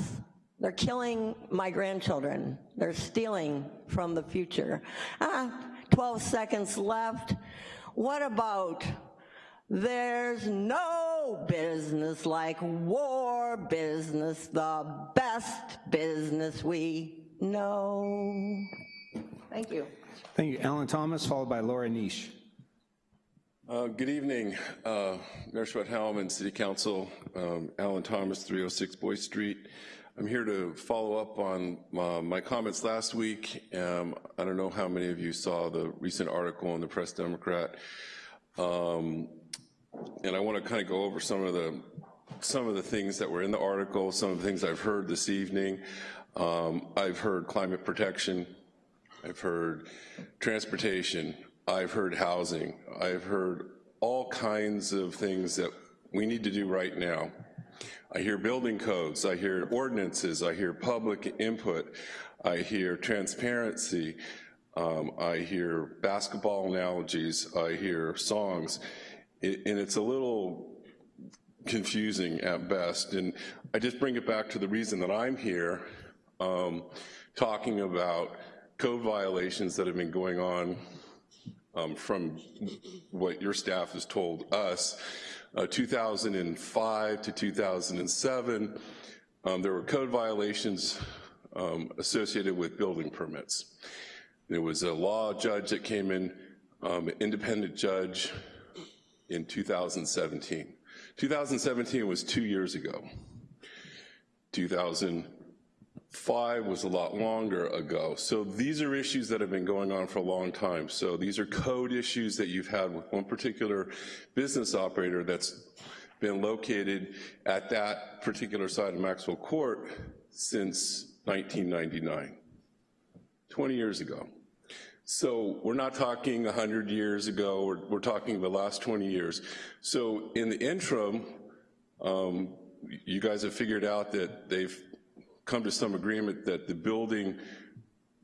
They're killing my grandchildren. They're stealing from the future. Ah, 12 seconds left. What about there's no business like war business, the best business we know. Thank you. Thank you. Alan Thomas, followed by Laura Neish. Uh, good evening, uh, Mayor Schwedhelm City Council. Um, Alan Thomas, 306 Boyce Street. I'm here to follow up on uh, my comments last week. Um, I don't know how many of you saw the recent article in the Press Democrat. Um, and I want to kind of go over some of the some of the things that were in the article, some of the things I've heard this evening. Um, I've heard climate protection, I've heard transportation, I've heard housing, I've heard all kinds of things that we need to do right now. I hear building codes, I hear ordinances, I hear public input, I hear transparency, um, I hear basketball analogies, I hear songs, it, and it's a little confusing at best. And I just bring it back to the reason that I'm here, um, talking about code violations that have been going on um, from what your staff has told us uh, 2005 to 2007, um, there were code violations um, associated with building permits. There was a law judge that came in, um, independent judge in 2017. 2017 was two years ago. 2000 Five was a lot longer ago. So these are issues that have been going on for a long time. So these are code issues that you've had with one particular business operator that's been located at that particular side of Maxwell Court since 1999, 20 years ago. So we're not talking 100 years ago, we're, we're talking the last 20 years. So in the interim, um, you guys have figured out that they've come to some agreement that the building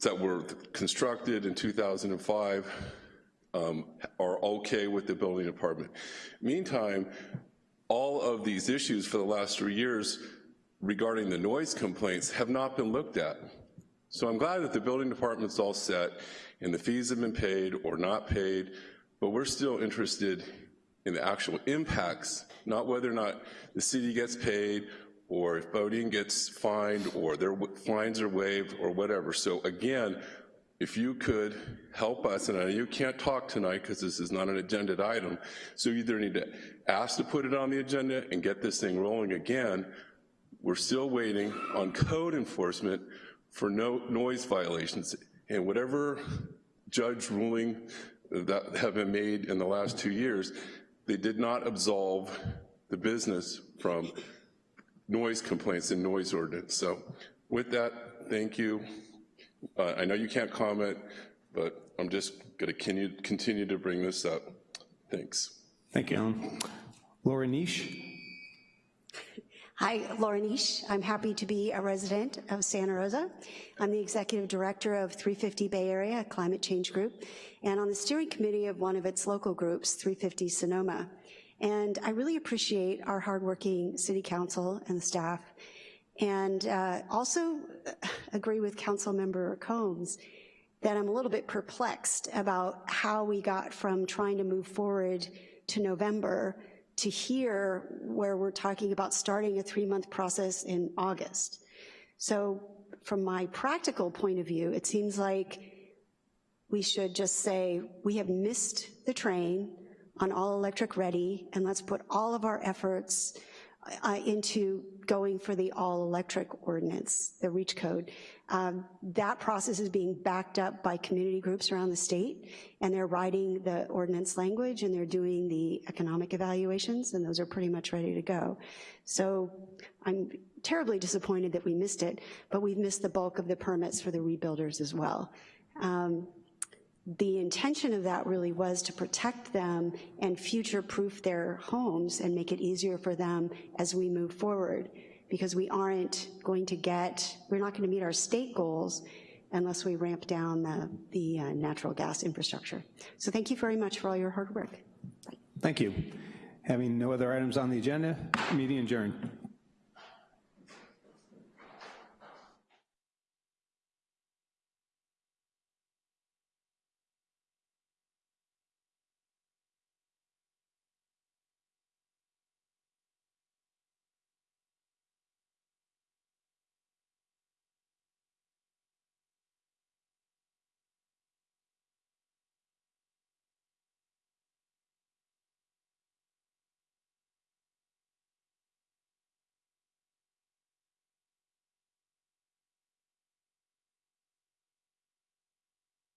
that were constructed in 2005 um, are okay with the building department. Meantime, all of these issues for the last three years regarding the noise complaints have not been looked at. So I'm glad that the building department's all set and the fees have been paid or not paid, but we're still interested in the actual impacts, not whether or not the city gets paid or if BoDean gets fined, or their fines are waived, or whatever. So again, if you could help us, and I know you can't talk tonight because this is not an agenda item, so you either need to ask to put it on the agenda and get this thing rolling again. We're still waiting on code enforcement for no noise violations. And whatever judge ruling that have been made in the last two years, they did not absolve the business from noise complaints and noise ordinance. So with that, thank you. Uh, I know you can't comment, but I'm just going to continue to bring this up. Thanks. Thank you, Alan. Laura Neish. Hi, Laura Neish. I'm happy to be a resident of Santa Rosa. I'm the executive director of 350 Bay Area Climate Change Group and on the steering committee of one of its local groups, 350 Sonoma. And I really appreciate our hardworking city council and the staff. And uh, also agree with council member Combs that I'm a little bit perplexed about how we got from trying to move forward to November to here where we're talking about starting a three month process in August. So from my practical point of view, it seems like we should just say, we have missed the train, on all electric ready, and let's put all of our efforts uh, into going for the all-electric ordinance, the REACH code. Um, that process is being backed up by community groups around the state, and they're writing the ordinance language, and they're doing the economic evaluations, and those are pretty much ready to go. So I'm terribly disappointed that we missed it, but we've missed the bulk of the permits for the rebuilders as well. Um, the intention of that really was to protect them and future-proof their homes and make it easier for them as we move forward, because we aren't going to get, we're not gonna meet our state goals unless we ramp down the, the uh, natural gas infrastructure. So thank you very much for all your hard work. Thank you. Having no other items on the agenda, meeting adjourned.